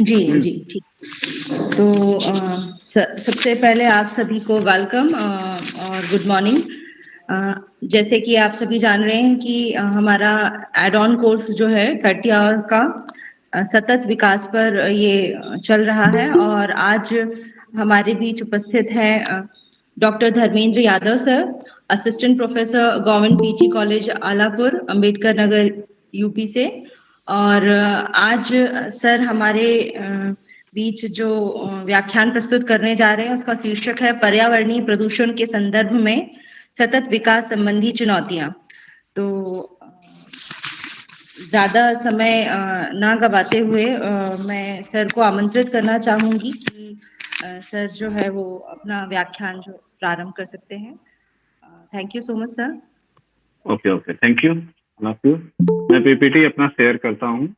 जी जी, ठीक। तो सबसे पहले आप सभी को वेलकम और गुड मॉर्निंग जैसे कि आप सभी जान रहे हैं कि हमारा एड ऑन कोर्स जो है थर्टी आवर का सतत विकास पर ये चल रहा है और आज हमारे बीच उपस्थित है doctor Dharmendra Yadav sir assistant professor government PG college Alapur, Ambedkar Nagar UP से। और आज सर हमारे बीच जो व्याख्यान प्रस्तुत करने जा रहे हैं, उसका शीर्षक है पर्यावरणीय प्रदूषण के संदर्भ में सतत विकास संबंधी चुनौतियाँ। तो ज़्यादा समय ना गवाते हुए मैं सर को आमंत्रित करना चाहूँगी कि सर जो है वो अपना व्याख्यान जो प्रारंभ कर सकते हैं। Thank you so much, sir. Okay okay, thank you. मैं पीपीटी अपना शेयर करता हूँ।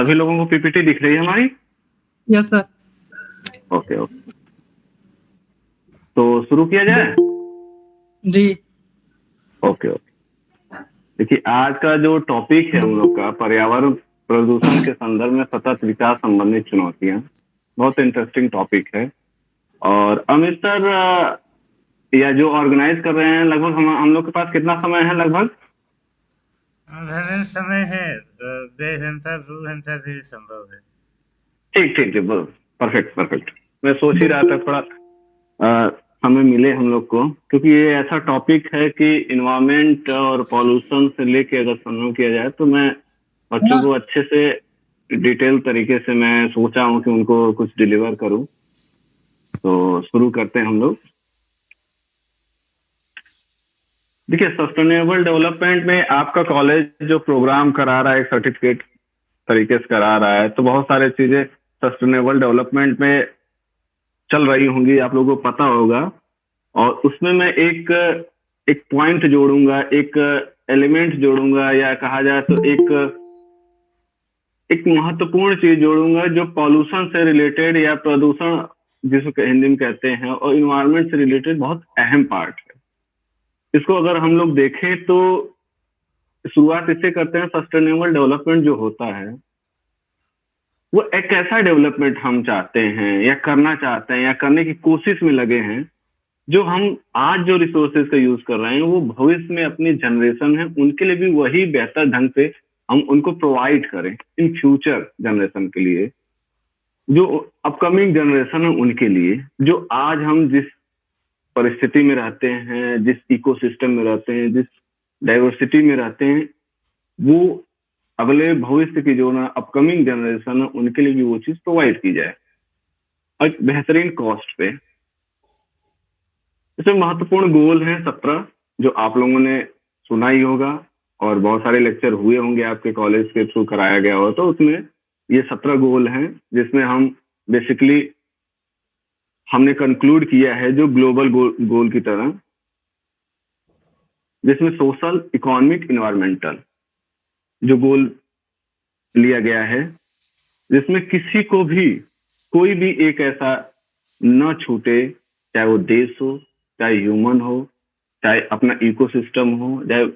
सभी लोगों को पीपीटी दिख रही है हमारी? यस सर ओके ओके तो शुरू किया जाए? जी। ओके ओके देखिए आज का जो टॉपिक है हम लोग का पर्यावरण प्रदूषण के संदर्भ में सतत विकास संबंधित चुनौतियाँ बहुत इंटरेस्टिंग टॉपिक है। और अमित सर या जो ऑर्गेनाइज कर रहे हैं लगभग हम हम लोग के पास कितना समय है लगभग? समय है हिंसा भी संभव है। ठीक ठीक ठीक परफेक्ट परफेक्ट मैं सोच ही रहा था थोड़ा हमें मिले हम लोग को, क्योंकि ये ऐसा टॉपिक है कि इन्वायरमेंट और पॉल्यूशन से लेके अगर संभव किया जाए तो मैं बच्चों को अच्छे से डिटेल तरीके से मैं सोचा हूँ कि उनको कुछ डिलीवर करूँ। तो शुरू करते हैं हम लोग। देखिए सस्टेनेबल डेवलपमेंट में आपका कॉलेज जो प्रोग्राम करा रहा है सर्टिफिकेट तरीके से करा रहा है तो बहुत सारे चीज़ें सस्टेनेबल डेवलपमेंट में चल रही होंगी, आप लोगों को पता होगा। और उसमें मैं एक एक पॉइंट जोड़ूँगा, एक एलिमेंट जोड़ूँगा, या कहा जाए तो एक एक महत्वपूर्ण चीज़ जोड़ूँगा, जो पॉल्यूशन से रिलेटेड या प्रदूषण, जिसको हिंदी में कहते हैं, और इन्वायरमेंट से रिलेटेड बहुत अहम पार्ट है। इसको अगर हम लोग देखें तो शुरुआत इससे करते हैं सस्टेनेबल डेवलपमेंट जो होता है, वो एक ऐसा डेवलपमेंट हम चाहते हैं, या करना चाहते हैं, या करने की कोशिश में लगे हैं, जो हम आज जो रिसोर्सेज का यूज़ कर रहे हैं, वो भविष्य में अपनी जनरेशन है, उनके लिए भी वही बेहतर ढंग से हम उनको प्रोवाइड करें इन फ्यूचर जनरेशन के लिए, जो अपकमिंग जनरेशन है उनके लिए, जो आज हम जिस परिस्थिति में रहते हैं, जिस इकोसिस्टम में रहते हैं, जिस डाइवर्सिटी में रहते हैं, वो अगले भविष्य की जो ना अपकमिंग जनरेशन है, उनके लिए भी वो चीज़ प्रोवाइड की जाए। और बेहतरीन कॉस्ट पे। इसमें महत्वपूर्ण गोल है सत्रह, जो आप लोगों ने सुना ही होगा, और बहुत सारे लेक्चर हुए होंगे आपके कॉलेज के थ्रू कराया गया हो तो उसमें ये सत्रह गोल हैं, जिसमें हम बेसिकली हमने कंक्लूड किया है जो ग्लोबल गोल, गोल की तरह जिसमें सोशल इकोनॉमिक इन्वायरमेंटल जो गोल लिया गया है जिसमें किसी को भी कोई भी एक ऐसा न छूटे चाहे वो देश हो चाहे ह्यूमन हो चाहे अपना इकोसिस्टम हो चाहे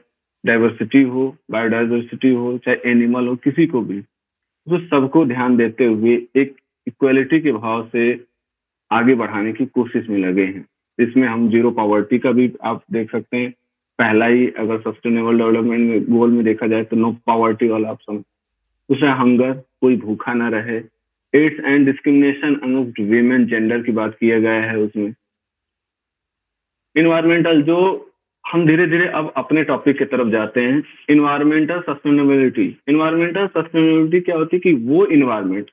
डाइवर्सिटी हो बायोडाइवर्सिटी हो चाहे एनिमल हो किसी को भी तो सबको ध्यान देते हुए एक इक्वलिटी के भाव से आगे बढ़ाने की कोशिश में लगे हैं। इसमें हम ज़ीरो पॉवर्टी का भी आप देख सकते हैं। पहला ही अगर सस्टेनेबल डेवलपमेंट में गोल में देखा जाए तो नो पॉवर्टी वाला ऑप्शन दूसरा हंगर कोई भूखा ना रहे। Aids and discrimination against women gender की बात किया गया है उसमें। इन्वायरमेंटल जो हम धीरे धीरे अब अपने टॉपिक की तरफ़ जाते हैं। इन्वायरमेंटल सस्टेनेबिलिटी इन्वायरमेंटल सस्टेनेबिलिटी क्या होती है कि वो इन्वायरमेंट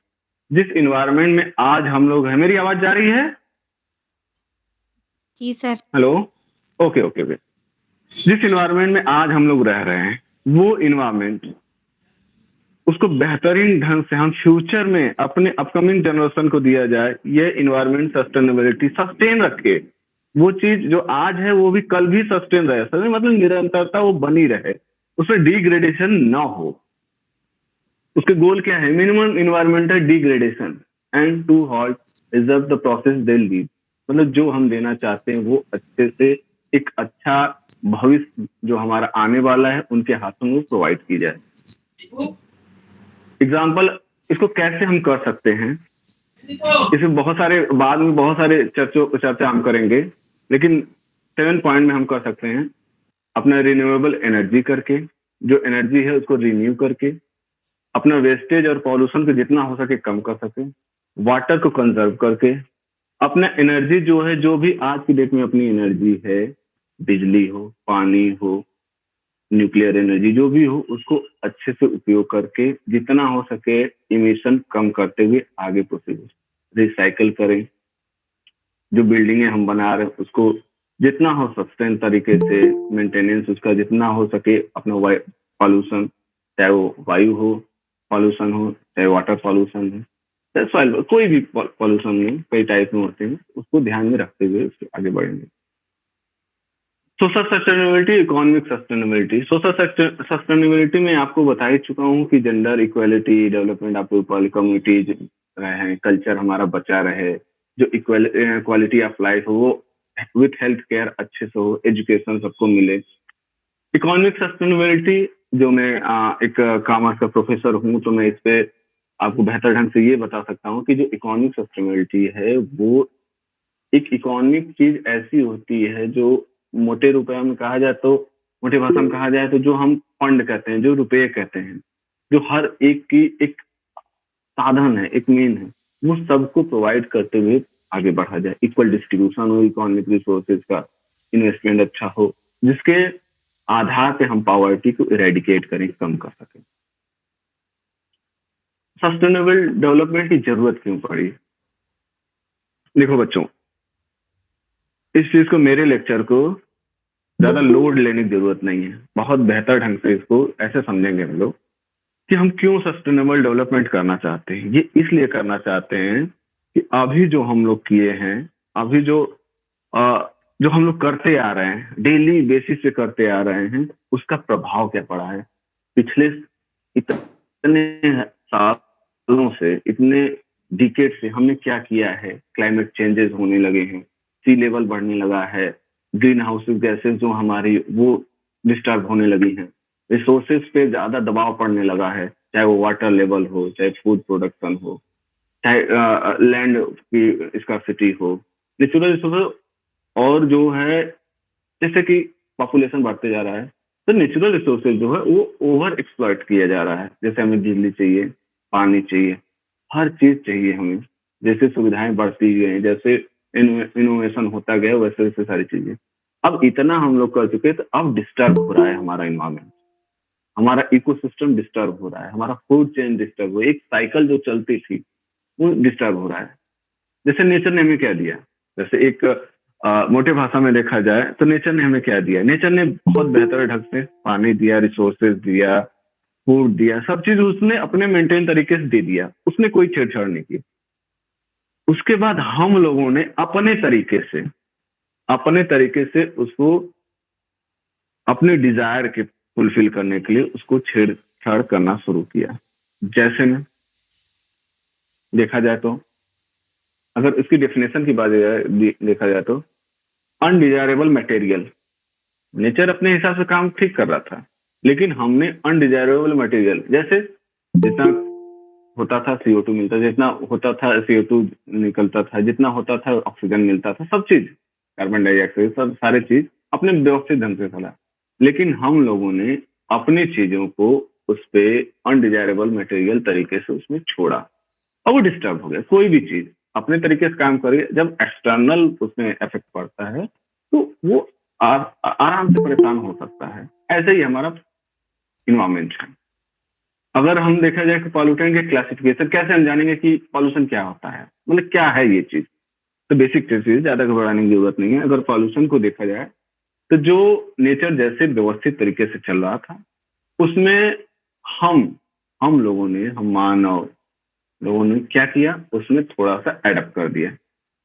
जिस इन्वायरमेंट में आज हम लोग है मेरी आवाज़ जा रही है? जी sir. Hello okay okay okay जिस इन्वायरमेंट में आज हम लोग रह रहे हैं वो इन्वायरमेंट उसको बेहतरीन ढंग से हम फ्यूचर में अपने अपकमिंग जनरेशन को दिया जाए ये इन्वायरमेंट सस्टेनेबिलिटी सस्टेन रखे। वो चीज़ जो आज है वो भी कल भी सस्टेन रहे। सर मतलब निरंतरता वो बनी रहे। उसमें डिग्रेडेशन ना हो। उसके गोल क्या है? Minimum environmental degradation and to halt reserve the process they lead मतलब जो हम देना चाहते हैं, वो अच्छे से एक अच्छा भविष्य जो हमारा आने वाला है, उनके हाथों में प्रोवाइड की जाए। एग्ज़ाम्पल इसको कैसे हम कर सकते हैं? इसमें बहुत सारे, बाद में बहुत सारे चर्चों, चर्चा हम करेंगे, लेकिन सेवन पॉइंट में हम कर सकते हैं, अपना रिन्यूएबल एनर्जी करके, जो एनर्जी है उसको रिन्यू करके अपना वेस्टेज और पॉल्यूशन को जितना हो सके कम कर सके वाटर को कंजर्व करके अपना एनर्जी जो है, जो भी आज की डेट में अपनी एनर्जी है, बिजली हो, पानी हो न्यूक्लियर एनर्जी जो भी हो, उसको अच्छे से उपयोग करके जितना हो सके इमिशन कम करते हुए आगे प्रोसीड रिसाइकल करें। जो बिल्डिंगे हम बना रहे हैं, उसको जितना हो सस्टेन तरीके से मेंटेनेंस उसका जितना हो सके अपना पॉल्यूशन चाहे वो वायु हो पॉल्यूशन हो, चाहे वाटर पॉल्यूशन हो, चाहे सॉइल कोई भी पॉल्यूशन में कई टाइप में होते हैं, उसको ध्यान में रखते हुए उसके आगे बढ़ेंगे। Social sustainability economic sustainability social sustainability में आपको बता ही चुका हूँ कि gender equality development of people communities रहे कल्चर हमारा बचा रहे, जो क्वालिटी ऑफ़ लाइफ हो, वो विथ हेल्थ केयर अच्छे से हो एजुकेशन सबको मिले। इकोनॉमिक सस्टेनेबिलिटी जो मैं एक कॉमर्स का प्रोफेसर हूँ तो मैं इस पे आपको बेहतर ढंग से ये बता सकता हूँ कि जो इकोनॉमिक सस्टेनेबिलिटी है, वो एक इकोनॉमिक चीज़ ऐसी होती है जो मोटे रुपए में कहा जाए तो मोटे भाषा में कहा जाए तो जो हम फंड कहते हैं, जो रुपये कहते हैं, जो हर एक की एक साधन है, एक मेन है, वो सबको प्रोवाइड करते हुए आगे बढ़ा जाए। इक्वल डिस्ट्रीब्यूशन हो इकोनॉमिक रिसोर्सेज का इन्वेस्टमेंट अच्छा हो, जिसके आधार पे हम पॉवर्टी को इरेडिकेट करें कम कर सकें। सस्टेनेबल डेवलपमेंट की ज़रूरत क्यों पड़ी? देखो बच्चों इस चीज़ को मेरे लेक्चर को ज़्यादा लोड लेने की ज़रूरत नहीं है। बहुत बेहतर ढंग से इसको ऐसे समझेंगे हम लोग कि हम क्यों सस्टेनेबल डेवलपमेंट करना चाहते हैं। ये इसलिए करना चाहते हैं कि अभी जो हम लोग किए हैं अभी जो आ, जो हम लोग करते आ रहे हैं डेली बेसिस पे करते आ रहे हैं, उसका प्रभाव क्या पड़ा है? पिछले इतने सालों से, इतने डिकेट से हमने क्या किया है? क्लाइमेट चेंजेस होने लगे हैं सी लेवल बढ़ने लगा है ग्रीन हाउस गैसेज जो हमारी, वो डिस्टर्ब होने लगी हैं। रिसोर्सेज पे ज़्यादा दबाव पड़ने लगा है, चाहे वो वाटर लेवल हो, चाहे फ़ूड प्रोडक्शन हो, चाहे लैंड की स्कॉसिटी हो। नेचुरल रिसोर्स और जो है, जैसे कि पॉपुलेशन बढ़ते जा रहा है तो नेचुरल रिसोर्सेज जो है, वो ओवर एक्सप्लॉइट किया जा रहा है। जैसे हमें बिजली चाहिए, पानी चाहिए, हर चीज़ चाहिए हमें। जैसे सुविधाएँ बढ़ती गई जैसे इनोवेशन होता गया, वैसे वैसे सारी चीज़ें। अब इतना हम लोग कर चुके तो अब डिस्टर्ब हो रहा है हमारा इन्वायरमेंट हमारा इकोसिस्टम डिस्टर्ब हो रहा है, हमारा फ़ूड चेन डिस्टर्ब हो एक साइकिल जो चलती थी, वो डिस्टर्ब हो रहा है। जैसे नेचर ने हमें क्या दिया? जैसे एक मोटे भाषा में देखा जाए तो नेचर ने हमें क्या दिया? नेचर ने बहुत बेहतर ढंग से पानी दिया रिसोर्सेज दिया फ़ूड दिया, सब चीज़ उसने अपने मेंटेन तरीके से दे दिया। उसने कोई छेड़छाड़ नहीं की। उसके बाद हम लोगों ने अपने तरीके से, अपने तरीके से उसको, अपने डिज़ायर के फुलफिल करने के लिए उसको छेड़छाड़ करना शुरू किया। जैसे में देखा जाए तो अगर इसकी डेफिनेशन की बात देखा जाए तो अनडिजायरेबल मटेरियल नेचर अपने हिसाब से काम ठीक कर रहा था, लेकिन हमने अनडिजायरेबल मटेरियल जैसे जितना होता था सीओ टू मिलता जितना होता था सीओ टू निकलता था, जितना होता था ऑक्सीजन मिलता था, सब चीज़ कार्बन डाइऑक्साइड सब सारे चीज़ अपने व्यवस्थित ढंग से चला लेकिन हम लोगों ने अपनी चीज़ों को उस पर अनडिजायरेबल मटेरियल तरीके से उसमें छोड़ा। और वो डिस्टर्ब हो गया, कोई भी चीज़। अपने तरीके से काम करे जब एक्सटर्नल उसमें इफ़ेक्ट पड़ता है तो वो आराम से परेशान हो सकता है। ऐसे ही हमारा इन्वायरमेंट है। अगर हम देखा जाए कि पॉल्यूटेंट के क्लासिफिकेशन कैसे हम जानेंगे कि पॉल्यूशन क्या होता है? मतलब क्या है ये चीज़? तो बेसिक चीज़ ज़्यादा घबराने की ज़रूरत नहीं है। अगर पॉल्यूशन को देखा जाए तो जो नेचर जैसे व्यवस्थित तरीके से चल रहा था, उसमें हम हम लोगों ने, हम मानव लोगों ने क्या किया? उसमें थोड़ा सा एडप्ट कर दिया।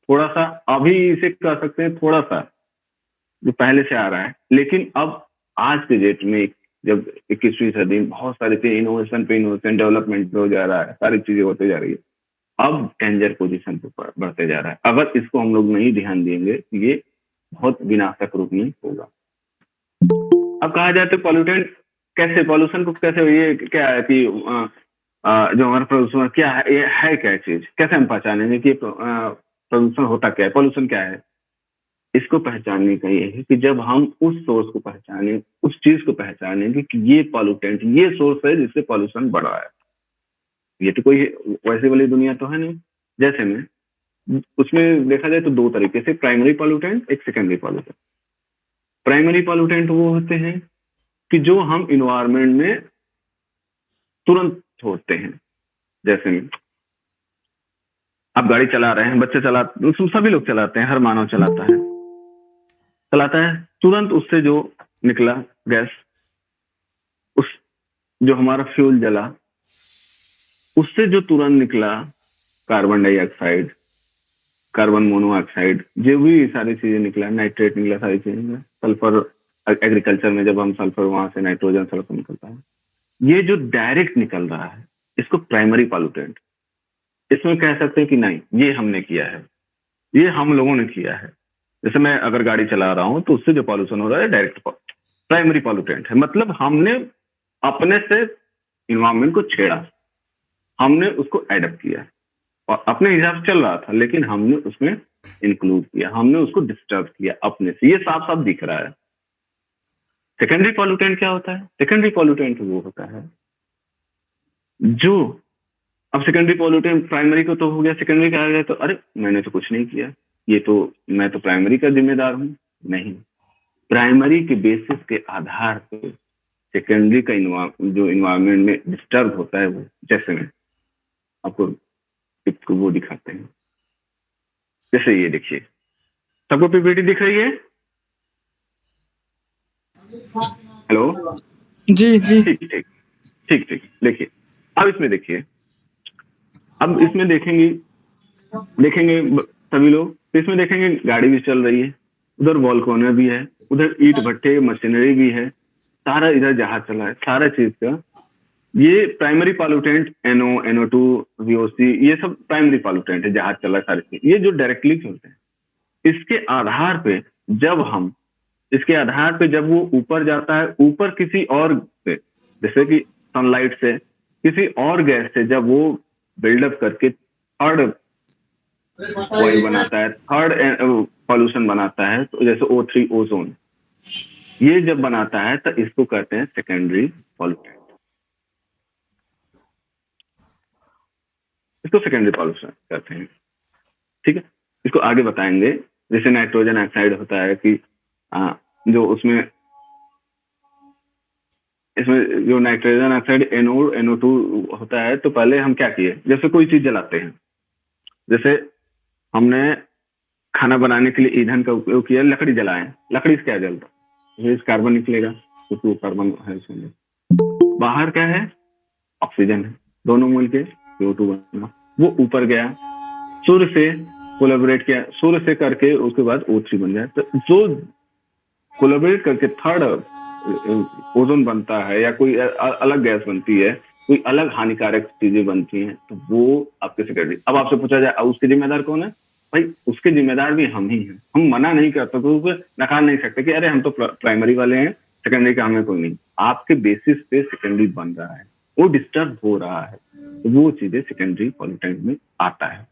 थोड़ा सा, अभी इसे कह सकते हैं थोड़ा सा, जो पहले से आ रहा है। लेकिन अब, आज के डेट में जब इक्कीसवीं सदी में बहुत सारी चीज़ें इनोवेशन पे इनोवेशन डेवलपमेंट हो जा रहा है, सारी चीज़ें होते जा रही है। अब डेंजर पोजीशन पे बढ़ते जा रहा है। अगर इसको हम लोग नहीं ध्यान देंगे तो ये बहुत विनाशक रूप में होगा। अब कहा जाए तो पॉल्यूटेंट कैसे पॉल्यूशन को कैसे, ये क्या है कि जो हमारा प्रदूषण क्या है, ये है क्या चीज़? कैसे हम पहचानेंगे कि प्रदूषण होता क्या है? पॉल्यूशन क्या है? इसको पहचानने का ये है कि जब हम उस सोर्स को पहचाने, उस चीज़ को पहचानेंगे कि ये पॉल्यूटेंट ये सोर्स है जिससे पॉल्यूशन बढ़ रहा है। ये तो कोई वैसे वाली दुनिया तो है नहीं। जैसे में, उसमें देखा जाए तो दो तरीके से प्राइमरी पॉल्यूटेंट एक सेकेंडरी पॉल्यूटेंट प्राइमरी पॉल्यूटेंट वो होते हैं कि जो हम इन्वायरमेंट में तुरंत छोड़ते हैं। जैसे आप गाड़ी चला रहे हैं, बच्चे चला सभी लोग चलाते हैं, हर मानव चलाता है। चलाता है, तुरंत उससे जो निकला गैस, उस जो हमारा फ्यूल जला, उससे जो तुरंत निकला कार्बन डाइऑक्साइड, कार्बन मोनोऑक्साइड, जो भी सारी चीज़ें निकला, नाइट्रेट निकला, सारी चीज़ें निकला, सल्फ़र एग्रीकल्चर में जब हम सल्फ़र, वहाँ से नाइट्रोजन, सल्फ़र निकलता है। ये जो डायरेक्ट निकल रहा है, इसको प्राइमरी पॉल्यूटेंट इसमें कह सकते हैं कि नहीं, ये हमने किया है। ये हम लोगों ने किया है। जैसे मैं अगर गाड़ी चला रहा हूँ तो उससे जो पॉल्यूशन हो रहा है डायरेक्ट प्राइमरी पॉल्यूटेंट है। मतलब हमने अपने से इन्वायरमेंट को छेड़ा। हमने उसको एडप्ट किया। और अपने हिसाब से चल रहा था, लेकिन हमने उसमें इंक्लूड किया। हमने उसको डिस्टर्ब किया अपने से। ये साफ़ साफ़ दिख रहा है। सेकेंडरी पॉल्यूटेंट क्या होता है? सेकेंडरी पॉल्यूटेंट वो होता है जो, अब सेकेंडरी पॉल्यूटेंट प्राइमरी को तो हो गया सेकेंडरी का आ गया तो अरे, मैंने तो कुछ नहीं किया। ये तो मैं तो प्राइमरी का जिम्मेदार हूँ। नहीं। प्राइमरी के बेसिस के आधार पर सेकेंडरी का जो इन्वायरमेंट में डिस्टर्ब होता है वो, जैसे में आपको को वो दिखाते हैं। जैसे ये देखिए। सबको पीपीटी दिख रही है? हेलो? जी जी। ठीक ठीक। ठीक ठीक। देखिए अब इसमें देखिए। अब इसमें देखेंगे देखेंगे सभी लोग। इसमें देखेंगे गाड़ी भी चल रही है। उधर वॉल कॉर्नर भी है। उधर ईट भट्टे मशीनरी भी है। सारा इधर जहाज़ चला है। सारा चीज़ का। ये primary pollutant NO NO two VOC ये सब प्राइमरी पॉल्यूटेंट है। जहाज़ चला सारे चीज़। ये जो डायरेक्टली चलते हैं इसके आधार पे जब हम इसके आधार पे जब वो ऊपर जाता है, ऊपर किसी और से जैसे कि सनलाइट से, किसी और गैस से जब वो बिल्डअप करके थर्ड ऑयल बनाता है थर्ड पॉल्यूशन बनाता है तो जैसे ओ थ्री ओजोन ये जब बनाता है तो इसको कहते हैं सेकेंडरी पॉल्यूटेंट इसको सेकेंडरी पॉल्यूशन कहते हैं। ठीक है? इसको आगे बताएँगे। जैसे नाइट्रोजन ऑक्साइड होता है कि आ, जो उसमें इसमें जो nitrogen oxide NO NO two होता है तो पहले हम क्या किए? जैसे कोई चीज़ जलाते हैं। जैसे हमने खाना बनाने के लिए ईंधन का उपयोग किया लकड़ी जलाए। लकड़ी से क्या जलता? इस कार्बन निकलेगा वो कार्बन है उसमें बाहर क्या है? ऑक्सीजन है। दोनों मूल के टू बना। वो ऊपर गया। सूर्य से कोलेबोरेट किया। सूर्य से करके उसके बाद ओ बन जाए तो जो कोलेबोरेट करके थर्ड ओजोन बनता है या कोई अलग गैस बनती है, कोई अलग हानिकारक चीज़ें बनती हैं तो वो आपके सेक्रेटरी अब आपसे पूछा जाए उसके जिम्मेदार कौन है? भाई, उसके जिम्मेदार भी हम ही हैं। हम मना नहीं करते तो नकार नहीं सकते कि, अरे, हम तो प्राइमरी वाले हैं सेकेंडरी का हमें कोई नहीं। आपके बेसिस पे सेकेंडरी बन रहा है, वो डिस्टर्ब हो रहा है तो वो चीज़ें सेकेंडरी पॉलिटेंट में आता है।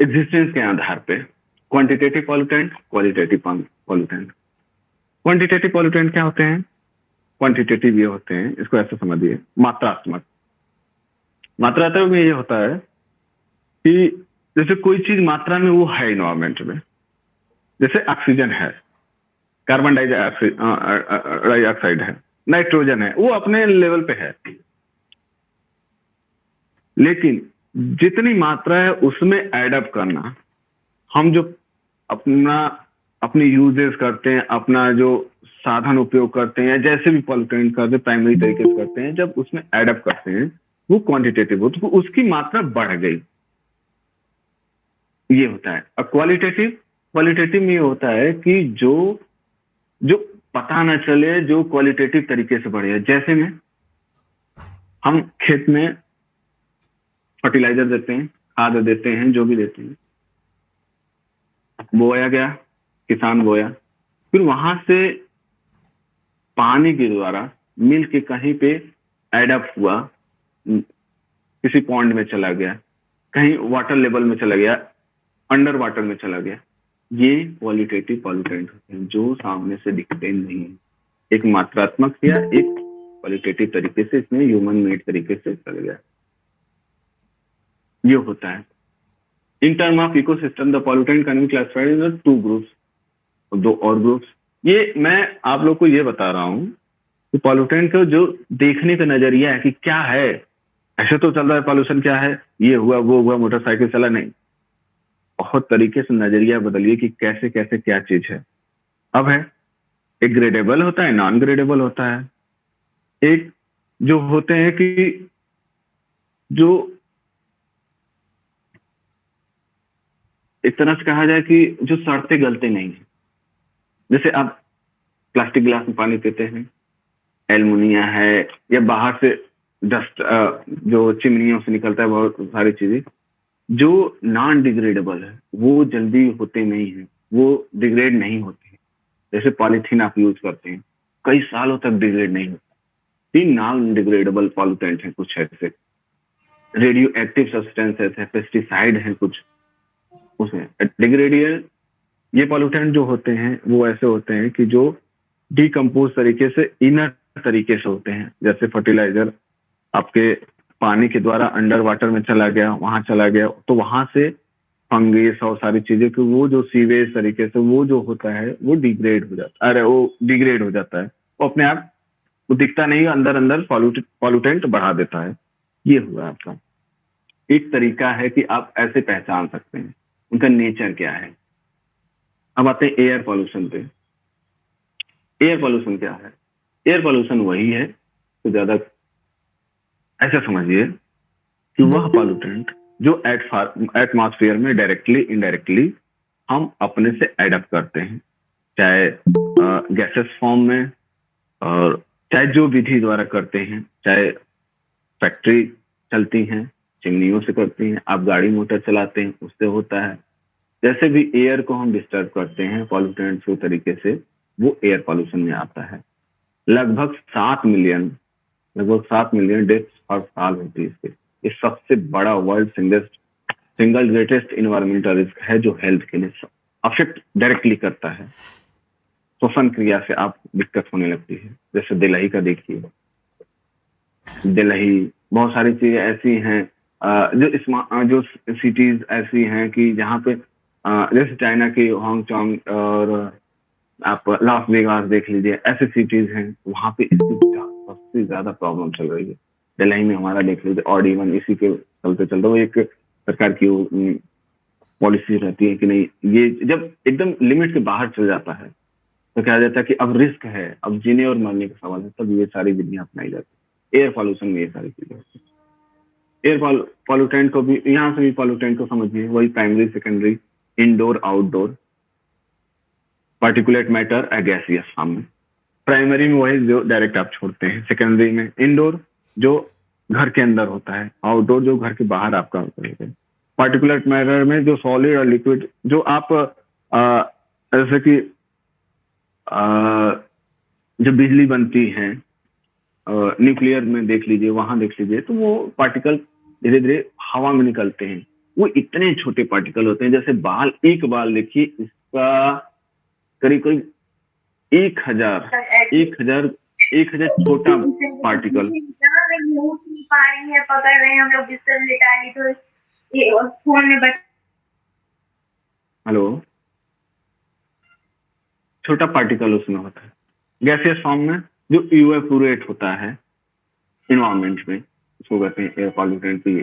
एग्जिस्टेंस के आधार पे quantitative pollutant qualitative pollutant quantitative pollutant क्या होते हैं? क्वांटिटेटिव ये होते हैं, इसको ऐसे समझिए, मात्रात्मक. मात्रात्मक में ये होता है कि जैसे कोई चीज़ मात्रा में वो है इन्वायरमेंट में, जैसे ऑक्सीजन है कार्बन डाइऑक्साइड है नाइट्रोजन है, वो अपने लेवल पे है. लेकिन जितनी मात्रा है, उसमें एडअप करना। हम जो अपना, अपनी यूजेस करते हैं, अपना जो साधन उपयोग करते हैं, जैसे भी पॉलिटेंट करते हैं प्राइमरी तरीके से करते हैं, जब उसमें एडअप करते हैं, वो क्वांटिटेटिव हो तो उसकी मात्रा बढ़ गई। ये होता है। अब क्वालिटेटिव क्वालिटेटिव में ये होता है कि जो जो पता ना चले, जो क्वालिटेटिव तरीके से बढ़े। जैसे में, हम खेत में फर्टिलाइज़र देते हैं, खाद देते हैं, जो भी देते हैं। बोया गया, किसान बोया। फिर वहाँ से पानी के द्वारा मिल के कहीं पे एडअप हुआ, किसी पॉन्ड में चला गया, कहीं वाटर लेवल में चला गया अंडर वाटर में चला गया। ये क्वालिटेटिव पॉल्यूटेंट होते हैं, जो सामने से दिखते नहीं है। एक मात्रात्मक या एक क्वालिटेटिव तरीके से इसमें ह्यूमन मेड तरीके से चल गया। ये होता है। In term of ecosystem the pollutant can be classified in two groups दो और ग्रुप्स ये मैं आप लोग को ये बता रहा हूँ कि पॉल्यूटेंट का जो देखने का नज़रिया है कि क्या है, ऐसे तो चल रहा है पॉल्यूशन क्या है, ये हुआ, वो हुआ मोटरसाइकिल चला नहीं। बहुत तरीके से नज़रिया बदलिए कि कैसे कैसे क्या चीज़ है। अब है, एक ग्रेडेबल होता है नॉन ग्रेडेबल होता है। एक जो होते हैं कि जो एक तरह से कहा जाए कि जो सड़ते गलते नहीं है। जैसे आप प्लास्टिक गिलास में पानी पीते हैं एलमोनिया है, या बाहर से डस्ट जो चिमनियों से निकलता है, बहुत सारी चीज़ें, जो नॉन डिग्रेडेबल है, वो जल्दी होते नहीं है, वो डिग्रेड नहीं होते जैसे पॉलीथीन आप यूज़ करते हैं, कई सालों तक डिग्रेड नहीं होता। तीन नॉन डिग्रेडेबल पॉल्यूटेंट है कुछ ऐसे। रेडियो एक्टिव सब्सटेंसेस है पेस्टिसाइड है कुछ। उसमें डिग्रेडियल ये पॉल्यूटेंट जो होते हैं, वो ऐसे होते हैं कि जो डिकम्पोज तरीके से इनर तरीके से होते हैं। जैसे फर्टिलाइज़र आपके पानी के द्वारा अंडर वाटर में चला गया, वहाँ चला गया तो वहाँ से फंगस और सारी चीज़ें, कि वो जो सीवेज तरीके से, वो जो होता है, वो डिग्रेड हो जाता है। अरे, वो डिग्रेड हो जाता है। वो अपने आप, वो दिखता नहीं, अंदर अंदर पॉल्यूटेंट बढ़ा देता है। ये हुआ आपका। एक तरीका है कि आप ऐसे पहचान सकते हैं। उनका नेचर क्या है? अब आते हैं एयर पॉल्यूशन पे। एयर पॉल्यूशन क्या है? एयर पॉल्यूशन वही है तो ज़्यादा ऐसा समझिए कि वह पॉल्यूटेंट जो एट एटमॉस्फेयर में डायरेक्टली इनडायरेक्टली हम अपने से एडप्ट करते हैं। चाहे गैसेस फॉर्म में और चाहे जो विधि द्वारा करते हैं, चाहे फैक्ट्री चलती हैं चिमनियों से करते हैं, आप गाड़ी मोटर चलाते हैं, उससे होता है। जैसे भी एयर को हम डिस्टर्ब करते हैं पॉल्यूटेंट्स के तरीके से, वो एयर पॉल्यूशन में आता है। लगभग सात मिलियन लगभग सात मिलियन डेथ्स हर साल होती है इससे ये सबसे बड़ा world singest single greatest environmental risk है जो हेल्थ के लिए अफेक्ट डायरेक्टली करता है। श्वसन क्रिया से आप दिक्कत होने लगती है। जैसे दिलही का देखिए। दिलही बहुत सारी चीज़ें ऐसी हैं जो जो सिटीज़ ऐसी हैं कि जहाँ पे जैसे चाइना की हांगचोंग और आप लास वेगास देख लीजिए, ऐसे सिटीज़ हैं, वहाँ पे इसकी सबसे ज़्यादा प्रॉब्लम चल रही है। दिल्ली में हमारा देख लीजिए ऑड इवन इसी के चलते चलते वो एक सरकार की पॉलिसी रहती है कि नहीं, ये जब एकदम लिमिट के बाहर चल जाता है तो कहा जाता है कि अब रिस्क है, अब जीने और मरने का सवाल है, तब ये सारी विधियाँ अपनाई जाती है। एयर पॉल्यूशन में ये सारी चीज़ें होती है। एयर पॉल्यूटेंट को भी, यहाँ से भी पॉल्यूटेंट को समझिए, वही primary secondary indoor outdoor particulate matter gaseous सामने। प्राइमरी में वही जो डायरेक्ट आप छोड़ते हैं सेकेंडरी में इंडोर जो घर के अंदर होता है आउटडोर जो घर के बाहर आपका होता है। पार्टिकुलर मैटर में जो सॉलिड और लिक्विड जो आप जैसे कि जो बिजली बनती है न्यूक्लियर में देख लीजिए, वहाँ देख लीजिए तो वो पार्टिकल धीरे धीरे हवा में निकलते हैं। वो इतने छोटे पार्टिकल होते हैं जैसे बाल एक बाल देखिए इसका करीब करीब एक हज़ार एक हज़ार एक हज़ार छोटा पार्टिकल पा रही है पकड़ रहे हैं हम लोग बिस्तर लेटा ली तो फ़ोन में बट हेलो। छोटा पार्टिकल उसमें होता है। गैसियस फॉर्म में जो इवेपोरेट होता है इन्वायरमेंट में। उसको कहते हैं एयर पॉल्यूटेंट भी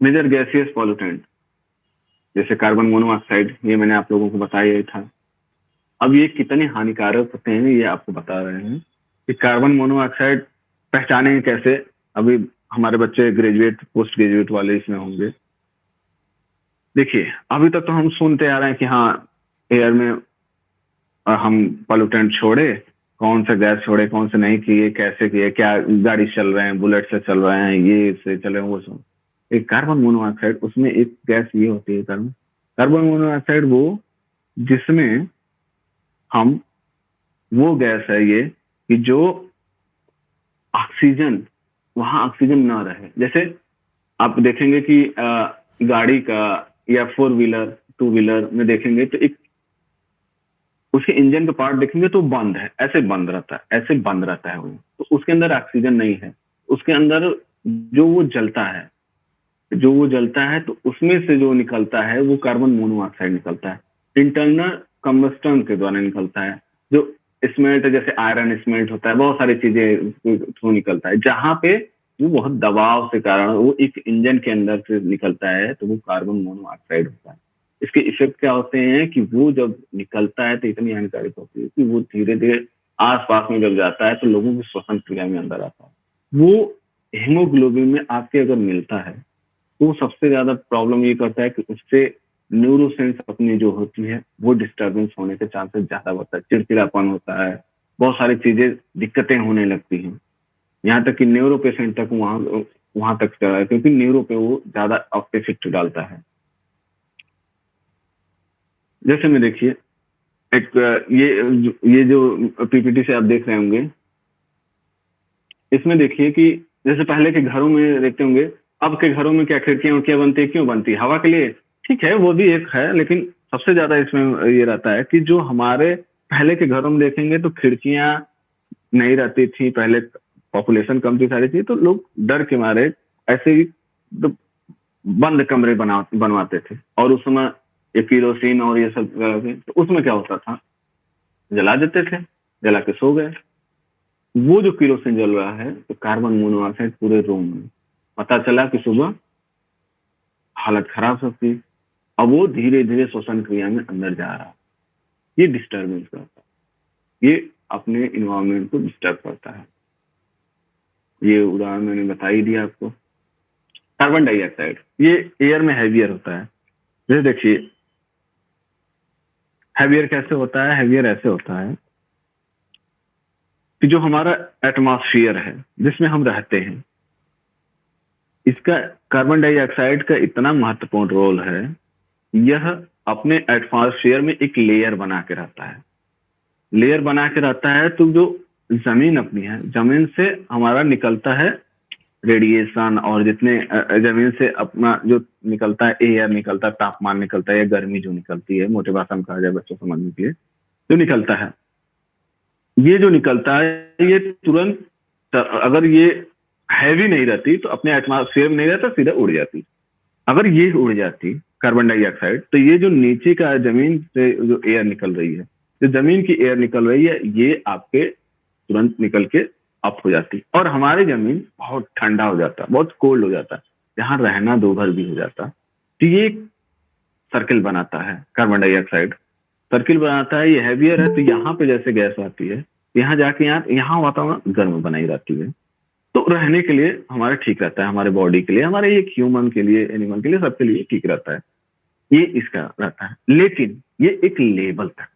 मेजर गैसियस पॉल्यूटेंट जैसे कार्बन मोनोऑक्साइड ये मैंने आप लोगों को बताया था। अब ये कितने हानिकारक होते हैं, ये आपको बता रहे हैं कि कार्बन मोनोऑक्साइड पहचाने कैसे? अभी हमारे बच्चे ग्रेजुएट पोस्ट ग्रेजुएट वाले इसमें होंगे। देखिए, अभी तक तो हम सुनते आ रहे हैं कि हाँ एयर में हम पॉल्यूटेंट छोड़े कौन सा गैस छोड़े, कौन से नहीं किए, कैसे किए, क्या गाड़ी चल रहे हैं, बुलेट से चल रहे हैं, ये से चल चले वो सब। एक कार्बन मोनोऑक्साइड, उसमें एक गैस ये होती है कार्बन। कार्बन मोनोऑक्साइड वो, जिसमें हम, वो गैस है ये, कि जो ऑक्सीजन, वहाँ ऑक्सीजन ना रहे। जैसे आप देखेंगे कि गाड़ी का, या फोर व्हीलर, टू व्हीलर में देखेंगे तो एक उसके इंजन का पार्ट देखेंगे तो बंद है, ऐसे बंद रहता है, ऐसे बंद रहता है वो। तो उसके अंदर ऑक्सीजन नहीं है। उसके अंदर जो वो जलता है, जो वो जलता है तो उसमें से जो निकलता है, वो कार्बन मोनोऑक्साइड निकलता है। इंटरनल कम्बस्टन के द्वारा निकलता है। जो स्मेल्ट जैसे आयरन स्मेल्ट होता है, बहुत सारी चीज़ें थ्रू निकलता है। जहाँ पे वो बहुत दबाव के कारण, वो एक इंजन के अंदर से निकलता है तो वो कार्बन मोनोऑक्साइड होता है। इसके इफ़ेक्ट क्या होते हैं कि वो जब निकलता है तो इतनी हानिकारक होती है कि वो धीरे धीरे आस पास में जब जाता है तो लोगों की श्वसन क्रिया में अंदर आता है। वो हीमोग्लोबिन में आपके अगर मिलता है तो सबसे ज़्यादा प्रॉब्लम ये करता है कि उससे न्यूरोसेंस अपनी जो होती है, वो डिस्टर्बेंस होने के चांसेस ज़्यादा बढ़ता है। चिड़चिड़ापन होता है, बहुत सारी चीज़ें, दिक्कतें होने लगती हैं। यहाँ तक कि न्यूरो पेशेंट तक वहाँ वहाँ तक चला है, क्योंकि न्यूरो पे वो ज़्यादा इफ़ेक्ट डालता है। जैसे में देखिए, एक, ये ये जो पीपीटी से आप देख रहे होंगे, इसमें देखिए कि जैसे पहले के घरों में देखते होंगे, अब के घरों में क्या खिड़कियाँ उड़कियाँ बनती है, क्यों बनती है? हवा के लिए ठीक है, वो भी एक है, लेकिन सबसे ज़्यादा इसमें ये रहता है कि जो हमारे पहले के घरों में देखेंगे तो खिड़कियाँ नहीं रहती थी, पहले पॉपुलेशन कम थी सारी थी तो लोग डर के मारे ऐसे ही तो बंद कमरे बना, बनवाते थे। और उस समय ये किरोसिन और ये सब वगैरह तो उसमें क्या होता था? जला देते थे, जला के सो गए। वो जो किरोसिन जल रहा है तो कार्बन मोनोऑक्साइड पूरे रूम में। पता चला कि सुबह हालत खराब सकती अब वो धीरे धीरे श्वसन क्रिया में अंदर जा रहा ये डिस्टर्बेंस करता है। ये अपने इन्वायरमेंट को डिस्टर्ब करता है। ये उदाहरण मैंने बता ही दिया आपको। कार्बन डाइऑक्साइड ये एयर में हैवियर होता है। जैसे देखिए हैवियर कैसे होता है हैवियर ऐसे होता है कि जो हमारा एटमॉस्फियर है, जिसमें हम रहते हैं, इसका कार्बन डाइऑक्साइड का इतना महत्वपूर्ण रोल है, यह अपने एटमॉस्फेयर में एक लेयर बना के रहता है। लेयर बना के रहता है तो जो ज़मीन अपनी है, ज़मीन से हमारा निकलता है रेडिएशन और जितने ज़मीन से अपना जो निकलता है एयर निकलता है, तापमान निकलता है या गर्मी जो निकलती है, मोटे भाषा में कहा जाए बच्चों समझने के लिए, जो निकलता है। ये जो निकलता है, ये तुरंत अगर ये हैवी नहीं रहती तो अपने एटमोसफेयर में नहीं रहता, सीधा उड़ जाती। अगर ये उड़ जाती कार्बन डाइऑक्साइड तो ये जो नीचे का ज़मीन से जो एयर निकल रही है, जो ज़मीन की एयर निकल रही है, ये आपके तुरंत निकल के अप हो जाती। और हमारी ज़मीन बहुत ठंडा हो जाता, बहुत कोल्ड हो जाता, जहाँ रहना दो भर भी हो जाता। तो ये सर्किल बनाता है कार्बन डाइऑक्साइड सर्किल बनाता है, ये हैवियर है तो यहाँ पे जैसे गैस आती है, यहाँ जाके यहाँ यहाँ वातावरण गर्म बनाई रहती है। तो रहने के लिए हमारा ठीक रहता है, हमारे बॉडी के लिए, हमारे एक ह्यूमन के लिए एनिमल के लिए सबके लिए ठीक रहता है। ये इसका रहता है। लेकिन ये एक लेवल तक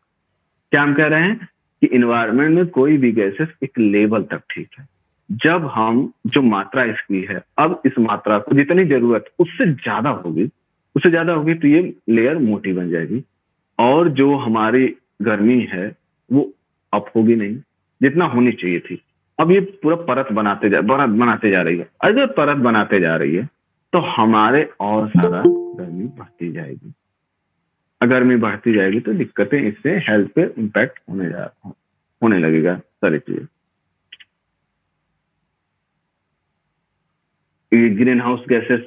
क्या हम कह रहे हैं? कि इन्वायरमेंट में कोई भी गैसेस एक लेवल तक ठीक है। जब हम, जो मात्रा इसकी है, अब इस मात्रा को जितनी ज़रूरत, उससे ज़्यादा होगी। उससे ज़्यादा होगी तो ये लेयर मोटी बन जाएगी। और जो हमारी गर्मी है, वो अप होगी नहीं, जितना होनी चाहिए थी। अब ये पूरा परत बनाते जा बनाते जा रही है। अगर परत बनाते जा रही है तो हमारे और सारा गर्मी बढ़ती जाएगी। गर्मी बढ़ती जाएगी तो दिक्कतें इससे हेल्थ पे इम्पैक्ट होने जा होने लगेगा। सारी चीज़ें ये ग्रीन हाउस गैसेस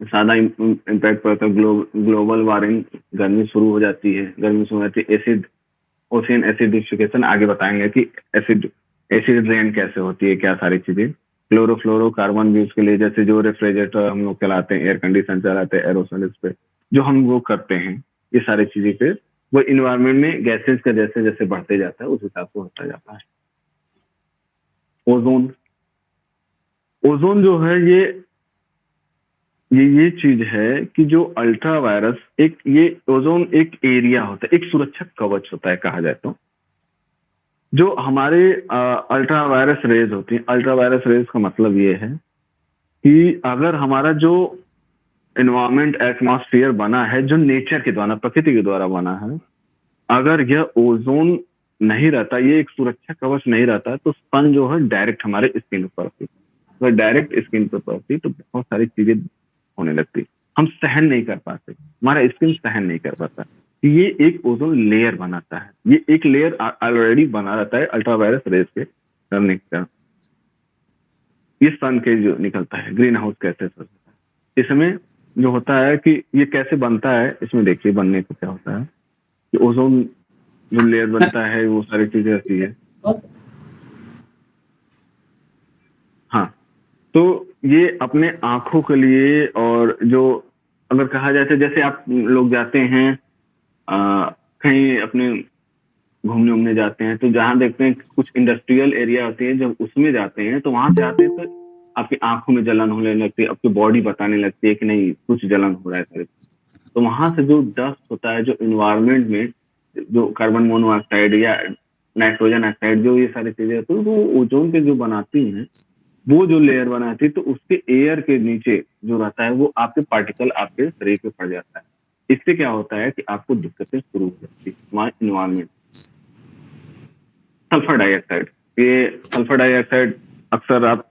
ज़्यादा इम्पैक्ट पड़ता है। ग्लो, ग्लोबल वार्मिंग गर्मी शुरू हो जाती है। गर्मी शुरू हो जाती है। एसिड ओशियन एसिडिफिकेशन आगे बताएँगे कि एसिड एसिड रेन कैसे होती है क्या सारी चीज़ें। क्लोरोफ्लोरोकार्बन भी उसके लिए जैसे जो रेफ्रिजरेटर हम लोग चलाते हैं एयर कंडीशन चलाते हैं एरोसोल पे। जो हम वो करते हैं, ये सारी चीज़ें पे वो इन्वायरमेंट में गैसेज का जैसे जैसे बढ़ते जाता है, उस हिसाब से होता जाता है। ओजोन ओजोन जो है, ये ये ये चीज़ है कि जो अल्ट्रा वायरस एक, ये ओजोन एक एरिया होता है, एक सुरक्षक कवच होता है, कहा जाए तो। जो हमारे अल्ट्रा वायरस रेज होती है अल्ट्रा वायरस रेज का मतलब ये है कि अगर हमारा जो इन्वायरमेंट एटमॉस्फेयर बना है, जो नेचर के द्वारा, प्रकृति के द्वारा बना है। अगर यह ओजोन नहीं रहता, ये एक सुरक्षा कवच नहीं रहता तो सन जो है डायरेक्ट हमारे स्किन पर पड़ती। अगर डायरेक्ट स्किन पर पड़ती तो बहुत सारी चीज़ें होने लगती। हम सहन नहीं कर पाते। हमारा स्किन सहन नहीं कर पाता। ये एक ओजोन लेयर बनाता है। ये एक लेयर ऑलरेडी बना रहता है अल्ट्रा वायरस रेस के करने का। ये सन के जो निकलता है ग्रीन हाउस कैसे इसमें जो होता है कि ये कैसे बनता है इसमें देखिए बनने को क्या होता है। कि ओजोन जो लेयर बनता है वो सारी चीज़ें रहती है। हाँ तो ये अपने आँखों के लिए और जो अगर कहा जाए तो जैसे आप लोग जाते हैं आ, कहीं अपने घूमने उमने जाते हैं तो जहाँ देखते हैं कुछ इंडस्ट्रियल एरिया होती है जब उसमें जाते हैं तो वहाँ से आते हैं तो आपकी आँखों में जलन होने लगती है, आपकी बॉडी बताने लगती है कि नहीं, कुछ जलन हो रहा है तो वहाँ से जो डस्ट होता है, जो इन्वायरमेंट में, जो कार्बन मोनोऑक्साइड या नाइट्रोजन ऑक्साइड जो ये सारी चीज़ें होती है, वो ओजोन के जो बनाती हैं, वो जो लेयर बनाती है तो उसके एयर के नीचे जो रहता है, वो आपके पार्टिकल आपके शरीर पे पड़ जाता है। इससे क्या होता है कि आपको दिक्कतें शुरू हो जाती है इन्वायरमेंट सल्फ़र डाइऑक्साइड ये सल्फ़र डाइऑक्साइड अक्सर आप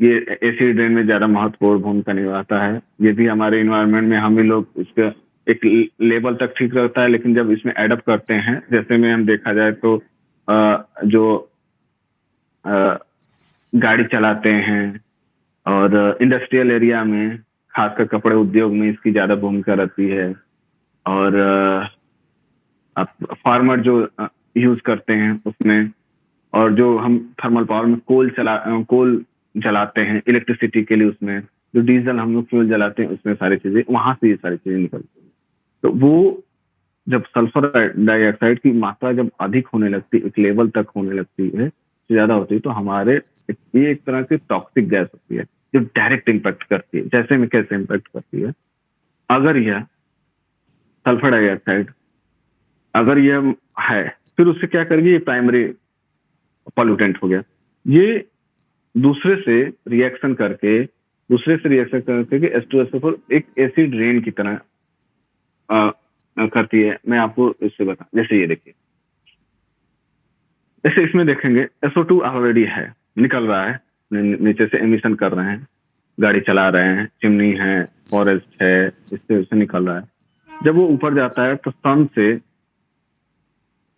ये एसिड रेन में ज़्यादा महत्वपूर्ण भूमिका निभाता है। ये भी हमारे इन्वायरमेंट में हम ही लोग इसका एक लेवल तक ठीक रहता है लेकिन जब इसमें एडअप करते हैं जैसे में हम देखा जाए तो आ, जो आ, गाड़ी चलाते हैं और इंडस्ट्रियल एरिया में खासकर कपड़े उद्योग में इसकी ज़्यादा भूमिका रहती है। और फार्मर जो यूज़ करते हैं उसमें और जो हम थर्मल पावर में कोल चला कोल जलाते हैं इलेक्ट्रिसिटी के लिए उसमें, जो डीजल हम लोग फ्यूल जलाते हैं, उसमें सारी चीज़ें, वहाँ से ये सारी चीज़ें निकलती हैं। तो वो जब सल्फ़र डाइऑक्साइड की मात्रा जब अधिक होने लगती, एक लेवल तक होने लगती है ज़्यादा होती है तो हमारे ये एक तरह की टॉक्सिक गैस होती है, जो डायरेक्ट इम्पैक्ट करती है, जैसे में कैसे इम्पैक्ट करती है। अगर यह सल्फ़र डाइऑक्साइड अगर यह है, फिर उससे क्या करेगी? ये प्राइमरी पॉल्यूटेंट हो गया। ये दूसरे से रिएक्शन करके, दूसरे से रिएक्शन करके एस टू एस एक एसिड रेन की तरह करती है। मैं आपको इससे बता, जैसे ये देखिए। ऐसे इसमें देखेंगे एसओ टू ऑलरेडी है, निकल रहा है नीचे से एमिशन कर रहे हैं, गाड़ी चला रहे हैं चिमनी है फॉरेस्ट है, इससे उससे निकल रहा है। जब वो ऊपर जाता है तो सन से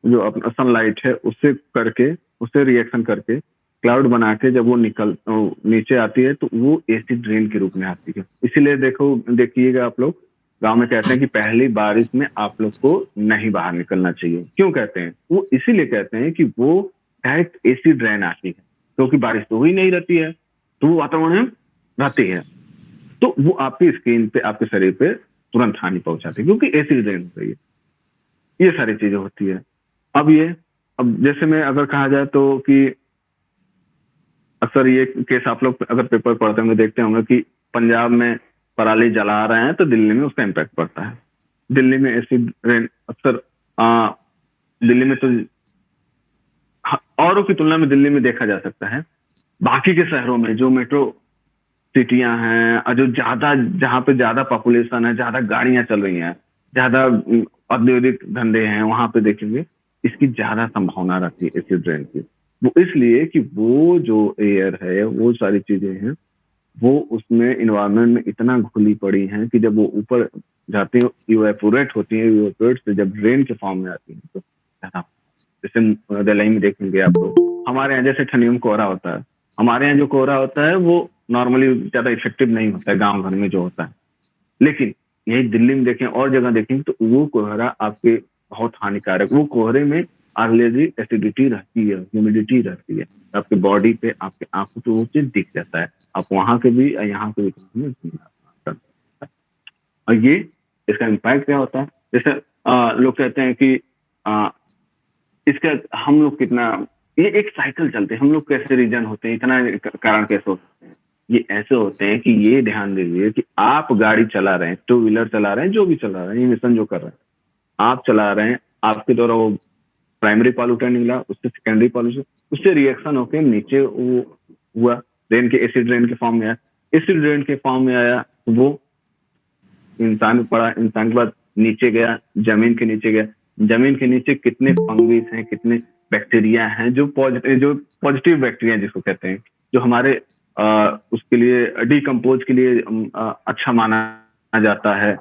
जो अपना सनलाइट है उससे करके उससे रिएक्शन करके क्लाउड बना के जब वो निकल नीचे आती है तो वो एसिड रेन के रूप में आती है। इसीलिए देखो, देखिएगा आप लोग, गाँव में कहते हैं कि पहली बारिश में आप लोग को नहीं बाहर निकलना चाहिए। क्यों कहते हैं? वो इसीलिए कहते हैं कि वो डायरेक्ट एसिड रेन आती है, क्योंकि तो बारिश तो हुई नहीं, रहती है। तो वो वातावरण रहती है। तो वो आपकी स्किन पे, आपके शरीर पे तुरंत हानि पहुंचाती है, क्योंकि एसिड रेन हो रही है। ये सारी चीज़ें होती है। अब ये, अब जैसे में अगर कहा जाए तो कि अक्सर ये केस आप लोग अगर पेपर पढ़ते होंगे, देखते होंगे कि पंजाब में पराली जला रहे हैं तो दिल्ली में उसका इम्पैक्ट पड़ता है। दिल्ली में ऐसी अक्सर दिल्ली में तो औरों की तुलना में दिल्ली में देखा जा सकता है। बाकी के शहरों में जो मेट्रो सिटियाँ हैं जो ज़्यादा, जहाँ पे ज़्यादा पॉपुलेशन है, ज़्यादा गाड़ियाँ चल रही हैं, ज़्यादा औद्योगिक धंधे हैं, वहाँ पे देखेंगे, इसकी ज़्यादा संभावना रहती है एसिड रेन की। वो इसलिए कि वो जो एयर है, वो सारी चीज़ें हैं, वो उसमें इन्वायरमेंट में इतना घुली पड़ी हैं कि जब वो ऊपर जाती हैं इवेपोरेट होती है से जब रेन के फॉर्म में आती है तो जैसे दिल्ली में देखेंगे आप लोग हमारे यहाँ जैसे ठंडियों में कोहरा होता है, हमारे यहाँ जो कोहरा होता है, वो नॉर्मली ज़्यादा इफ़ेक्टिव नहीं होता है, गाँव घर में जो होता है। लेकिन यही दिल्ली में देखें, और जगह देखें तो वो कोहरा आपके बहुत हानिकारक, वो कोहरे में ऑलरेडी एसिडिटी रहती है ह्यूमिडिटी रहती है। आपके बॉडी पे आपके आँखों पे वो चीज़ दिख जाता है। आप वहाँ के भी यहाँ के भी और ये इसका इम्पैक्ट क्या होता है? जैसे लोग कहते हैं कि आ, इसका हम लोग कितना ये एक साइकिल चलते हैं। हम लोग कैसे रीजन होते हैं? इतना कारण कैसे होते हैं? ये ऐसे होते हैं कि ये ध्यान दीजिए कि आप गाड़ी चला रहे हैं टू व्हीलर चला रहे हैं जो भी चला रहे हैं ये मिशन जो कर रहे हैं आप चला रहे हैं आपके द्वारा वो प्राइमरी पॉल्यूटर निकला उससे सेकेंडरी पॉल्यूशन उससे रिएक्शन होके नीचे वो हुआ रेन के एसिड रेन के फॉर्म में आया। एसिड रेन के फॉर्म में आया वो इंसान पड़ा इंसान के बाद नीचे गया ज़मीन के नीचे गया। ज़मीन के नीचे कितने फंगिस हैं कितने बैक्टीरिया हैं जो पॉजिटिव जो पॉजिटिव बैक्टीरिया जिसको कहते हैं जो हमारे आ, उसके लिए डिकम्पोज के लिए आ, अच्छा माना जाता है।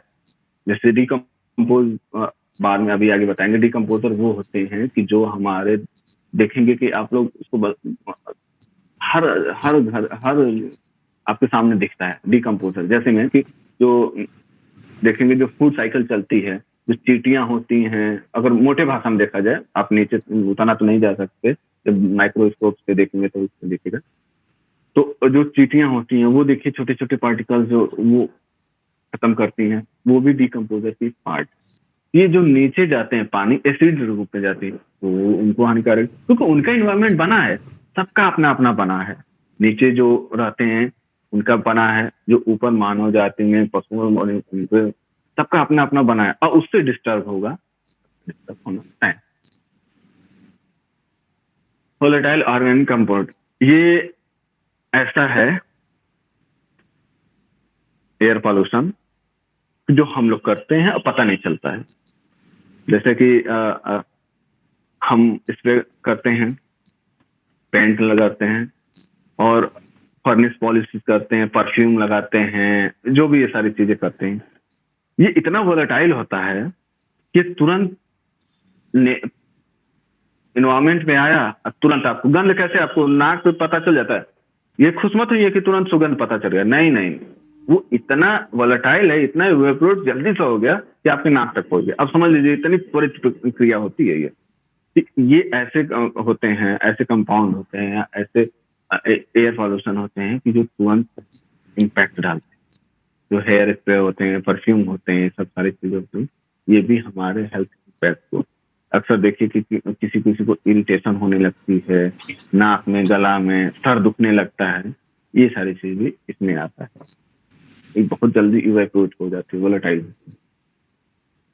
जैसे डिकम्पोज बाद में अभी आगे बताएँगे। डिकम्पोजर वो होते हैं कि जो हमारे देखेंगे कि आप लोग उसको हर हर घर, हर आपके सामने दिखता है डिकम्पोजर जैसे में कि जो देखेंगे जो फ़ूड साइकिल चलती है, जो चीटियाँ होती हैं, अगर मोटे भाषा में देखा जाए, आप नीचे उतना तो नहीं जा सकते, जब माइक्रोस्कोप से देखेंगे तो उससे देखेगा। तो जो चीटियाँ होती हैं, वो देखिए छोटे छोटे पार्टिकल्स जो, वो खत्म करती हैं, वो भी डिकम्पोजर की पार्ट ये जो नीचे जाते हैं, पानी एसिड रूप में जाती है तो उनको हानिकारक, क्योंकि तो उनका इन्वायरमेंट बना है, सबका अपना अपना बना है। नीचे जो रहते हैं, उनका बना है, जो ऊपर मानव जाति में पशुओं सबका अपना अपना बना है, और उससे डिस्टर्ब होगा। डिस्टर्ब होना है वोलेटाइल ऑर्गेनिक कंपाउंड ये ऐसा है एयर पॉल्यूशन जो हम लोग करते हैं, और पता नहीं चलता है। जैसे कि आ, आ, हम स्प्रे करते हैं पेंट लगाते हैं और फर्निश पॉलिश करते हैं परफ्यूम लगाते हैं जो भी ये सारी चीज़ें करते हैं। ये इतना वोलेटाइल होता है कि तुरंत इन्वायरमेंट में आया तुरंत आपको गंध कैसे आपको नाक पे पता चल जाता है? ये खुशमत हुई है कि तुरंत सुगंध पता चल गया। नहीं नहीं वो इतना वोलेटाइल है इतना जल्दी से हो गया कि आपके नाक तक पहुँच गया। अब समझ लीजिए, इतनी त्वरित क्रिया होती है ये ये ऐसे होते हैं, ऐसे कंपाउंड होते हैं, ऐसे एयर पॉल्यूशन होते हैं कि जो तुरंत इम्पैक्ट डालते हैं। जो हेयर स्प्रे होते हैं परफ्यूम होते हैं सब सारी चीज़ें होती हैं ये भी हमारे हेल्थ इम्पैक्ट को अक्सर देखिए कि किसी किसी को इरिटेशन होने लगती है, नाक में, गला में, सर दुखने लगता है, ये सारी चीज़ भी इसमें आता है। ये बहुत जल्दी इवेक्यूट हो जाती है वोलेटाइल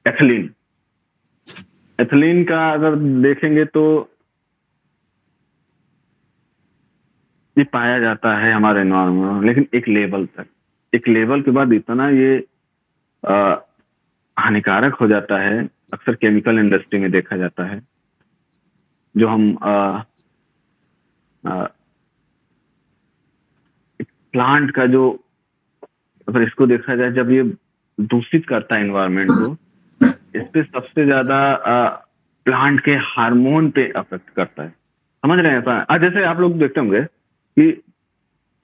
एथलीन एथलीन का अगर देखेंगे तो ये पाया जाता है हमारे एनवायरमेंट में लेकिन एक लेवल तक। एक लेवल के बाद इतना ये हानिकारक हो जाता है अक्सर केमिकल इंडस्ट्री में देखा जाता है जो हम आ, आ, प्लांट का जो अगर इसको देखा जाए जब ये दूषित करता है इन्वायरमेंट को इस पे सबसे ज़्यादा प्लांट के हार्मोन पे अफेक्ट करता है। समझ रहे हैं जैसे आप लोग देखते होंगे कि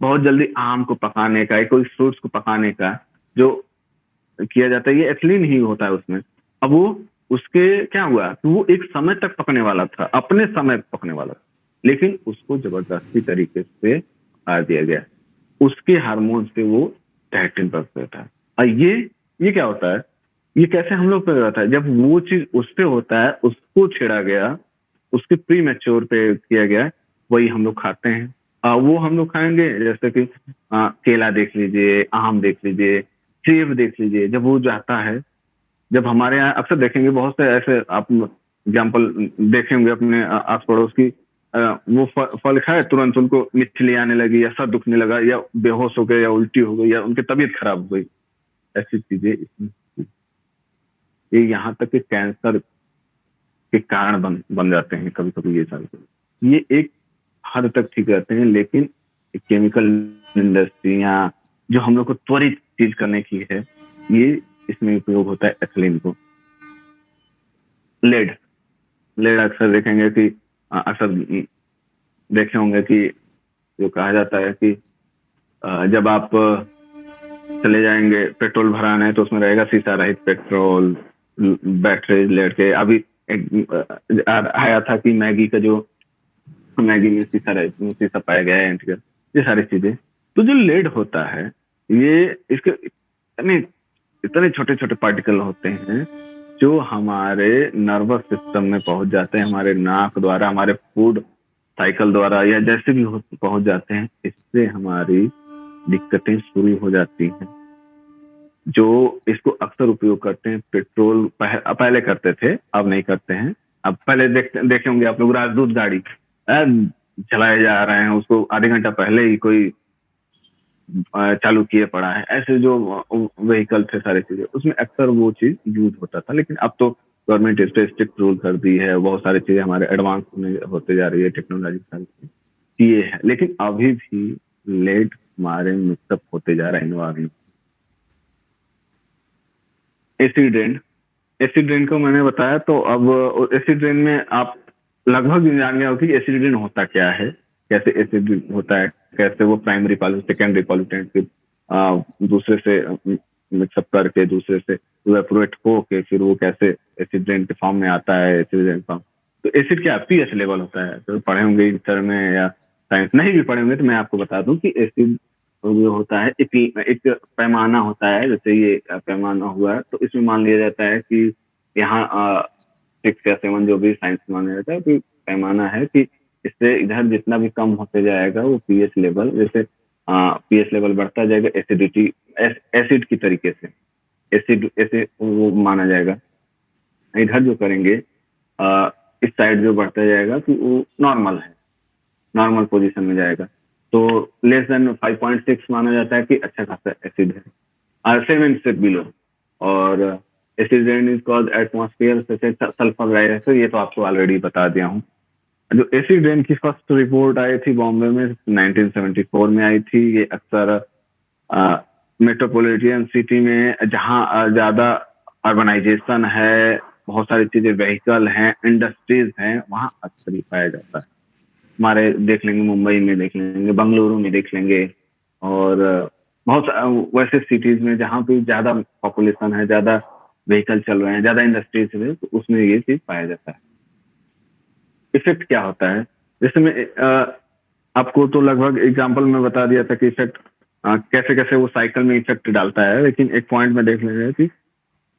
बहुत जल्दी आम को पकाने का कोई फ्रूट्स को पकाने का जो किया जाता है, ये एथलीन ही होता है उसमें। अब वो, उसके क्या हुआ? कि वो एक समय तक पकने वाला था, अपने समय पकने वाला था। लेकिन उसको ज़बरदस्ती तरीके से आ दिया गया। उसके हार्मोन से वो टाइटिन पर था और ये ये क्या होता है? ये कैसे हम लोग पे रहता है जब वो चीज़ उस पे होता है उसको छेड़ा गया उसके प्री मेच्योर पे किया गया वही हम लोग खाते हैं। आ, वो हम लोग खाएँगे जैसे कि आ, केला देख लीजिए आम देख लीजिए सेब देख लीजिए जब वो जाता है जब हमारे यहाँ अक्सर देखेंगे बहुत से ऐसे आप एग्ज़ाम्पल देखेंगे अपने आस पड़ोस की वो फल खाए तुरंत उनको मिछली आने लगी या सर दुखने लगा या बेहोश हो गए या उल्टी हो गई या उनकी तबीयत खराब हो गई। ऐसी चीज़ें इसमें। ये यहाँ तक कि कैंसर के कारण बन बन जाते हैं कभी कभी ये सारे ये एक हद तक ठीक रहते हैं, लेकिन केमिकल इंडस्ट्री या जो हम लोग को त्वरित चीज़ करने की है, ये इसमें उपयोग होता है एथिलीन को। लेड। लेड अक्सर देखेंगे कि अक्सर देखे होंगे कि जो कहा जाता है कि जब आप चले जाएँगे, पेट्रोल भराने तो उसमें रहेगा सीसा रहित पेट्रोल बैटरी लेड के अभी एक आया था कि मैगी का जो, मैगी में शीशा शीशा पाया गया है ये सारी चीज़ें। तो जो लेड होता है, ये इसके इतने इतने छोटे छोटे पार्टिकल होते हैं, जो हमारे नर्वस सिस्टम में पहुँच जाते हैं, हमारे नाक द्वारा, हमारे फ़ूड साइकिल द्वारा, या जैसे भी पहुँच जाते हैं, इससे हमारी दिक्कतें शुरू हो जाती हैं। जो इसको अक्सर उपयोग करते हैं पेट्रोल पह, पहले करते थे अब नहीं करते हैं। अब पहले देखते देखे होंगे आप लोग राजदूत गाड़ी चलाए जा रहे हैं उसको आधे घंटा पहले ही कोई चालू किए पड़ा है। ऐसे जो व्हीकल थे सारी चीज़ें उसमें अक्सर वो चीज़ यूज़ होता था। लेकिन अब तो गवर्नमेंट इस पर स्ट्रिक्ट रूल कर दी है बहुत सारी चीज़ें हमारे एडवांस होते जा रही है टेक्नोलॉजी ये है। लेकिन अभी भी लेट हमारे मिक्सअप होते जा रहे हैं environment acid rain acid rain को मैंने बताया तो अब एसिड रेन में आप लगभग जान गया हो कि एसिड रेन होता क्या है, कैसे एसिड होता है, कैसे वो प्राइमरी पॉल्यूट सेकेंडरी पॉल्यूटेंट फिर दूसरे से मिक्सअप करके, दूसरे से इवेपोरेट हो के फिर वो कैसे एसिड रेन के फॉर्म में आता है एसिड रेन फॉर्म तो एसिड क्या पीएच लेवल होता है? तो पढ़े होंगे इंटर में या साइंस नहीं भी पढ़े होंगे तो मैं आपको बता दूँ कि एसिड जो होता है एक एक पैमाना होता है जैसे ये पैमाना हुआ है तो इसमें मान लिया जाता है कि यहाँ सिक्स या सेवन जो भी साइंस माना जाता है कि पैमाना है कि इससे इधर जितना भी कम होते जाएगा वो पीएच लेवल जैसे पीएच लेवल बढ़ता जाएगा एसिडिटी एसिड की तरीके से एसिड ऐसे वो माना जाएगा। इधर जो करेंगे आ, इस साइड जो बढ़ता जाएगा कि वो नॉर्मल है नॉर्मल पोजीशन में जाएगा। तो लेस देन 5.6 माना जाता है कि अच्छा खासा एसिड है। सेवन से बिलो और acid rain is cause atmosphere sulphur dioxide ये तो आपको ऑलरेडी बता दिया हूँ। जो एसिड रेन की फ़र्स्ट रिपोर्ट आई थी बॉम्बे में 1974 में आई थी। ये अक्सर मेट्रोपोलिटियन सिटी में जहाँ ज़्यादा अर्बनाइजेशन है, बहुत सारी चीज़ें व्हीकल हैं इंडस्ट्रीज़ हैं, वहाँ अक्सर ही पाया जाता है। हमारे देख लेंगे, मुंबई में देख लेंगे, बंगलुरु में देख लेंगे और बहुत वैसे सिटीज़ में जहाँ पे ज़्यादा पॉपुलेशन है, ज़्यादा व्हीकल चल रहे हैं, ज़्यादा इंडस्ट्रीज़ है तो उसमें ये चीज़ पाया जाता है। इफ़ेक्ट क्या होता है? जैसे आपको तो लगभग एग्ज़ाम्पल में बता दिया था कि इफ़ेक्ट कैसे कैसे वो साइकिल में इफ़ेक्ट डालता है, लेकिन एक पॉइंट में देख लेंगे कि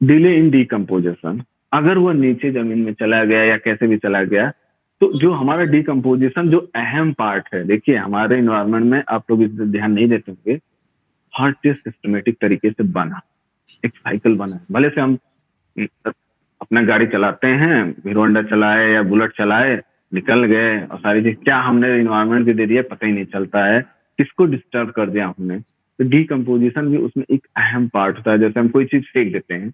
डिले इन डिकम्पोजिशन अगर वो नीचे ज़मीन में चला गया या कैसे भी चला गया तो जो हमारा डिकम्पोजिशन जो अहम पार्ट है, देखिए हमारे इन्वायरमेंट में आप लोग इस ध्यान नहीं देते होंगे, हर चीज़ सिस्टमेटिक तरीके से बना, एक साइकिल बना भले से हम अपना गाड़ी चलाते हैं, हीरो चलाए या बुलेट चलाए, निकल गए और सारी चीज़, क्या हमने इन्वायरमेंट को दे दिया पता ही नहीं चलता है, किसको डिस्टर्ब कर दिया हमने? तो डिकम्पोजिशन भी उसमें एक अहम पार्ट होता है, जैसे हम कोई चीज़ फेंक देते हैं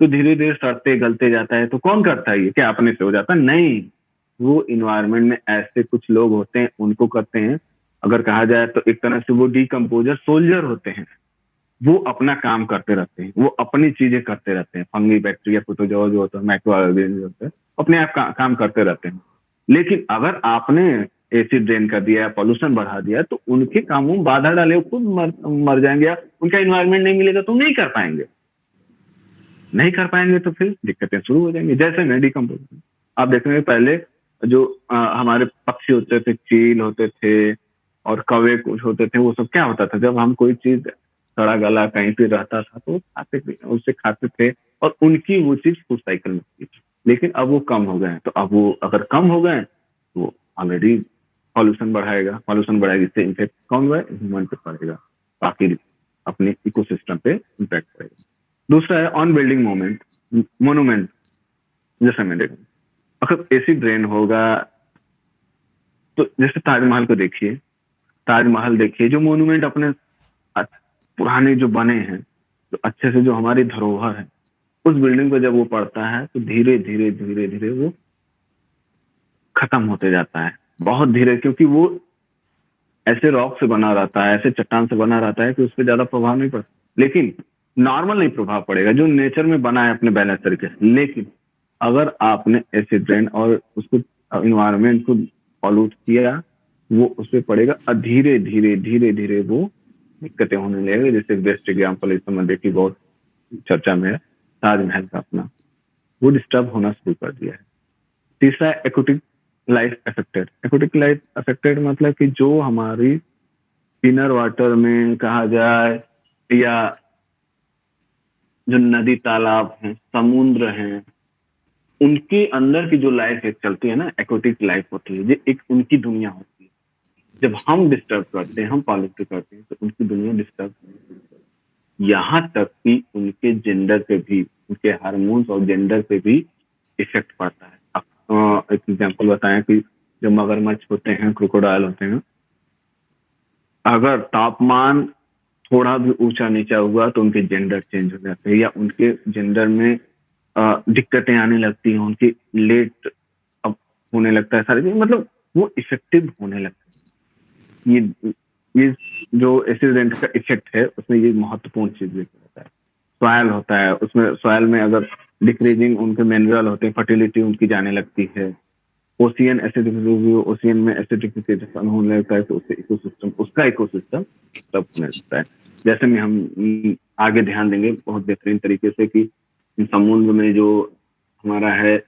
तो धीरे धीरे सड़ते, गलते जाता है तो कौन करता है ये? क्या अपने से हो जाता है? नहीं। वो इन्वायरमेंट में ऐसे कुछ लोग होते हैं उनको करते हैं। अगर कहा जाए तो एक तरह से वो डिकम्पोजर सोल्जर होते हैं। वो अपना काम करते रहते हैं वो अपनी चीज़ें करते रहते हैं। फंगी बैक्टीरिया प्रोटोजोआ जो होता है माइक्रो ऑर्गेनिज्म होते हैं अपने आप का, काम करते रहते हैं। लेकिन अगर आपने एसिड ड्रेन कर दिया पॉल्यूशन बढ़ा दिया तो उनके कामों में बाधा डाले खुद मर, मर जाएँगे। या उनका इन्वायरमेंट नहीं मिलेगा तो नहीं कर पाएँगे। नहीं कर पाएँगे तो फिर दिक्कतें शुरू हो जाएँगी। जैसे मैं डिकम्पोजिशन आप देखेंगे पहले जो आ, हमारे पक्षी होते थे चील होते थे और कवे कुछ होते थे वो सब क्या होता था? जब हम कोई चीज़ सड़ा गला कहीं पे रहता था तो खाते थे उससे खाते थे और उनकी वो चीज़ फ़ूड साइकिल में थी। लेकिन अब वो कम हो गए तो अब वो अगर कम हो गए तो ऑलरेडी पॉल्यूशन बढ़ाएगा। पॉल्यूशन बढ़ाएगा इससे इम्पैक्ट कौन हुआ ह्यूमन पे पड़ेगा। बाकी अपने इकोसिस्टम पे इम्पैक्ट पड़ेगा दूसरा है ऑन बिल्डिंग मोमेंट मोनूमेंट जैसे मैं देखूँ अगर एसिड ड्रेन होगा तो जैसे ताजमहल को देखिए, ताजमहल देखिए, जो मोन्यूमेंट अपने पुराने जो बने हैं तो अच्छे से जो हमारी धरोहर है, उस बिल्डिंग को जब वो पड़ता है तो धीरे धीरे धीरे धीरे वो खत्म होते जाता है। बहुत धीरे, क्योंकि वो ऐसे रॉक से बना रहता है, ऐसे चट्टान से बना रहता है कि उस पर ज़्यादा प्रभाव नहीं पड़ता लेकिन नॉर्मल नहीं प्रभाव पड़ेगा, जो नेचर में बना है अपने बैलेंस तरीके से। लेकिन अगर आपने एसिड ड्रेन और उसको इन्वायरमेंट को पॉल्यूट किया, वो उस पर पड़ेगा और धीरे धीरे धीरे धीरे वो दिक्कतें होने लगेगी। जैसे बेस्ट एग्ज़ाम्पल इस समय देखी बहुत चर्चा में है, ताजमहल का अपना। वो डिस्टर्ब होना शुरू कर दिया है। तीसरा aquatic life affected aquatic life affected मतलब कि जो हमारी इनर वाटर में कहा जाए, या जो नदी तालाब हैं, समुद्र हैं उनके अंदर की जो लाइफ एक चलती है ना एक्विटिक लाइफ होती है, ये एक उनकी दुनिया होती है। जब हम डिस्टर्ब करते हैं, हम पॉलिसी करते हैं तो उनकी दुनिया डिस्टर्ब यहाँ तक कि उनके जेंडर पे भी, उनके हार्मोन्स और जेंडर पे भी इफ़ेक्ट पड़ता है। अब एक एग्जांपल बताएँ कि जो मगरमच्छ होते हैं क्रोकोडाइल होते हैं, अगर तापमान थोड़ा भी ऊँचा नीचा हुआ तो उनके जेंडर चेंज हो जाते हैं, या उनके जेंडर में दिक्कतें आने लगती हैं, उनकी लेट अब होने लगता है सारी चीज़ मतलब वो इफ़ेक्टिव होने लगता है। ये ये जो एसिडेंट का इफ़ेक्ट है, उसमें ये महत्वपूर्ण चीज़ होता है। सॉयल होता है, उसमें सॉयल में अगर डिक्रीजिंग उनके मिनरल होते हैं फर्टिलिटी उनकी जाने लगती है। ओशियन एसिडिफिकेशन ओशियन में एसिडिफिकेशन होने लगता है तो उससे इकोसिस्टम उसका इकोसिस्टम तब होने लगता है। जैसे में हम आगे ध्यान देंगे बहुत बेहतरीन तरीके से कि समुद्र में जो हमारा है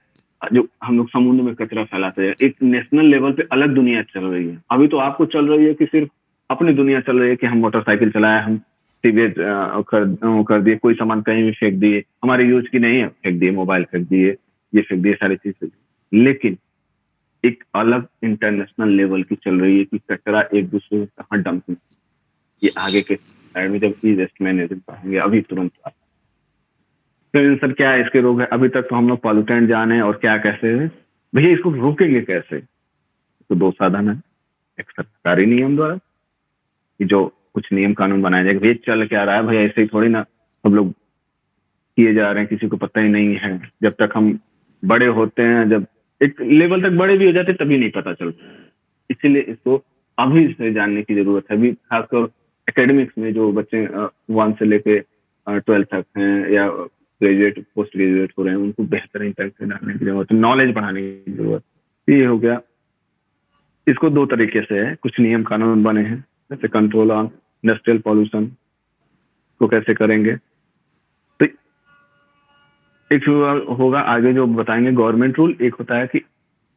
जो हम लोग समुद्र में कचरा फैलाते हैं एक नेशनल लेवल पे अलग दुनिया चल रही है। अभी तो आपको चल रही है कि सिर्फ़ अपनी दुनिया चल रही है कि हम मोटरसाइकिल चलाए हम सीवेज कर, कर दिए कोई सामान कहीं भी फेंक दिए हमारे यूज़ की नहीं है फेंक दिए मोबाइल फेंक दिए ये फेंक दिए सारी चीज़ लेकिन एक अलग इंटरनेशनल लेवल की चल रही है कि कचरा एक दूसरे से कहाँ डंपिंग ये आगे के साइड में जब ई वेस्ट मैनेजमेंट पढ़ेंगे अभी तुरंत तो सर क्या इसके रोग है। अभी तक तो हम लोग पॉल्यूटेंट जाने और क्या कैसे है? भैया, इसको रोकेंगे कैसे? तो दो साधन है। एक सरकारी नियम द्वारा कि जो कुछ नियम कानून बनाया जाएगा। भैया, चल क्या रहा है? भैया, ऐसे ही थोड़ी ना हम लोग किए जा रहे हैं। किसी को पता ही नहीं है। जब तक हम बड़े होते हैं, जब एक लेवल तक बड़े भी हो जाते तभी नहीं पता चलता। इसीलिए इसको अभी से जानने की ज़रूरत है। अभी खासकर एकेडमिक्स में जो बच्चे वन से लेके ट्वेल्थ तक हैं या ग्रेजुएट पोस्ट ग्रेजुएट हो रहे हैं, उनको बेहतर से डालने की ज़रूरत नॉलेज बढ़ाने की ज़रूरत। ये हो गया। इसको दो तरीके से है, कुछ नियम कानून बने हैं, जैसे कंट्रोल ऑन इंडस्ट्रियल पॉल्यूशन को कैसे करेंगे। तो एक होगा, आगे जो बताएँगे गवर्नमेंट रूल एक होता है कि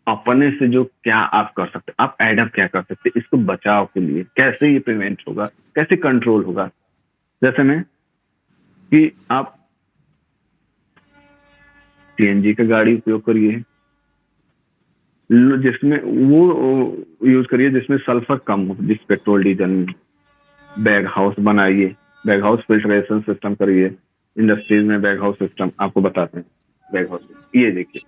अपने से जो क्या आप कर सकते, आप एडअप क्या कर सकते, इसको बचाव के लिए कैसे ये प्रिवेंट होगा, कैसे कंट्रोल होगा। जैसे में कि आप सीएनजी का गाड़ी उपयोग करिए। जिसमें वो यूज़ करिए जिसमें सल्फ़र कम हो, जिस पेट्रोल, डीजल में बैग हाउस बनाइए। बैग हाउस फिल्ट्रेशन सिस्टम करिए। इंडस्ट्रीज़ में बैग हाउस सिस्टम आपको बताते हैं। बैग हाउस ये देखिए।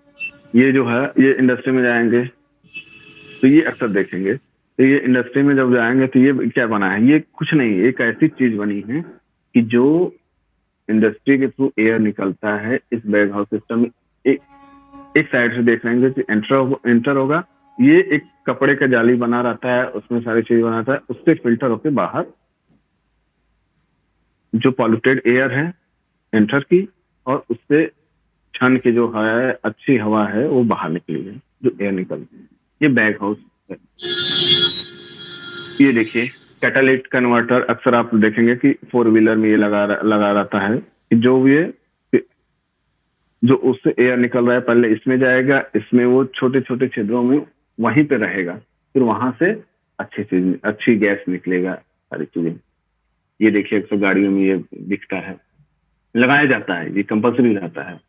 ये जो है, ये इंडस्ट्री में जाएँगे। तो ये अक्सर देखेंगे। तो ये इंडस्ट्री में जब जाएँगे तो ये क्या बना है? ये कुछ नहीं एक ऐसी चीज़ बनी है कि जो इंडस्ट्री के थ्रू एयर निकलता है, इस बैग हाउस सिस्टम में एक साइड से देख लेंगे कि एंटर एंटर होगा। ये एक कपड़े का जाली बना रहता है, उसमें सारी चीज़ बनाता है, उससे फ़िल्टर होके बाहर जो पॉल्यूटेड एयर है एंटर की, और उससे छन की जो हवा है, अच्छी हवा है, वो बाहर निकली है, जो एयर निकलती है। ये बैग हाउस है। ये देखिए। कैटालिट कन्वर्टर अक्सर आप देखेंगे कि फोर व्हीलर में ये लगा लगा रहता है कि जो ये, जो उससे एयर निकल रहा है, पहले इसमें जाएगा, इसमें वो छोटे छोटे छिद्रों में वहीं पे रहेगा, फिर वहाँ से अच्छी चीज़, अच्छी गैस निकलेगा सारी चीज़ें। ये देखिए, अक्सर गाड़ियों में ये दिखता है। लगाया जाता है, ये कंपल्सरी रहता है।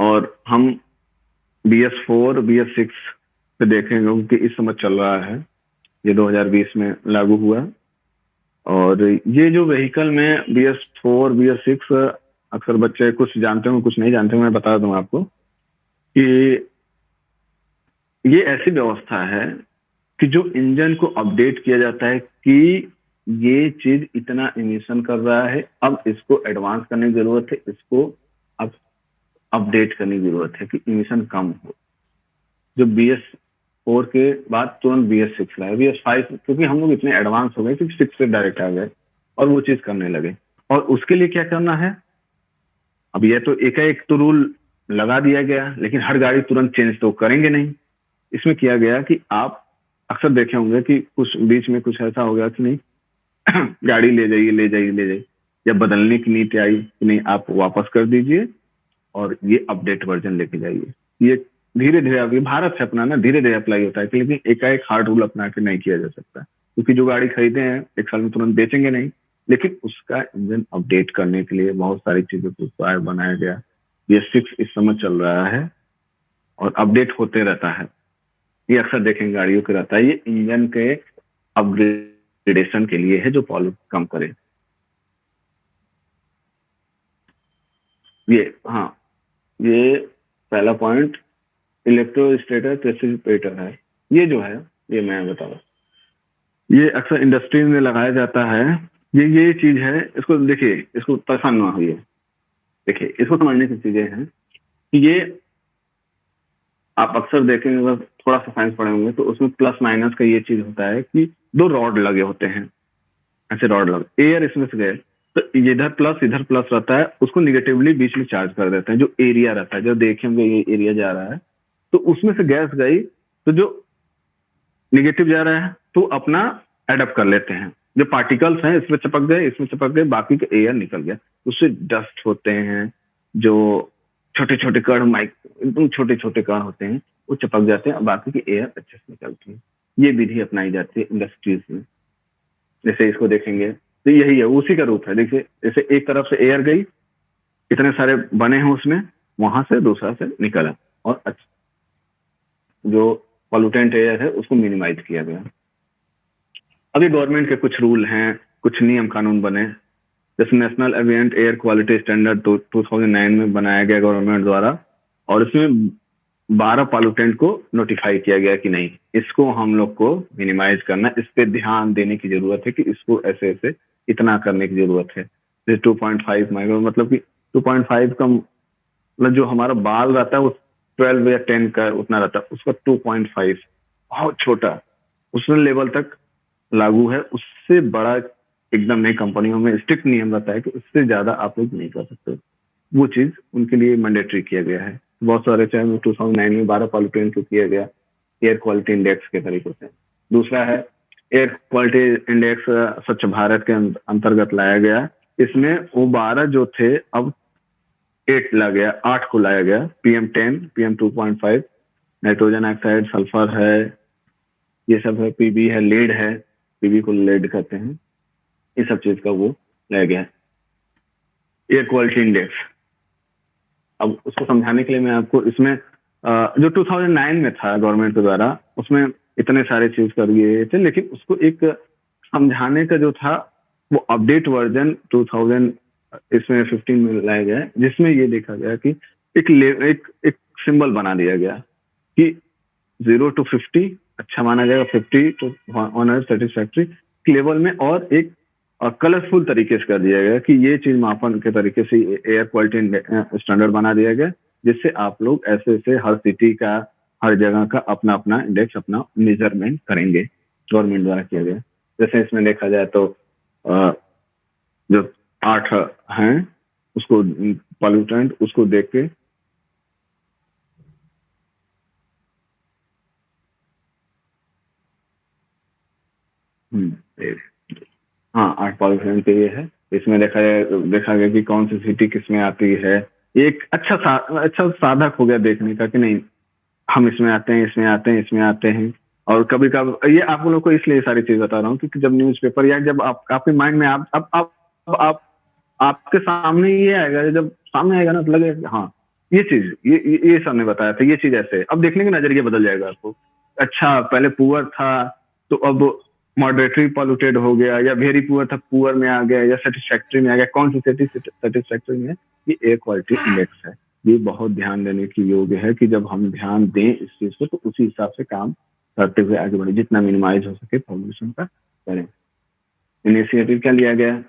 और हम B S four B S six पे देखेंगे क्योंकि इस समय चल रहा है। ये 2020 में लागू हुआ। और ये जो व्हीकल में B S four B S six अक्सर बच्चे कुछ जानते होंगे, कुछ नहीं जानते मैं बता दूँ आपको कि ये ऐसी व्यवस्था है कि जो इंजन को अपडेट किया जाता है कि ये चीज़ इतना इमिशन कर रहा है, अब इसको एडवांस करने की ज़रूरत है, इसको अब अपडेट करने की ज़रूरत है कि इमिशन कम हो। जो बी एस फोर के बाद तुरंत बी एस सिक्स लाए बी एस फाइव क्योंकि हम लोग इतने एडवांस हो गए कि सिक्स से डायरेक्ट आ गए और वो चीज़ करने लगे। और उसके लिए क्या करना है? अब यह तो एक एक तो रूल लगा दिया गया, लेकिन हर गाड़ी तुरंत चेंज तो करेंगे नहीं। इसमें किया गया कि आप अक्सर देखे होंगे कि कुछ बीच में कुछ ऐसा हो गया कि नहीं, गाड़ी ले जाइए ले जाइए ले जाइए। या बदलने की नीति आई कि नहीं, आप वापस कर दीजिए और ये अपडेट वर्जन लेके जाइए। ये धीरे धीरे अभी भारत है अपना ना धीरे धीरे अप्लाई होता है, लेकिन एकाएक हार्ड रूल अपना के नहीं किया जा सकता। क्योंकि जो गाड़ी खरीदे हैं, एक साल में तुरंत बेचेंगे नहीं। लेकिन उसका इंजन अपडेट करने के लिए बहुत सारी चीज़ों को बनाया गया। ये सिक्स इस समय चल रहा है और अपडेट होते रहता है। ये अक्सर देखेंगे गाड़ियों के रहता है। ये इंजन के अपग्रेडेशन के लिए है जो पॉल्यूट कम करे। ये हाँ ये पहला पॉइंट इलेक्ट्रोस्टेटर प्रेसिपिटेटर है। ये जो है, ये मैं बता रहा ये अक्सर इंडस्ट्री में लगाया जाता है। ये ये चीज़ है, इसको देखिए, इसको परेशान ना हुई देखिए, इसको समझने की चीज़ें हैं कि ये आप अक्सर देखेंगे, अगर थोड़ा सा साइंस पढ़े होंगे तो उसमें प्लस माइनस का ये चीज़ होता है कि दो रॉड लगे होते हैं। ऐसे रॉड लगे। एयर इसमें से गए तो इधर प्लस इधर प्लस रहता है, उसको निगेटिवली बीच में चार्ज कर देते हैं, जो एरिया रहता है। जो देखेंगे ये एरिया जा रहा है तो उसमें से गैस गई तो जो निगेटिव जा रहा है तो अपना एडप्ट कर लेते हैं। जो पार्टिकल्स हैं, इसमें चपक गए, इसमें चपक गए, बाकी का एयर निकल गया। उससे डस्ट होते हैं, जो छोटे छोटे कण माइक एकदम छोटे छोटे कण होते हैं, वो चपक जाते हैं बाकी की एयर अच्छे से निकलती है। ये विधि अपनाई जाती है इंडस्ट्रीज़ में। जैसे इसको देखेंगे तो यही है, उसी का रूप है। देखिए, जैसे एक तरफ़ से एयर गई, इतने सारे बने हैं उसमें, वहाँ से दूसरा से निकला, और अच्छा जो पॉल्यूटेंट एयर है, उसको मिनिमाइज किया गया। अभी गवर्नमेंट के कुछ रूल हैं, कुछ नियम कानून बने। जैसे national ambient air quality standard two thousand में बनाया गया गवर्नमेंट द्वारा, और इसमें बारह पॉल्यूटेंट को नोटिफाई किया गया कि नहीं। इसको हम लोग को मिनिमाइज करना, इस पर ध्यान देने की ज़रूरत है कि इसको ऐसे ऐसे इतना करने की ज़रूरत है। जैसे टू पॉइंट फाइव माइक्रो मतलब कि टू पॉइंट फाइव का मतलब जो हमारा बाल रहता है वो ट्वेल्व या टेन का उतना रहता है उसका टू पॉइंट फाइव बहुत छोटा। उस लेवल तक लागू है। उससे बड़ा एकदम नई कंपनियों में स्ट्रिक्ट नियम रहता है कि उससे ज़्यादा आप लोग नहीं कर सकते। वो चीज़ उनके लिए मैंडेटरी किया गया है। बहुत सारे चाहे टू थाउज़ेंड नाइन में बारह पॉलिटेन को किया गया एयर क्वालिटी इंडेक्स के तरीके से। दूसरा है एयर क्वालिटी इंडेक्स स्वच्छ भारत के अंतर्गत लाया गया। इसमें वो बारह जो थे, अब एट ला गया, आठ को लाया गया PM ten PM two point five nitrogen oxide sulphur है, ये सब है पीबी है लेड है पीवी को लेड कहते हैं, ये सब चीज़ का वो लाया गया है। एयर क्वालिटी इंडेक्स अब उसको समझाने के लिए मैं आपको इसमें जो 2009 में था गवर्नमेंट के द्वारा, उसमें इतने सारे चीज़ कर दिए थे, लेकिन उसको एक समझाने का जो था, वो अपडेट वर्जन 2000 इसमें 15 में लाया गया जिसमें ये देखा गया कि एक एक एक सिंबल बना दिया गया कि ज़ीरो टू फिफ्टी अच्छा माना जाएगा fifty to one satisfactory level में और एक कलरफुल तरीके से कर दिया गया कि ये चीज़ मापन के तरीके से एयर क्वालिटी स्टैंडर्ड बना दिया गया, जिससे आप लोग ऐसे ऐसे हर सिटी का, हर जगह का अपना अपना इंडेक्स अपना मेज़रमेंट करेंगे गवर्नमेंट द्वारा किया गया। जैसे इसमें देखा जाए तो जो आठ हैं उसको पॉल्यूटेंट उसको देख के। हम्म, हाँ आठ पॉल्यूशन के ये है। इसमें देखा देखा गया कि कौन सी सिटी किसमें आती है। एक अच्छा सा, अच्छा साधक हो गया देखने का कि नहीं हम इसमें आते हैं इसमें आते हैं इसमें आते हैं। और कभी कभी ये आप लोगों को इसलिए सारी चीज़ बता रहा हूँ क्योंकि जब न्यूज़पेपर या जब आप आपके माइंड में आप अब आप, आप, आप आपके सामने ये आएगा जब सामने आएगा ना तो लगेगा हाँ ये चीज़, ये ये सर ने बताया था, ये चीज़ ऐसे। अब देखने का नज़रिया बदल जाएगा आपको। अच्छा पहले पुअर था तो अब मॉडरेटरी पॉल्यूटेड हो गया, या वेरी पुअर था पुअर में आ गया, या सेटिस्फैक्ट्री में आ गया। कौन सी सेटिस्फैक्ट्री में? ये एयर क्वालिटी इंडेक्स है। ये बहुत ध्यान देने की योग्य है कि जब हम ध्यान दें इस चीज़ को तो उसी हिसाब से काम करते हुए आगे बढ़े, जितना मिनिमाइज हो सके पॉल्यूशन का करें। इनिशिएटिव क्या लिया गया?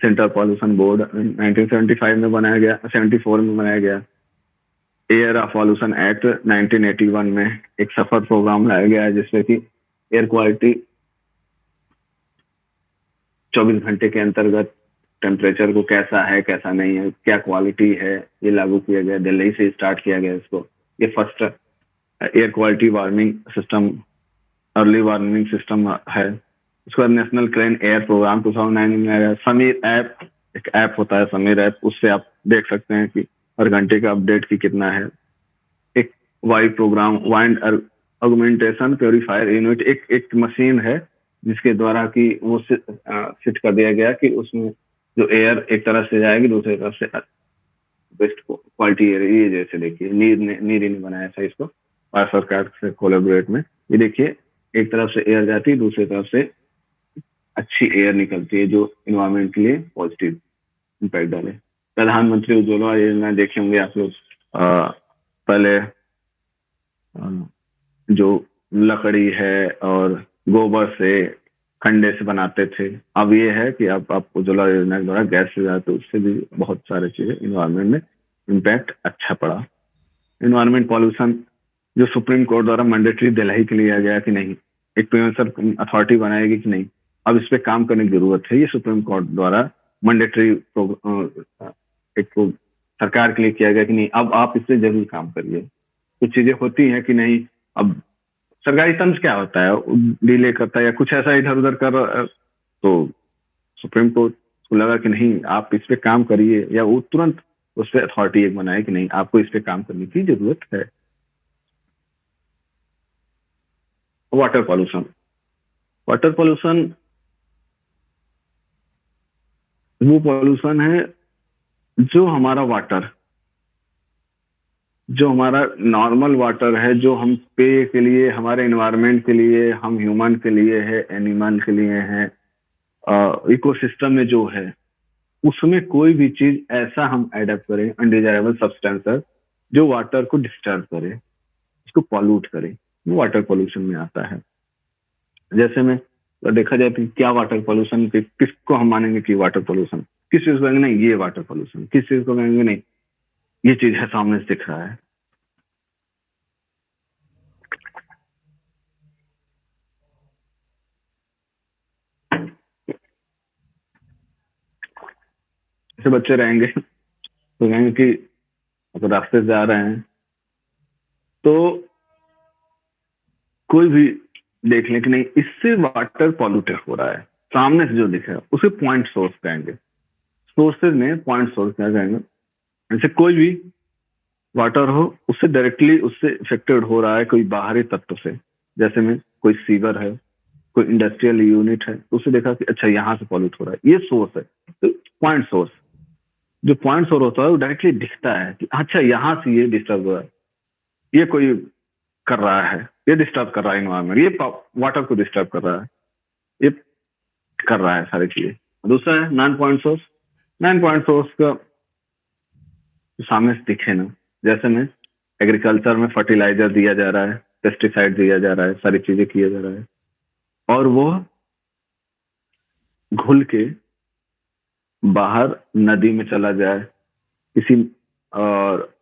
सेंट्रल पॉल्यूशन बोर्ड 1975 में बनाया गया 74 में बनाया गया। एयर पॉल्यूशन एक्ट 1981 में एक सफ़र प्रोग्राम लाया गया है, जिसमें कि एयर क्वालिटी 24 घंटे के अंतर्गत टेम्परेचर को कैसा है, कैसा नहीं है, क्या क्वालिटी है, ये लागू किया गया, दिल्ली से स्टार्ट किया गया इसको। ये first air quality warming system early warming system है। उसके बाद national clean air programme two thousand nine में समीर ऐप एक ऐप होता है समीर ऐप उससे आप देख सकते हैं कि हर घंटे का अपडेट की कितना है। एक Y programme wind augmentation purifier unit एक एक मशीन है, जिसके द्वारा कि वो फिट कर दिया गया कि उसमें जो एयर एक तरफ़ से जाएगी, दूसरी तरफ़ से बेस्ट क्वालिटी एयर ये जैसे देखिए, नीर ने नीर ने बनाया था इसको। भारत सरकार से कोलेबोरेट में। ये देखिए, एक तरफ़ से एयर जाती, दूसरी तरफ़ से अच्छी एयर निकलती है जो इन्वायरमेंट के लिए पॉजिटिव इम्पैक्ट डाले। प्रधानमंत्री उज्ज्वला योजना देखे होंगे आप लोग पहले जो लकड़ी है और गोबर से खंडे से बनाते थे। अब ये है कि अब आप उज्ज्वला योजना के द्वारा गैस से जाते, उससे भी बहुत सारे चीज़ें इन्वायरमेंट में इम्पैक्ट अच्छा पड़ा। इन्वायरमेंट पॉल्यूशन जो सुप्रीम कोर्ट द्वारा मैंडेटरी दिलाई के लिए गया कि नहीं? एक प्रिवेंशन अथॉरिटी बनाएगी कि नहीं? अब इस पर काम करने की ज़रूरत है। ये सुप्रीम कोर्ट द्वारा मैंडेटरी एक सरकार के लिए किया गया कि नहीं, अब आप इससे ज़रूर काम करिए। कुछ चीज़ें होती हैं कि नहीं, अब सरकारी तंत्र क्या होता है? डिले करता है या कुछ ऐसा इधर उधर कर तो सुप्रीम कोर्ट को लगा कि नहीं, आप इस पर काम करिए या वो तुरंत उस पर अथॉरिटी एक बनाए कि नहीं, आपको इस पर काम करने की ज़रूरत है। वाटर पॉल्यूशन वाटर पॉल्यूशन वो पॉल्यूशन है जो हमारा वाटर जो हमारा नॉर्मल वाटर है, जो हम पे के लिए, हमारे इन्वायरमेंट के लिए, हम ह्यूमन के लिए है एनिमल के लिए है इकोसिस्टम में जो है, उसमें कोई भी चीज़ ऐसा हम एडप्ट करें अनडिजायरेबल सब्सटेंस जो वाटर को डिस्टर्ब करे, उसको पॉल्यूट करे, वो वाटर पॉल्यूशन में आता है। जैसे में देखा जाए तो क्या वाटर पॉल्यूशन किसको हम मानेंगे कि वाटर पॉल्यूशन किस चीज़ को कहेंगे नहीं, ये वाटर पॉल्यूशन किस चीज़ को कहेंगे नहीं, ये चीज़ है सामने से दिख रहा है। ऐसे बच्चे रहेंगे तो कहेंगे कि अगर रास्ते से जा रहे हैं तो कोई भी देख लें कि नहीं, इससे वाटर पॉल्यूटेड हो रहा है। सामने से जो दिख है, उसे पॉइंट सोर्स कहेंगे। सोर्सेज में पॉइंट सोर्स क्या कहेंगे? जैसे कोई भी वाटर हो, उससे डायरेक्टली उससे इफेक्टेड हो रहा है कोई बाहरी तत्व से। जैसे में, कोई सीवर है, कोई इंडस्ट्रियल यूनिट है तो उसे देखा कि अच्छा यहाँ से पॉल्यूट हो रहा है। ये सोर्स है। तो पॉइंट सोर्स जो पॉइंट सोर्स होता है, वो डायरेक्टली दिखता है कि अच्छा यहाँ से ये डिस्टर्ब हो रहा है। ये कोई कर रहा है, ये डिस्टर्ब कर रहा है इन्वायरमेंट ये वाटर को डिस्टर्ब कर रहा है, ये कर रहा है सारी चीज़ें। दूसरा है non point source non point source का सामने से दिखे ना, जैसे में एग्रीकल्चर में फर्टिलाइज़र दिया जा रहा है पेस्टिसाइड दिया जा रहा है, सारी चीज़ें किया जा रहा है। और वो घुल के बाहर नदी में चला जाए, किसी, और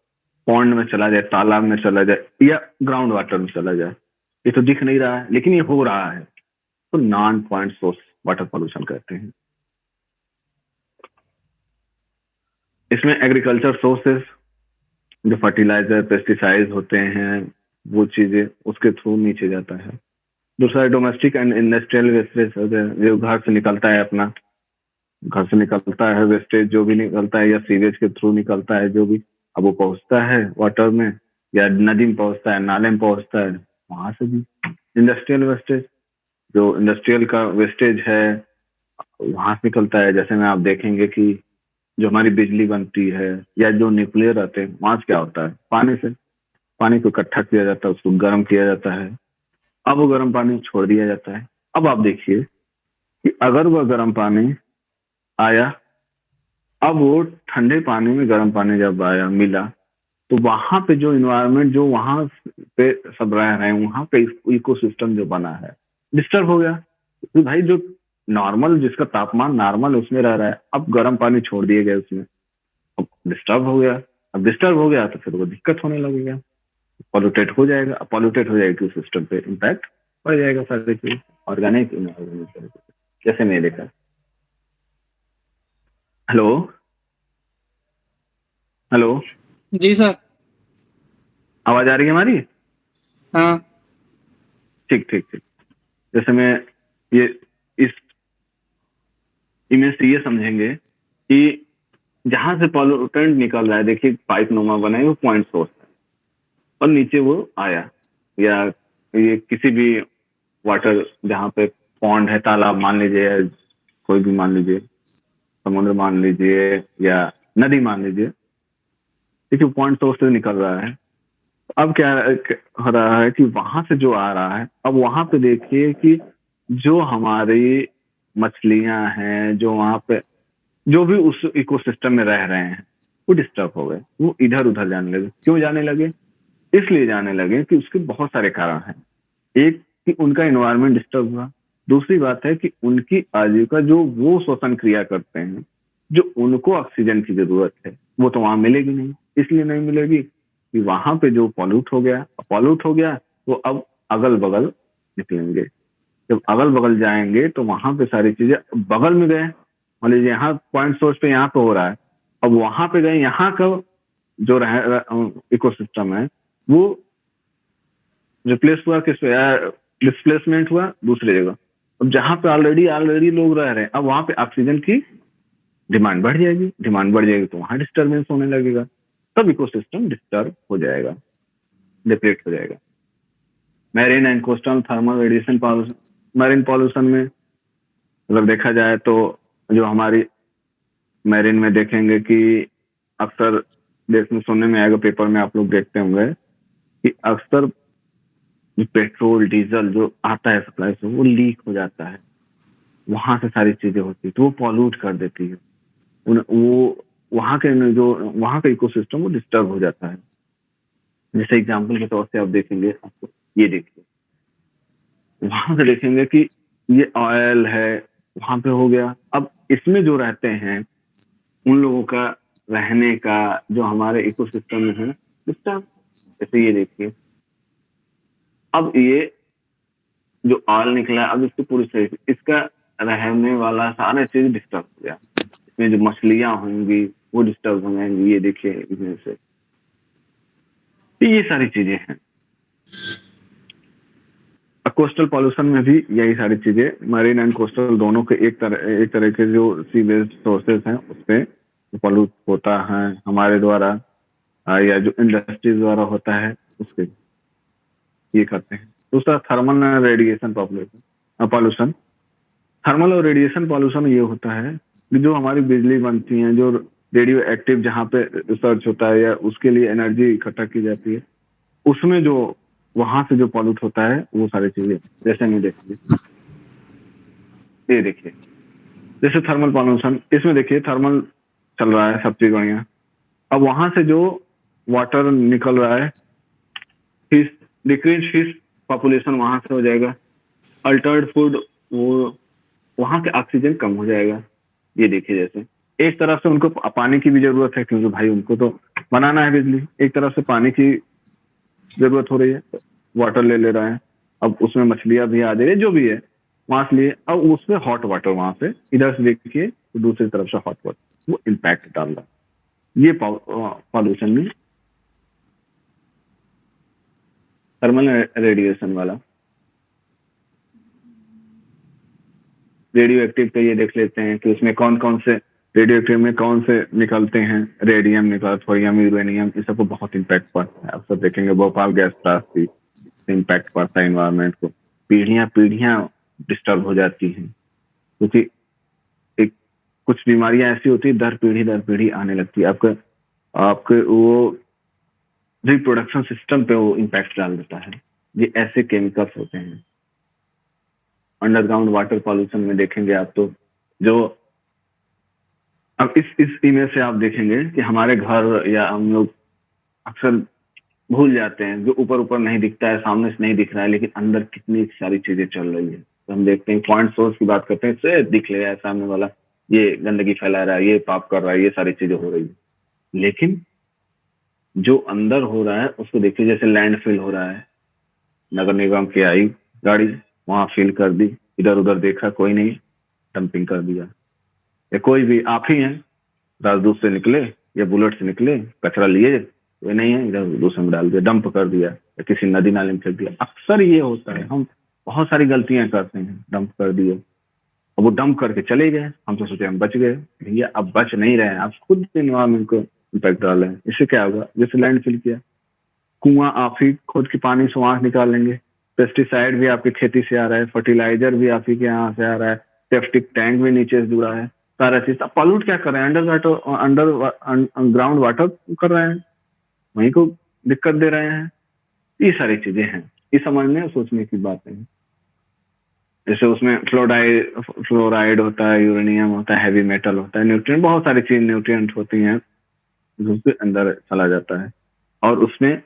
पॉन्ड में चला जाए, तालाब में चला जाए, या ग्राउंड वाटर में चला जाए, ये तो दिख नहीं रहा है, लेकिन ये हो रहा है। तो non point source water pollution कहते हैं। इसमें एग्रीकल्चर सोर्सेस जो फर्टिलाइज़र पेस्टिसाइड होते हैं, वो चीज़ें उसके थ्रू नीचे जाता है। दूसरा डोमेस्टिक एंड इंडस्ट्रियल वेस्टेज जो घर से निकलता है अपना। घर से निकलता है वेस्टेज जो भी निकलता है, या सीवेज के थ्रू निकलता है, जो भी। अब वो पहुँचता है वाटर में, या नदी में पहुँचता है, नाले में पहुँचता है, वहाँ से भी। इंडस्ट्रियल वेस्टेज जो इंडस्ट्रियल का वेस्टेज है, वहाँ से निकलता है। जैसे में आप देखेंगे कि जो हमारी बिजली बनती है, या जो न्यूक्लियर रहते हैं, वहाँ से क्या होता है? पानी से। पानी को इकट्ठा किया जाता है, उसको गर्म किया जाता है। अब वो गर्म पानी छोड़ दिया जाता है। अब आप देखिए कि अगर वह गर्म पानी आया अब वो ठंडे पानी में, गर्म पानी जब आया, मिला तो वहाँ पे जो इन्वायरमेंट जो वहाँ पे सब रह रहे हैं, वहाँ पे इको सिस्टम जो बना है डिस्टर्ब हो गया। तो भाई जो नॉर्मल जिसका तापमान नॉर्मल उसमें रह रहा है, अब गर्म पानी छोड़ दिए गए उसमें। अब डिस्टर्ब हो गया। अब डिस्टर्ब हो गया तो फिर वो दिक्कत होने लगेगा। पॉल्यूटेड हो जाएगा। अब पॉल्यूटेड हो जाएगी सिस्टम पे। इम्पैक्ट पड़ जाएगा सारे ऑर्गेनिक जैसे मैं देखा। हेलो? हेलो? जी सर। आवाज़ आ रही है हमारी? हाँ। ठीक ठीक ठीक। जैसे मैं ये इस इमेज से ये समझेंगे कि जहाँ से पॉल्यूटेंट निकल रहा है देखिए पाइप नुमा बना है वो पॉइंट सोर्स है। और नीचे वो आया। या ये किसी भी वाटर जहाँ पे पॉन्ड है तालाब मान लीजिए या कोई भी मान लीजिए। समुद्र मान लीजिए या नदी मान लीजिए, देखिए पॉइंट सोर्स से निकल रहा है। अब क्या हो रहा है कि वहाँ से जो आ रहा है, अब वहाँ पे देखिए कि जो हमारी मछलियाँ हैं, जो वहाँ पे, जो भी उस इकोसिस्टम में रह रहे हैं, वो डिस्टर्ब हो गए। वो इधर उधर जाने लगे। क्यों जाने लगे? इसलिए जाने लगे कि उसके बहुत सारे कारण हैं। एक कि उनका इन्वायरमेंट डिस्टर्ब हुआ। दूसरी बात है कि उनकी आजीविका जो वो श्वसन क्रिया करते हैं, जो उनको ऑक्सीजन की ज़रूरत है, वो तो वहाँ मिलेगी नहीं। इसलिए नहीं मिलेगी कि वहाँ पे जो पॉल्यूट हो गया पॉल्यूट हो गया, वो अब अगल बगल निकलेंगे। जब अगल बगल जाएँगे तो वहाँ पे सारी चीज़ें बगल में गए। मान लीजिए यहाँ पॉइंट सोर्स पे यहाँ पे हो रहा है। अब वहाँ पे गए, यहाँ का जो इकोसिस्टम है, वो रिप्लेस हुआ किस डिस्प्लेसमेंट हुआ दूसरी जगह। अब जहाँ पे ऑलरेडी ऑलरेडी लोग रह रहे हैं, अब वहाँ पे ऑक्सीजन की डिमांड बढ़ जाएगी। डिमांड बढ़ जाएगी तो वहाँ डिस्टर्बेंस होने लगेगा। तब इकोसिस्टम डिस्टर्ब हो जाएगा। डिप्लेट हो जाएगा। Marine and coastal thermal radiation marine pollution में अगर देखा जाए तो जो हमारी मैरिन में देखेंगे कि अक्सर देश में सुनने में आएगा पेपर में आप लोग देखते होंगे कि अक्सर पेट्रोल डीजल जो आता है सप्लाई से वो लीक हो जाता है। वहाँ से सारी चीज़ें होती है तो वो पॉल्यूट कर देती है। उन, वो वहाँ के जो वहाँ का इकोसिस्टम वो डिस्टर्ब हो जाता है। जैसे एग्ज़ाम्पल के तौर से आप देखेंगे आपको ये देखिए। वहाँ से देखेंगे कि ये ऑयल है वहाँ पे हो गया। अब इसमें जो रहते हैं उन लोगों का रहने का जो हमारे इकोसिस्टम में है डिस्टर्ब जैसे ये देखिए। अब ये जो ऑयल निकला अब इसकी पूरी सही इसका रहने वाला सारा चीज़ डिस्टर्ब हो गया। इसमें जो मछलियाँ होंगी, वो डिस्टर्ब हो जाएँगी ये देखिए, इसमें से। ये सारी चीज़ें हैं। कोस्टल पॉल्यूशन में भी यही सारी चीज़ें। मरीन एंड कोस्टल दोनों के एक तरह एक तरह के जो सी बेस्ड सोर्सेज हैं उसपे पॉल्यूट होता है। हमारे द्वारा, या जो इंडस्ट्रीज़ द्वारा होता है, उसके ये करते हैं। दूसरा thermal radiation population pollution thermal और रेडिएशन पॉल्यूशन ये होता है कि जो हमारी बिजली बनती है, जो रेडियो एक्टिव जहाँ पे रिसर्च होता है या उसके लिए एनर्जी इकट्ठा की जाती है, उसमें जो, वहाँ से जो पॉल्यूट होता है, वो सारी चीज़ें, जैसे नहीं देखिए। ये देखिए। जैसे थर्मल पॉल्यूशन इसमें देखिए थर्मल चल रहा है, सब चीज़ बढ़िया। अब वहाँ से जो वाटर निकल रहा है फ़िश डिक्रीज फ़िश पॉपुलेशन वहाँ से हो जाएगा। अल्टर्ड फ़ूड वो वहाँ के ऑक्सीजन कम हो जाएगा। ये देखिए जैसे। एक तरफ़ से उनको पानी की भी ज़रूरत है क्योंकि भाई उनको तो बनाना है बिजली। एक तरफ़ से पानी की ज़रूरत हो रही है। वाटर ले ले रहा है। अब उसमें मछलियाँ भी आ रही है जो भी है। वहाँ से लिए। अब उसमें हॉट वाटर वहाँ से। इधर से देखिए तो दूसरी तरफ़ से हॉट वाटर वो इम्पैक्ट डाल रहा है। ये पॉल्यूशन में थर्मल रेडिएशन वाला। रेडियो एक्टिव पे ये देख लेते हैं कि उसमें कौन कौन से रेडियो एक्टिव में कौन से निकलते हैं? रेडियम निकल थोरियम यूरेनियम इस सबको बहुत इम्पैक्ट पड़ता है। आप सब देखेंगे, भोपाल गैस त्रासदी इम्पैक्ट पड़ता है इन्वायरमेंट को। पीढ़ियाँ पीढ़ियाँ डिस्टर्ब हो जाती हैं। क्योंकि एक, कुछ बीमारियाँ ऐसी होती है, दर पीढ़ी दर पीढ़ी आने लगती है। आपके आपके वो रिप्रोडक्शन सिस्टम पे वो इम्पैक्ट डाल देता है। ये ऐसे केमिकल्स होते हैं। अंडरग्राउंड वाटर पॉल्यूशन में देखेंगे आप तो जो अब इस इस इमेज से आप देखेंगे कि हमारे घर या हम लोग अक्सर भूल जाते हैं, जो ऊपर ऊपर नहीं दिखता है, सामने से नहीं दिख रहा है, लेकिन अंदर कितनी सारी चीज़ें चल रही है। तो हम देखते हैं पॉइंट सोर्स की बात करते हैं, से दिख ले रहा है, सामने वाला, ये गंदगी फैला रहा है, ये पाप कर रहा है, ये सारी चीज़ें हो रही है। लेकिन जो अंदर हो रहा है, उसको देखिए, जैसे लैंड फिल हो रहा है। नगर निगम की आई गाड़ी, वहाँ फिल कर दी। इधर उधर देखा, कोई नहीं। डंपिंग कर दिया। या कोई भी, आप ही हैं। राजदूत से निकले या बुलेट से निकले, कचरा लिए वे नहीं है। इधर दूसरे में डाल दिया डंप कर दिया। या किसी नदी नाले में फेंक दिया। अक्सर ये होता है। हम बहुत सारी गलतियाँ करते हैं। डंप कर दिए। अब वो डंप करके चले गए। हम तो सोचे हम बच गए। भैया, अब बच नहीं रहे हैं। आप खुद इन्वायरमेंट को इम्पैक्ट डाल हैं। इससे क्या होगा? जैसे लैंड फिल किया। कुआँ आप ही खुद के पानी से वहाँ से निकालेंगे पेस्टिसाइड भी आपकी खेती से आ रहा है फर्टिलाइज़र भी आप ही के यहाँ से आ रहा है सेफ्टिक टैंक भी नीचे से जुड़ा है, सारा चीज़। अब पॉल्यूट क्या कर रहे हैं? Underwater underground water कर रहे हैं। वहीं को दिक्कत दे रहे हैं। ये सारी चीज़ें हैं। ये समझने और सोचने की बात है जैसे उसमें फ्लोराइड फ्लोराइड होता है यूरेनियम होता है हैवी मेटल होता है न्यूट्रिएंट बहुत सारी चीज़ न्यूट्रिएंट होती हैं। जो उसके अंदर चला जाता है। और उसमें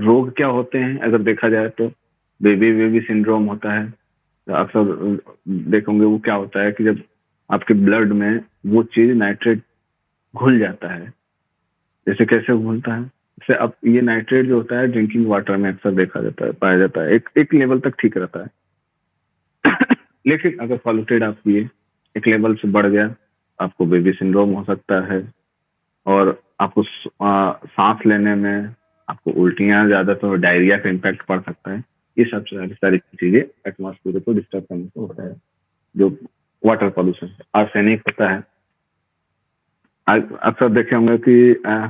रोग क्या होते हैं, अगर देखा जाए तो? बेबी बेबी सिंड्रोम होता है। तो अक्सर देखोगे वो क्या होता है कि जब आपके ब्लड में वो चीज़ नाइट्रेट घुल जाता है, जैसे कैसे घुलता है? जैसे अब ये नाइट्रेट जो होता है, ड्रिंकिंग वाटर में अक्सर देखा जाता है, पाया जाता है। एक एक लेवल तक ठीक रहता है। लेकिन अगर पॉल्यूटेड आप पिए एक लेवल से बढ़ गया आपको बेबी सिंड्रोम हो सकता है और आपको सांस लेने में आपको उल्टियाँ ज़्यादातर डायरिया का इम्पैक्ट पड़ सकता है। ये सब सारी सारी चीज़ें एटमोसफियर को डिस्टर्ब करने से होता है जो वाटर पॉल्यूशन आर्सेनिक होता है। अक्सर देखे होंगे कि आ,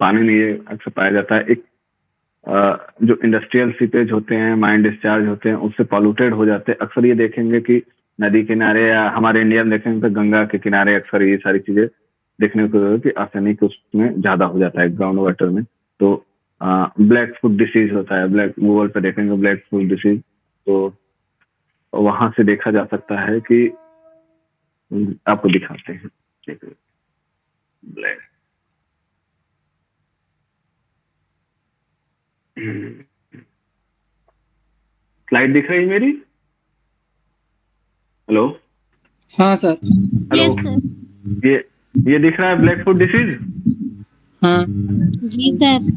पानी ये अक्सर पाया जाता है। एक आ, जो इंडस्ट्रियल सीपेज होते हैं माइंड डिस्चार्ज होते हैं उससे पॉल्यूटेड हो जाते हैं। अक्सर ये देखेंगे कि नदी किनारे या हमारे इंडिया में देखेंगे तो गंगा के किनारे अक्सर ये सारी चीज़ें देखने को कि आर्सेनिक उसमें ज़्यादा हो जाता है ग्राउंड वाटर में। तो ब्लैक फुट डिसीज होता है ब्लैक गूगल पे देखेंगे ब्लैक फुट डिसीज तो वहाँ से देखा जा सकता है कि आपको दिखाते हैं। ब्लैक स्लाइड दिख रही है मेरी? हेलो हाँ सर हेलो ये ये दिख रहा है ब्लैक फुट डिसीज हाँ. जी सर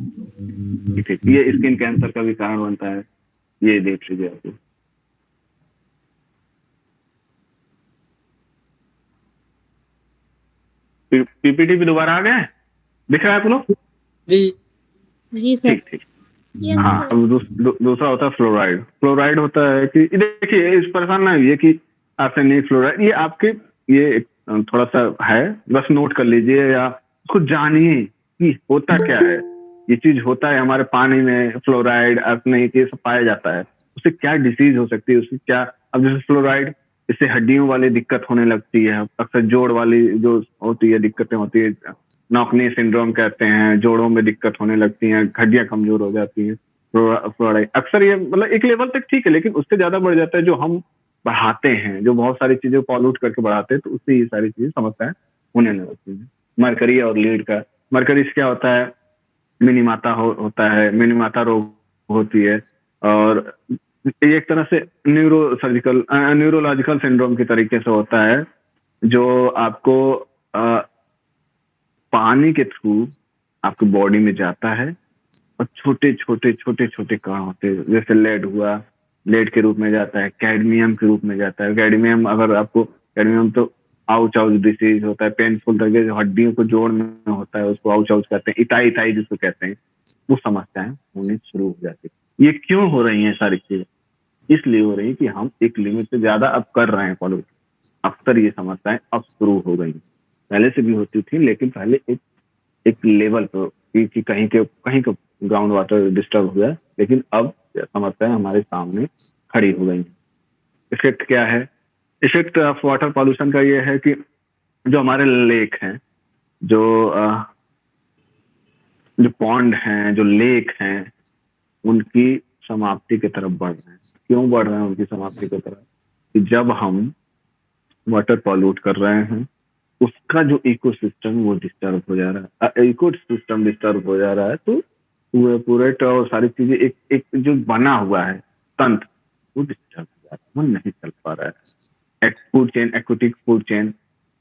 ठीक ये स्किन कैंसर का भी कारण बनता है। ये देख लीजिए आपको पीपीटी भी दोबारा आ गए दिख रहा है आप लोग? जी। जी सर ठीक ठीक। हाँ अब दूस, दूसरा होता है फ्लोराइड फ्लोराइड होता है कि देखिए इस परेशान ना हुई कि आर्सेनिक फ्लोराइड ये आपके, ये थोड़ा सा है, बस नोट कर लीजिए या उसको जानिए कि होता क्या है। ये चीज़ होता है, हमारे पानी में फ्लोराइड आर्सेनिक ये सब पाया जाता है। उससे क्या डिसीज हो सकती है, उससे क्या, अब जैसे फ्लोराइड इससे हड्डियों वाली दिक्कत होने लगती है, अक्सर जोड़ वाली जो होती है, दिक्कतें होती है, नौकनी सिंड्रोम कहते हैं, जोड़ों में दिक्कत होने लगती है, हड्डियाँ कमज़ोर हो जाती हैं फ्लोराइड अक्सर ये मतलब एक लेवल तक ठीक है, लेकिन उससे ज़्यादा बढ़ जाता है जो हम बढ़ाते हैं जो बहुत सारी चीज़ें पॉल्यूट करके बढ़ाते हैं तो उससे ये सारी चीज़ें समस्याएँ होने लगती है। मरकरी और लीड का मरकरी से क्या होता है? मिनी माता हो, होता है मिनी माता रोग होती है और एक तरह से न्यूरो सर्जिकल न्यूरोलॉजिकल सिंड्रोम के तरीके से होता है जो आपको आ, पानी के थ्रू आपकी बॉडी में जाता है और छोटे छोटे छोटे छोटे कण होते हैं जैसे लेड हुआ लेड के रूप में जाता है कैडमियम के रूप में जाता है। कैडमियम अगर आपको कैडमियम तो आउच आउच डिसीज होता है पेनफुल तरीके से हड्डियों को जोड़ में होता है, उसको आउच आउच कहते हैं, इताई इताई जिसको कहते हैं, वो समस्याएँ होनी शुरू हो जाती है। ये क्यों हो रही है सारी चीज़ें? इसलिए हो रही है कि हम एक लिमिट से ज़्यादा अब कर रहे हैं फॉलो अक्सर ये समस्याएँ अब शुरू हो गई पहले से भी होती थी, लेकिन पहले एक एक लेवल पर कि कहीं के, कहीं का ग्राउंड वाटर डिस्टर्ब हुआ लेकिन अब समस्याएँ हमारे सामने खड़ी हो गई। इफ़ेक्ट क्या है? इफ़ेक्ट ऑफ़ वाटर पॉल्यूशन का ये है कि जो हमारे लेक हैं, जो जो पॉन्ड हैं, जो लेक हैं, उनकी समाप्ति की तरफ़ बढ़ रहे हैं। क्यों बढ़ रहे हैं उनकी समाप्ति की तरफ़? कि जब हम वाटर पॉल्यूट कर रहे हैं, उसका जो इकोसिस्टम वो डिस्टर्ब हो जा रहा है। इको सिस्टम डिस्टर्ब हो जा रहा है तो पूरे पूरे तो सारी चीज़ें एक एक जो बना हुआ है, तंत्र, वो डिस्टर्ब हो जा रहा है। वो नहीं चल पा रहा है। Food chain aquatic food chain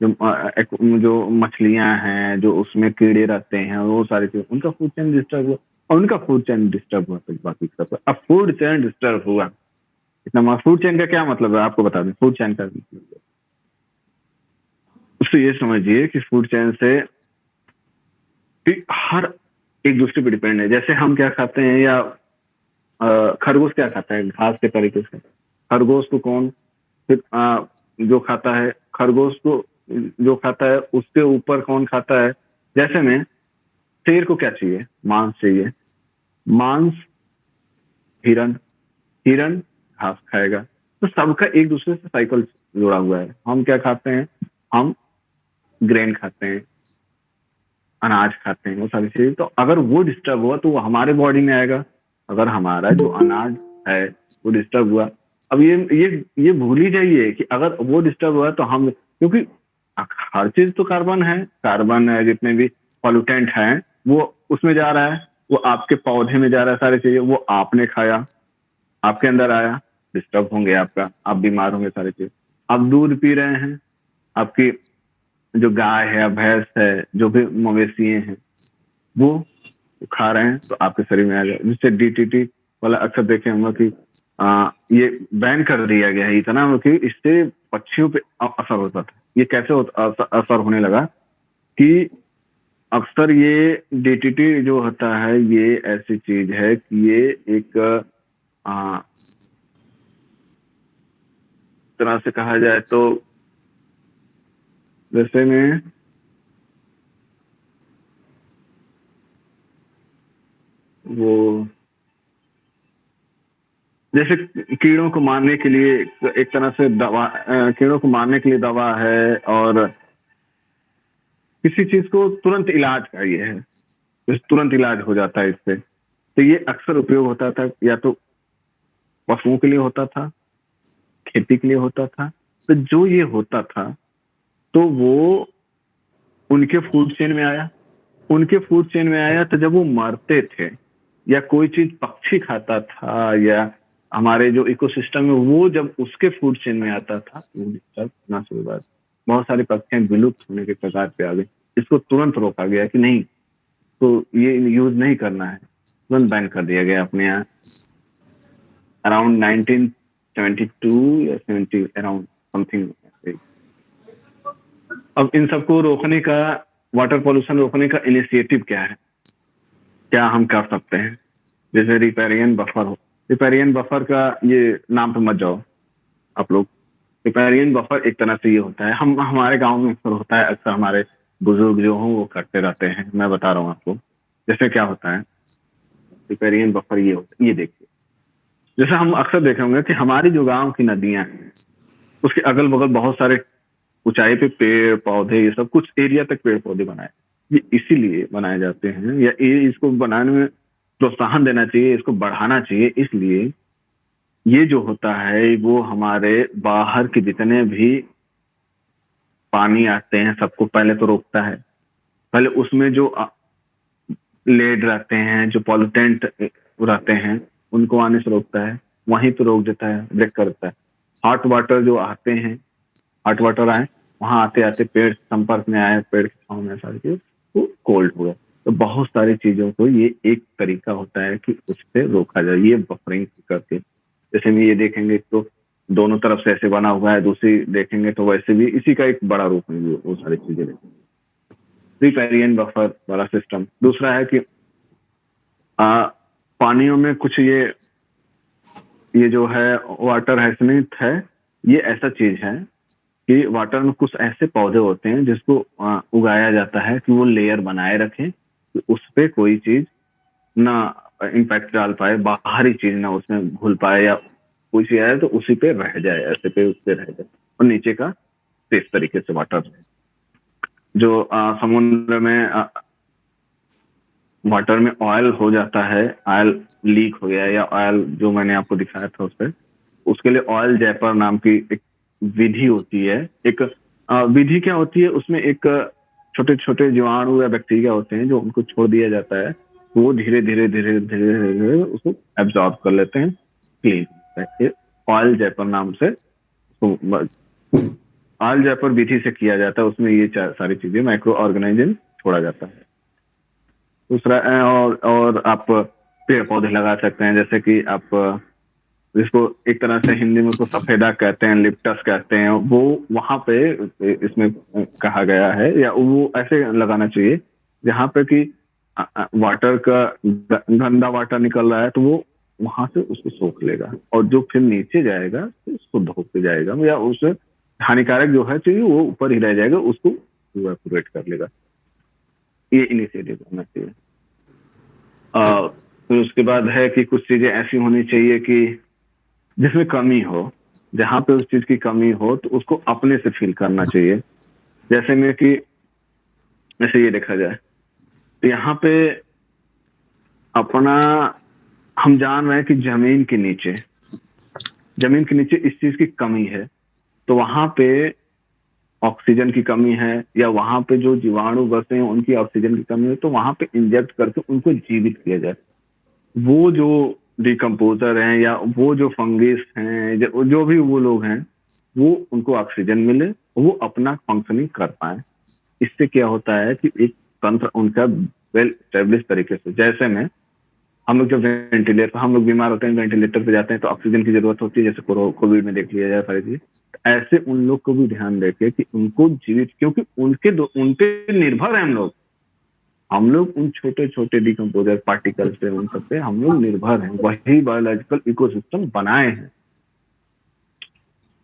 जो जो मछलियाँ हैं, जो उसमें कीड़े रहते हैं, वो सारी चीज़ें, उनका फ़ूड चेन डिस्टर्ब हुआ। और उनका फ़ूड चेन डिस्टर्ब हुआ तो बाकी सब अब फ़ूड चेन डिस्टर्ब हुआ। इतना फ़ूड चेन का क्या मतलब है? आपको बता दें फ़ूड चेन का मतलब उससे ये समझिए कि फ़ूड चेन से हर एक दूसरे पे डिपेंड है। जैसे हम क्या खाते हैं या खरगोश क्या खाता है घास के तरीके से? खरगोश को कौन फिर आ, जो खाता है खरगोश को जो खाता है उसके ऊपर कौन खाता है? जैसे में शेर को क्या चाहिए? मांस चाहिए। मांस हिरण। हिरण घास खाएगा। तो सबका एक दूसरे से साइकिल जुड़ा हुआ है। हम क्या खाते हैं? हम ग्रेन खाते हैं। अनाज खाते हैं वो सारी चीज़ें। तो अगर वो डिस्टर्ब हुआ तो वो हमारे बॉडी में आएगा। अगर हमारा जो अनाज है, वो डिस्टर्ब हुआ। अब ये ये ये भूल ही जाइए कि अगर वो डिस्टर्ब हुआ तो हम, क्योंकि हर चीज़ तो कार्बन है। कार्बन है, जितने भी पॉल्यूटेंट हैं, वो उसमें जा रहा है। वो आपके पौधे में जा रहा है सारी चीज़ें। वो आपने खाया, आपके अंदर आया डिस्टर्ब होंगे आपका। आप बीमार होंगे सारी चीज़। आप दूध पी रहे हैं, आपकी जो गाय है भैंस है जो भी मवेशी हैं वो खा रहे हैं तो आपके शरीर में आ जाए। जिससे डीटीटी वाला अक्सर देखे होंगे कि आ, ये बैन कर दिया गया है इतना कि इससे पक्षियों पे असर होता था। ये कैसे होता, असर होने लगा कि अक्सर ये डीटीटी जो होता है ये ऐसी चीज़ है कि ये एक आ, तरह से कहा जाए तो जैसे में वो जैसे कीड़ों को मारने के लिए एक तरह से दवा कीड़ों को मारने के लिए दवा है और किसी चीज़ को तुरंत इलाज का ये है। तो तुरंत इलाज हो जाता है इससे। तो ये अक्सर उपयोग होता था, या तो पशुओं के लिए होता था, खेती के लिए होता था। तो जो ये होता था तो वो उनके फ़ूड चेन में आया। उनके फ़ूड चेन में आया तो जब वो मरते थे या कोई चीज़ पक्षी खाता था या हमारे जो इकोसिस्टम है वो जब उसके फ़ूड चेन में आता था बात बहुत सारी पक्षियाँ विलुप्त होने के प्रकार पे आ गई इसको तुरंत रोका गया कि नहीं तो ये यूज़ नहीं करना है। तुरंत बैन कर दिया गया अपने यहाँ। अराउंड 1972 या 70 अराउंड समथिंग अब इन सबको रोकने का वाटर पॉल्यूशन रोकने का इनिशिएटिव क्या है? क्या हम कर सकते हैं? जैसे रिपेरियन बफर हो। रिपेरियन बफर का ये नाम पे मत जाओ, आप लोग। रिपेरियन बफर एक तरह से ये होता है। हम, हमारे गाँव में अक्सर होता है, अक्सर हमारे बुज़ुर्ग जो हों, वो करते रहते हैं। मैं बता रहा हूँ आपको जैसे क्या होता है? रिपेरियन बफर ये होता है। ये देखिए। जैसे हम अक्सर देखे होंगे कि हमारी जो गाँव की नदियाँ हैं, उसके अगल बगल बहुत सारे ऊंचाई पे पेड़, पौधे, ये सब कुछ एरिया तक पेड़ पौधे बनाए। ये इसीलिए बनाए जाते हैं। या ये इसको बनाने में प्रोत्साहन देना चाहिए, इसको बढ़ाना चाहिए। इसलिए ये जो होता है, वो हमारे बाहर के जितने भी पानी आते हैं, सबको पहले तो रोकता है। पहले उसमें जो लेड रहते हैं, जो पॉल्यूटेंट रहते हैं, उनको आने से रोकता है। वहीं तो रोक देता है, ब्रेक करता है। हॉट वाटर जो आते हैं हॉट वाटर आए वहाँ आते आते पेड़ संपर्क में आए पेड़ के छाव में सारी चीज़ वो कोल्ड हुआ तो बहुत सारी चीज़ों को ये एक तरीका होता है कि उससे रोका जाए ये बफरिंग करके। जैसे में ये देखेंगे तो दोनों तरफ़ से ऐसे बना हुआ है दूसरी देखेंगे तो वैसे भी इसी का एक बड़ा रूप है वो सारी चीज़ें देखेंगे रिपेरियन बफर वाला सिस्टम दूसरा है कि आ, पानियों में कुछ ये ये जो है वाटर हैसनिथ है ये ऐसा चीज़ है कि वाटर में कुछ ऐसे पौधे होते हैं जिसको उगाया जाता है कि वो लेयर बनाए रखें कि उस पर कोई चीज़ ना इम्पैक्ट डाल पाए बाहरी चीज़ ना उसमें घुल पाए या कोई चीज़ आए तो उसी पे रह जाए ऐसे पे उस पे रह जाए। और नीचे का इस तरीके से वाटर रहे। जो समुद्र में आ, वाटर में ऑयल हो जाता है ऑयल लीक हो गया या ऑयल जो मैंने आपको दिखाया था उस पर उसके लिए ऑयल जैपर नाम की एक विधि होती है। एक विधि क्या होती है? उसमें एक छोटे छोटे जीवाणु या बैक्टीरिया होते हैं जो उनको छोड़ दिया जाता है। वो धीरे धीरे धीरे धीरे धीरे उसको एब्जॉर्ब कर लेते हैं। क्लीन ऑयल जैपर नाम से ऑयल जैपर विधि से किया जाता है। उसमें ये सारी चीज़ें माइक्रो ऑर्गेनाइजन छोड़ा जाता है। दूसरा और और आप पेड़ पौधे लगा सकते हैं। जैसे कि आप जिसको एक तरह से हिंदी में उसको सफेदा कहते हैं, लिप्टस कहते हैं, वो वहाँ पे इसमें कहा गया है, या वो ऐसे लगाना चाहिए, जहाँ पे कि वाटर का गंदा वाटर निकल रहा है तो वो वहाँ से उसको सोख लेगा, और जो फिर नीचे जाएगा, उसको शुद्ध होते जाएगा, या उस हानिकारक जो है चाहिए वो ऊपर ही रह जाएगा, उसको इवेपोरेट कर लेगा। ये इनिशिएटिव होना चाहिए। फिर उसके बाद है कि कुछ चीज़ें ऐसी होनी चाहिए कि जिसमें कमी हो, जहाँ पे उस चीज़ की कमी हो तो उसको अपने से फील करना चाहिए। जैसे में कि, जैसे ये देखा जाए तो यहाँ पे अपना, हम जान रहे हैं कि ज़मीन के नीचे, ज़मीन के नीचे इस चीज़ की कमी है तो वहाँ पे ऑक्सीजन की कमी है, या वहाँ पे जो जीवाणु बसे हैं, उनकी ऑक्सीजन की कमी है तो वहाँ पे इंजेक्ट करके उनको जीवित किया जाए। वो जो डिकम्पोजर हैं या वो जो फंगिस हैं जो, भी वो लोग हैं वो उनको ऑक्सीजन मिले वो अपना फंक्शनिंग कर पाए। इससे क्या होता है कि एक तंत्र उनका वेल स्टेब्लिश तरीके से जैसे में हम लोग जब वेंटिलेटर हम लोग बीमार होते हैं वेंटिलेटर पे जाते हैं तो ऑक्सीजन की ज़रूरत होती है जैसे कोविड में देख लिया जाए सारी चीज़। ऐसे उन लोग को भी ध्यान रखे कि उनको जीवित क्योंकि उनके उन पे निर्भर है हम लोग। हम लोग उन छोटे छोटे डिकम्पोजर पार्टिकल पे, उन सब पे हम लोग निर्भर हैं। वही बायोलॉजिकल इकोसिस्टम बनाए हैं।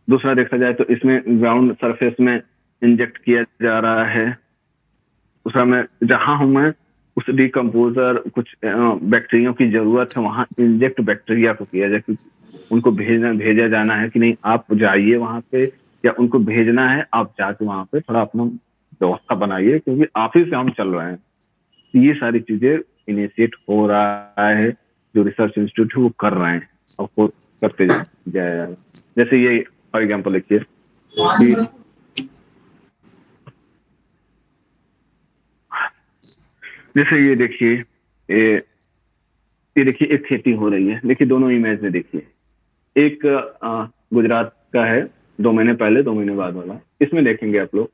दूसरा देखा जाए तो इसमें ग्राउंड सरफेस में इंजेक्ट किया जा रहा है। दूसरा में जहाँ हूँ मैं, उस डिकम्पोजर कुछ बैक्टीरिया की ज़रूरत है, वहाँ इंजेक्ट बैक्टीरिया को किया जाए, क्योंकि उनको भेजना, भेजा जाना है कि नहीं, आप जाइए वहाँ पे, या उनको भेजना है, आप जाके वहाँ पे थोड़ा अपना व्यवस्था बनाइए, क्योंकि आप ही से हम चल रहे हैं। ये सारी चीज़ें इनिशिएट हो रहा है, जो रिसर्च इंस्टीट्यूट है वो कर रहे हैं और वो करते जाए जैसे ये फॉर एग्ज़ाम्पल लिखिए जैसे ये देखिए, ये ये देखिए, एक खेती हो रही है, देखिए दोनों इमेज में देखिए। एक गुजरात का है, दो महीने पहले, दो महीने बाद वाला। इसमें देखेंगे आप लोग।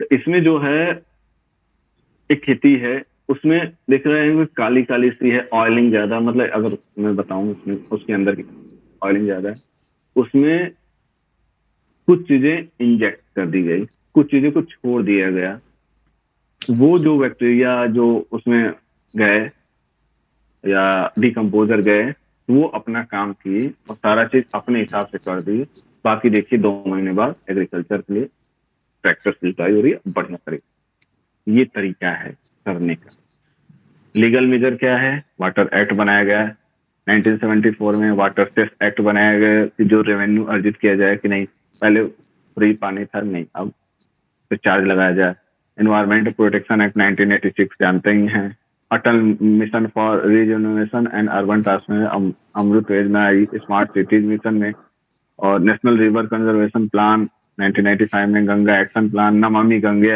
तो इसमें जो है, एक खेती है उसमें देख रहे हैं काली काली सी है ऑयलिंग ज़्यादा मतलब अगर मैं बताऊँ उसमें, उसके अंदर की ऑयलिंग ज़्यादा है, उसमें कुछ चीज़ें इंजेक्ट कर दी गई, कुछ चीज़ें को छोड़ दिया गया। वो जो बैक्टीरिया जो उसमें गए या डिकम्पोजर गए, वो अपना काम किए और सारा चीज़ अपने हिसाब से कर दी। बाकी देखिए, दो महीने बाद एग्रीकल्चर के लिए ट्रैक्टर सिंचाई हो रही है, बढ़िया तरीका ये तरीका है। करने का। लीगल मेजर क्या है? वाटर एक्ट बनाया गया है। 1974 में वाटर सेस एक्ट बनाया गया कि जो रेवेन्यू अर्जित किया जाए कि नहीं। पहले फ्री पानी था नहीं, अब तो चार्ज लगाया जाए। एनवायरमेंट प्रोटेक्शन एक्ट 1986 जानते ही हैं। Atal mission for regeneration and urban transformation Amrut योजना आई। स्मार्ट सिटीज़ मिशन में और नेशनल रिवर कंजर्वेशन प्लान 1995 में गंगा एक्शन प्लान नमामि गंगे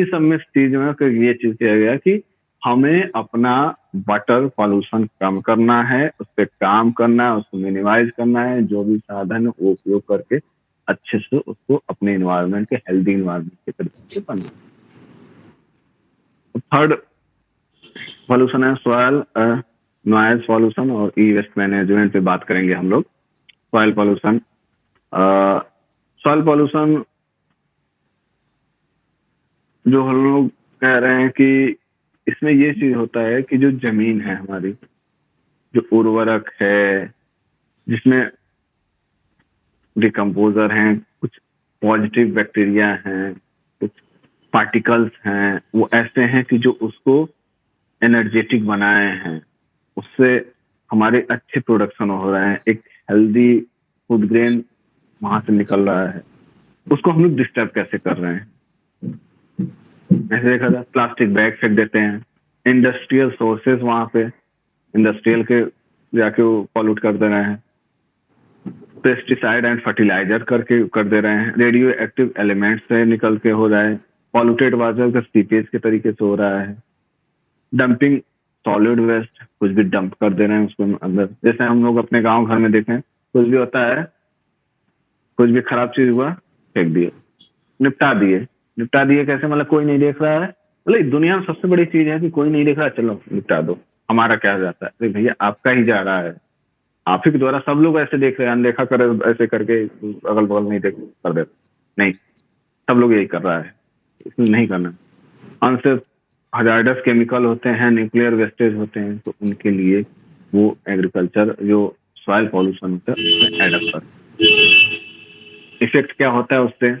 इस सब में चीज़ में ये चीज़ किया गया कि हमें अपना वाटर पॉल्यूशन कम करना है, उस पर काम करना है, उसको मिनिमाइज करना है, जो भी साधन है, वो उपयोग करके अच्छे से उसको अपने इन्वायरमेंट के हेल्दी इन्वायरमेंट के तरीके से बनना थर्ड पॉल्यूशन है सॉयल नॉइज़ पॉल्यूशन और ई वेस्ट मैनेजमेंट पे बात करेंगे हम लोग। सॉयल पॉल्यूशन सॉयल पॉल्यूशन जो हम लोग कह रहे हैं कि इसमें ये चीज़ होता है कि जो ज़मीन है हमारी, जो उर्वरक है, जिसमें डिकम्पोजर हैं, कुछ पॉजिटिव बैक्टीरिया हैं, कुछ पार्टिकल्स हैं, वो ऐसे हैं कि जो उसको एनर्जेटिक बनाए हैं। उससे हमारे अच्छे प्रोडक्शन हो रहे हैं। एक हेल्दी फ़ूड ग्रेन वहाँ से निकल रहा है। उसको हम लोग डिस्टर्ब कैसे कर रहे हैं? ऐसे देखा जाए प्लास्टिक बैग फेंक देते हैं। इंडस्ट्रियल सोर्सेज वहाँ पे इंडस्ट्रियल के जाके वो पॉल्यूट कर दे रहे हैं। पेस्टिसाइड एंड फर्टिलाइज़र करके कर दे रहे हैं। रेडियो एक्टिव एलिमेंट्स से निकल के हो रहा है। पॉल्यूटेड वाटर का सीपेज के तरीके से हो रहा है। डंपिंग सॉलिड वेस्ट कुछ भी डंप कर दे रहे हैं उसको अंदर। जैसे हम लोग अपने गाँव घर में देखें, कुछ भी होता है कुछ भी खराब चीज़ हुआ, फेंक दिए। निपटा दिए। निपटा दिए कैसे? मतलब कोई नहीं देख रहा है। मतलब दुनिया में सबसे बड़ी चीज़ है कि कोई नहीं देख रहा, चलो निपटा दो। हमारा क्या जाता है? अरे भैया, आपका ही जा रहा है। आप ही के द्वारा सब लोग ऐसे देख रहे हैं, अनदेखा कर, ऐसे करके अगल बगल नहीं देख कर देते नहीं, सब लोग यही कर रहा है। इसमें नहीं करना। अनसेफ हजार्डस केमिकल होते हैं न्यूक्लियर वेस्टेज होते हैं तो उनके लिए वो एग्रीकल्चर जो सॉइल पॉल्यूशन होता है, उसमें एडअप कर इफ़ेक्ट क्या होता है उससे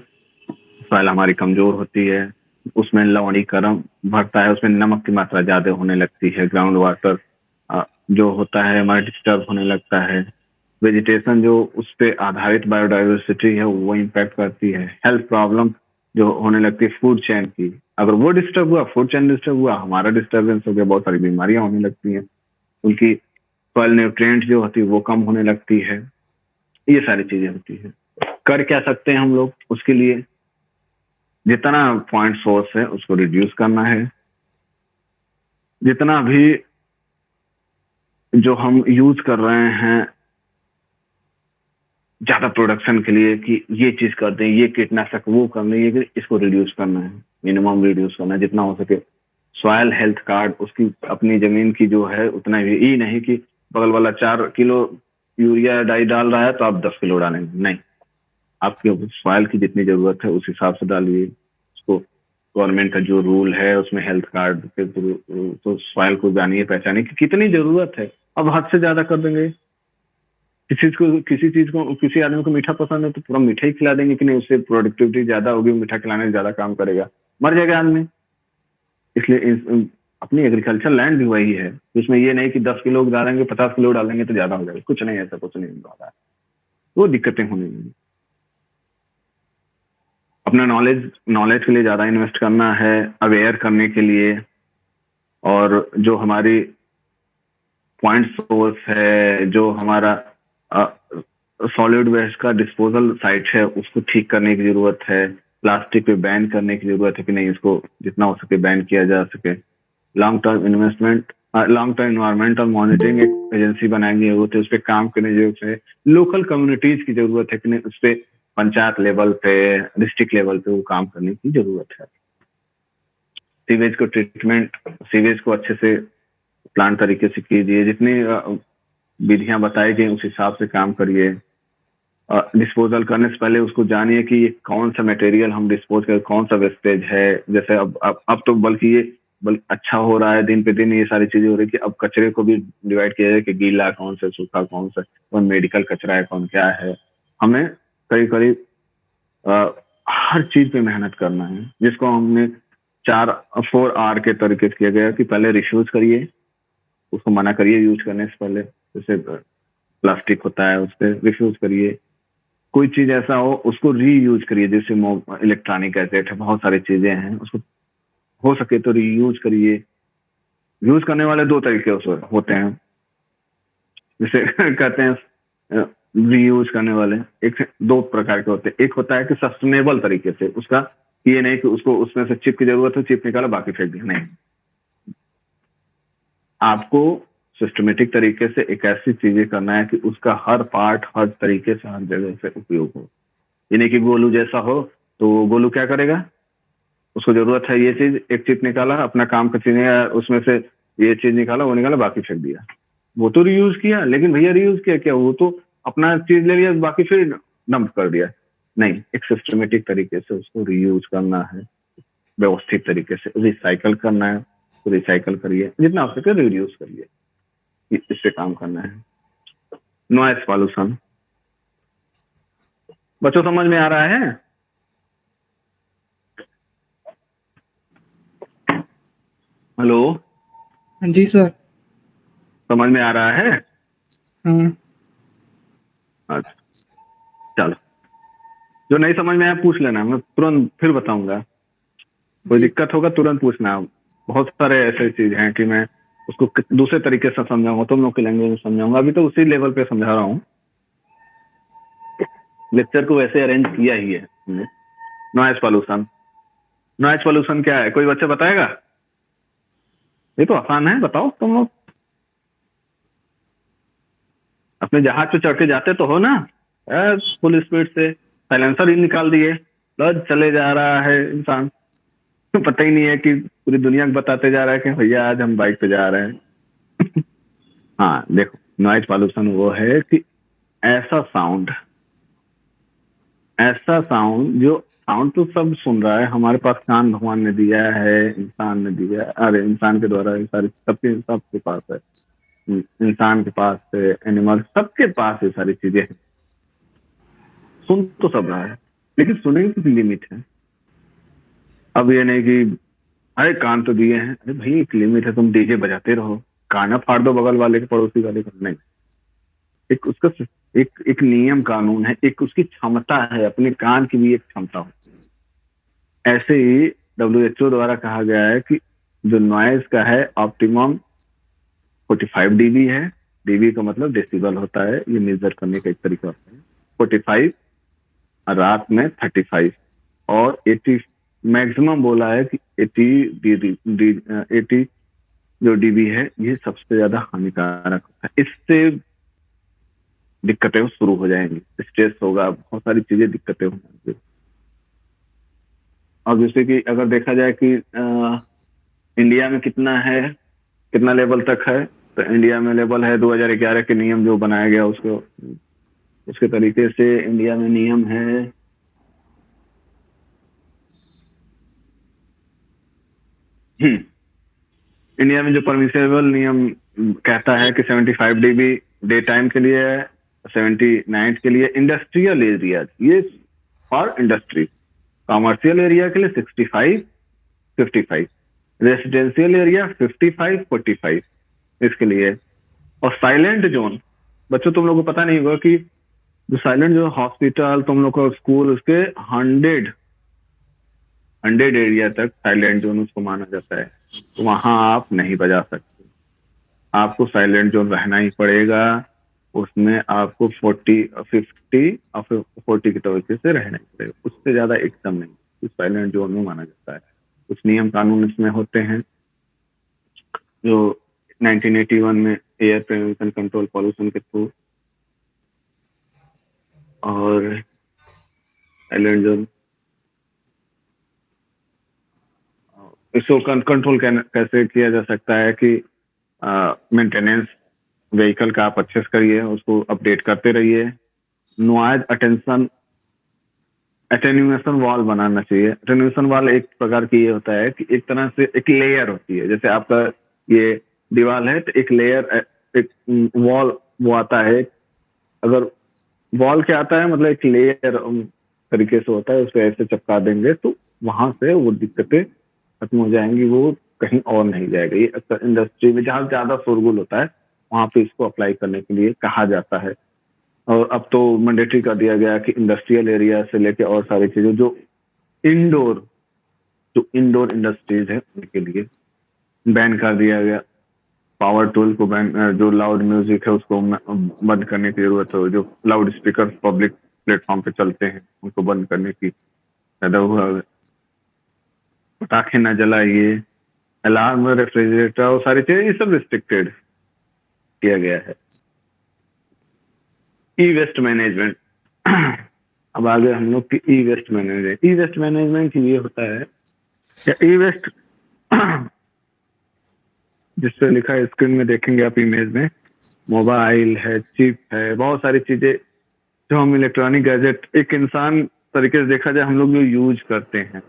सॉइल हमारी कमज़ोर होती है, उसमें लवणीकरण भरता है, उसमें नमक की मात्रा ज़्यादा होने लगती है ग्राउंड वाटर जो होता है, हमारा डिस्टर्ब होने लगता है। वेजिटेशन जो उस पर आधारित बायोडाइवर्सिटी है, वो इम्पैक्ट करती है। हेल्थ प्रॉब्लम जो होने लगती है फ़ूड चैन की। अगर वो डिस्टर्ब हुआ फ़ूड चैन डिस्टर्ब हुआ, हमारा डिस्टर्बेंस हो गया, बहुत सारी बीमारियाँ होने लगती हैं। उनकी फल न्यूट्रिएंट जो होती है, वो कम होने लगती है। ये सारी चीज़ें होती है। कर क्या सकते हैं हम लोग उसके लिए? जितना पॉइंट सोर्स है, उसको रिड्यूस करना है। जितना भी जो हम यूज़ कर रहे हैं, ज़्यादा प्रोडक्शन के लिए कि ये चीज़ कर दें, ये कीटनाशक, वो करना ये इसको रिड्यूस करना है। मिनिमम रिड्यूस करना है, जितना हो सके। सॉयल हेल्थ कार्ड उसकी अपनी ज़मीन की जो है, उतना ही। ये नहीं कि बगल वाला चार किलो यूरिया डाई डाल रहा है तो आप दस किलो डालेंगे। नहीं। आपके सॉयल की जितनी ज़रूरत है, उस हिसाब से डालिए। उसको गवर्नमेंट का जो रूल है, उसमें हेल्थ कार्ड के थ्रू तो सॉयल को जानिए, पहचानिए कि कितनी ज़रूरत है। अब हद से ज़्यादा कर देंगे। किसी को, किसी चीज़ को, किसी आदमी को मीठा पसंद है तो पूरा मीठा ही खिला देंगे कि नहीं, उससे प्रोडक्टिविटी ज़्यादा होगी, मीठा खिलाने से ज़्यादा काम करेगा। मर जाएगा आदमी। इसलिए अपनी एग्रीकल्चर लैंड भी वही है। उसमें ये नहीं कि दस किलो डालेंगे पचास किलो डालेंगे तो ज़्यादा हो जाएगा। कुछ नहीं ऐसा, कुछ नहीं हो रहा है वो दिक्कतें होने लगी अपना नॉलेज नॉलेज के लिए ज़्यादा इन्वेस्ट करना है अवेयर करने के लिए। और जो हमारी पॉइंट सोर्स है, जो हमारा सॉलिड वेस्ट का डिस्पोजल साइट है, उसको ठीक करने की ज़रूरत है। प्लास्टिक पे बैन करने की ज़रूरत है कि नहीं, इसको जितना हो सके बैन किया जा सके। Long term investment long term environmental monitoring एक एजेंसी बनाने की ज़रूरत है उस पर काम करने की ज़रूरत है। लोकल कम्युनिटीज की ज़रूरत है कि नहीं, उस पर पंचायत लेवल पे डिस्ट्रिक्ट लेवल पे वो काम करने की ज़रूरत है। सीवेज को ट्रीटमेंट सीवेज को अच्छे से प्लान तरीके से कीजिए। जितनी विधियाँ बताई गई उस हिसाब से काम करिए। डिस्पोजल करने से पहले उसको जानिए कि कौन सा मटेरियल हम डिस्पोज कर कौन सा वेस्टेज है। जैसे अब अब, अब तो बल्कि ये बल्कि अच्छा हो रहा है दिन पे दिन ये सारी चीज़ें हो रही है कि अब कचरे को भी डिवाइड किया जाए कि गीला कौन सा सूखा कौन सा कौन मेडिकल कचरा है कौन क्या है। हमें करीब करीब हर चीज़ पे मेहनत करना है, जिसको हमने चार, फोर आर के तरीके से किया गया कि पहले रिश्यूज करिए, उसको मना करिए यूज़ करने से पहले, जैसे प्लास्टिक होता है उस पर रिफ्यूज करिए। कोई चीज़ ऐसा हो, उसको रीयूज करिए, जैसे इलेक्ट्रॉनिक गैजेट है, बहुत सारी चीज़ें हैं, उसको हो सके तो रीयूज करिए। यूज़ करने वाले दो तरीके होते हैं। जैसे कहते हैं रीयूज करने वाले, एक दो प्रकार के होते हैं। एक होता है कि सस्टेनेबल तरीके से, उसका ये नहीं कि उसको उसमें से चिप की ज़रूरत है चिप निकालो, बाकी फेंक दिया नहीं। आपको सिस्टमेटिक तरीके से एक ऐसी चीज़ें करना है कि उसका हर पार्ट हर तरीके से, हर जगह से उपयोग हो। यानी कि गोलू जैसा हो तो गोलू क्या करेगा? उसको ज़रूरत है ये चीज़, एक चिप निकाला, अपना काम का चीज़, उसमें से ये चीज़ निकाला, वो निकाला, बाकी फेंक दिया। वो तो रीयूज किया, लेकिन भैया रीयूज किया क्या? वो तो अपना चीज़ ले लिया बाकी फिर डंप कर दिया। नहीं एक सिस्टमेटिक तरीके से उसको रीयूज करना है व्यवस्थित तरीके से रिसाइकल करना है तो रिसाइकल करिए जितना हो सके रिड्यूस करिए इससे काम करना है। नॉइस पॉल्यूशन बच्चों समझ में आ रहा है? हेलो जी सर। समझ में आ रहा है? हाँ। अच्छा चलो। जो नहीं समझ में आया पूछ लेना। मैं तुरंत फिर बताऊँगा। कोई दिक्कत होगा तुरंत पूछना। बहुत सारे ऐसे चीज़ हैं कि मैं उसको दूसरे तरीके से समझाऊँगा तुम लोग की लैंग्वेज में समझाऊँगा। अभी तो उसी लेवल पे समझा रहा हूँ। लेक्चर को वैसे अरेंज किया ही है नॉइज़ पॉल्यूशन नॉइज़ पॉल्यूशन क्या है? कोई बच्चा बताएगा? ये तो आसान है बताओ तुम लोग। अपने जहाज़ पे चढ़ के जाते तो हो ना? फुल स्पीड से। साइलेंसर ही निकाल दिए। चले जा रहा है इंसान। पता ही नहीं है कि पूरी दुनिया को बताते जा रहा है कि भैया, आज हम बाइक पे जा रहे हैं। हाँ देखो नॉइज़ पॉल्यूशन वो है कि ऐसा साउंड ऐसा साउंड जो साउंड तो सब सुन रहा है। हमारे पास कान भगवान ने दिया है, इंसान ने दिया अरे, इंसान के द्वारा सारी, सबके सबके पास है। इंसान के पास है एनिमल सबके पास ये सारी चीज़ें हैं। सुन तो सब रहा है, लेकिन सुनने की लिमिट है? अब ये नहीं कि, अरे कान तो दिए हैं। अरे भाई, एक लिमिट है, तुम डीजे बजाते रहो। गाना फाड़ दो बगल वाले के पड़ोसी वाले का। नहीं। एक उसका एक एक नियम कानून है, एक उसकी क्षमता है, अपने कान की भी एक क्षमता होती है। ऐसे ही डब्ल्यू एच ओ द्वारा कहा गया है कि जो नॉइज़ का है ऑप्टिमम 45 डीबी है। डीबी का मतलब डेसिबल होता है। ये मेजर करने का एक तरीका होता है। 45 रात में 35 और 80 मैक्सिमम बोला है कि 80 डी एटी जो डीबी है ये सबसे ज़्यादा हानिकारक होता है। इससे दिक्कतें शुरू हो जाएँगी। स्ट्रेस होगा बहुत सारी चीज़ें दिक्कतें होंगी और जैसे कि अगर देखा जाए कि आ, इंडिया में कितना है कितना लेवल तक है तो इंडिया में लेवल है 2011 के नियम जो बनाया गया उसको, उसके तरीके से इंडिया में नियम है। हम्म। इंडिया में जो परमिसेबल नियम कहता है कि 75 डीबी डे टाइम के लिए है सेवेंटी नाइट के लिए इंडस्ट्रियल एरिया ये फॉर इंडस्ट्री कॉमर्शियल एरिया के लिए sixty five fifty five residential area fifty five forty five इसके लिए। और साइलेंट जोन बच्चों, तुम लोग को पता नहीं होगा कि जो साइलेंट जो हॉस्पिटल तुम लोग का स्कूल उसके हंड्रेड हंड्रेड एरिया तक साइलेंट जोन उसको माना जाता है। तो वहाँ आप नहीं बजा सकते। आपको साइलेंट जोन रहना ही पड़ेगा। उसमें आपको फोर्टी फिफ्टी और फोर्टी की तरीके से रहना ही पड़ेगा। उससे ज़्यादा एकदम नहीं। साइलेंट जोन में माना जाता है। कुछ नियम कानून इसमें होते हैं। जो 1981 में एयर प्रिवेंशन कंट्रोल पॉल्यूशन के थ्रू और साइलेंट जोन इसको कंट्रोल कैसे किया जा सकता है कि मेंटेनेंस व्हीकल का आप अच्छे से करिए, उसको अपडेट करते रहिए। नॉइज़ अटेंशन अटेन्यूएशन वॉल बनाना चाहिए। अटेन्यूएशन वॉल एक प्रकार की ये होता है कि एक तरह से एक लेयर होती है। जैसे आपका ये दीवार है तो एक लेयर एक वॉल वो आता है। अगर वॉल क्या आता है मतलब एक लेयर तरीके से होता है उस ऐसे चपका देंगे तो वहाँ से वो दिक्कतें खत्म हो जाएँगी, वो कहीं और नहीं जाएगा। ये अक्सर इंडस्ट्री में जहाँ ज़्यादा शोरगुल होता है, वहाँ पे इसको अप्लाई करने के लिए कहा जाता है। और अब तो मैंडेटरी कर दिया गया कि इंडस्ट्रियल एरिया से लेके और सारी चीज़ें, जो इंडोर जो इंडोर इंडस्ट्रीज़ है, उनके लिए बैन कर दिया गया। पावर टूल को बैन जो लाउड म्यूज़िक है, उसको बंद करने की ज़रूरत है, जो लाउड स्पीकर पब्लिक प्लेटफॉर्म पे चलते हैं, उनको बंद करने की पैदा हुआ पटाखे न जलाइए अलार्म रेफ्रिजरेटर और सारी चीज़ें, ये सब रिस्ट्रिक्टेड किया गया है। ई वेस्ट मैनेजमेंट अब आगे हम लोग की E waste management E waste management ये होता है ई वेस्ट जिसपे लिखा है स्क्रीन में देखेंगे आप इमेज में। मोबाइल है चिप है, बहुत सारी चीज़ें जो हम इलेक्ट्रॉनिक गैजेट एक इंसान तरीके से देखा जाए, हम लोग जो यूज़ करते हैं।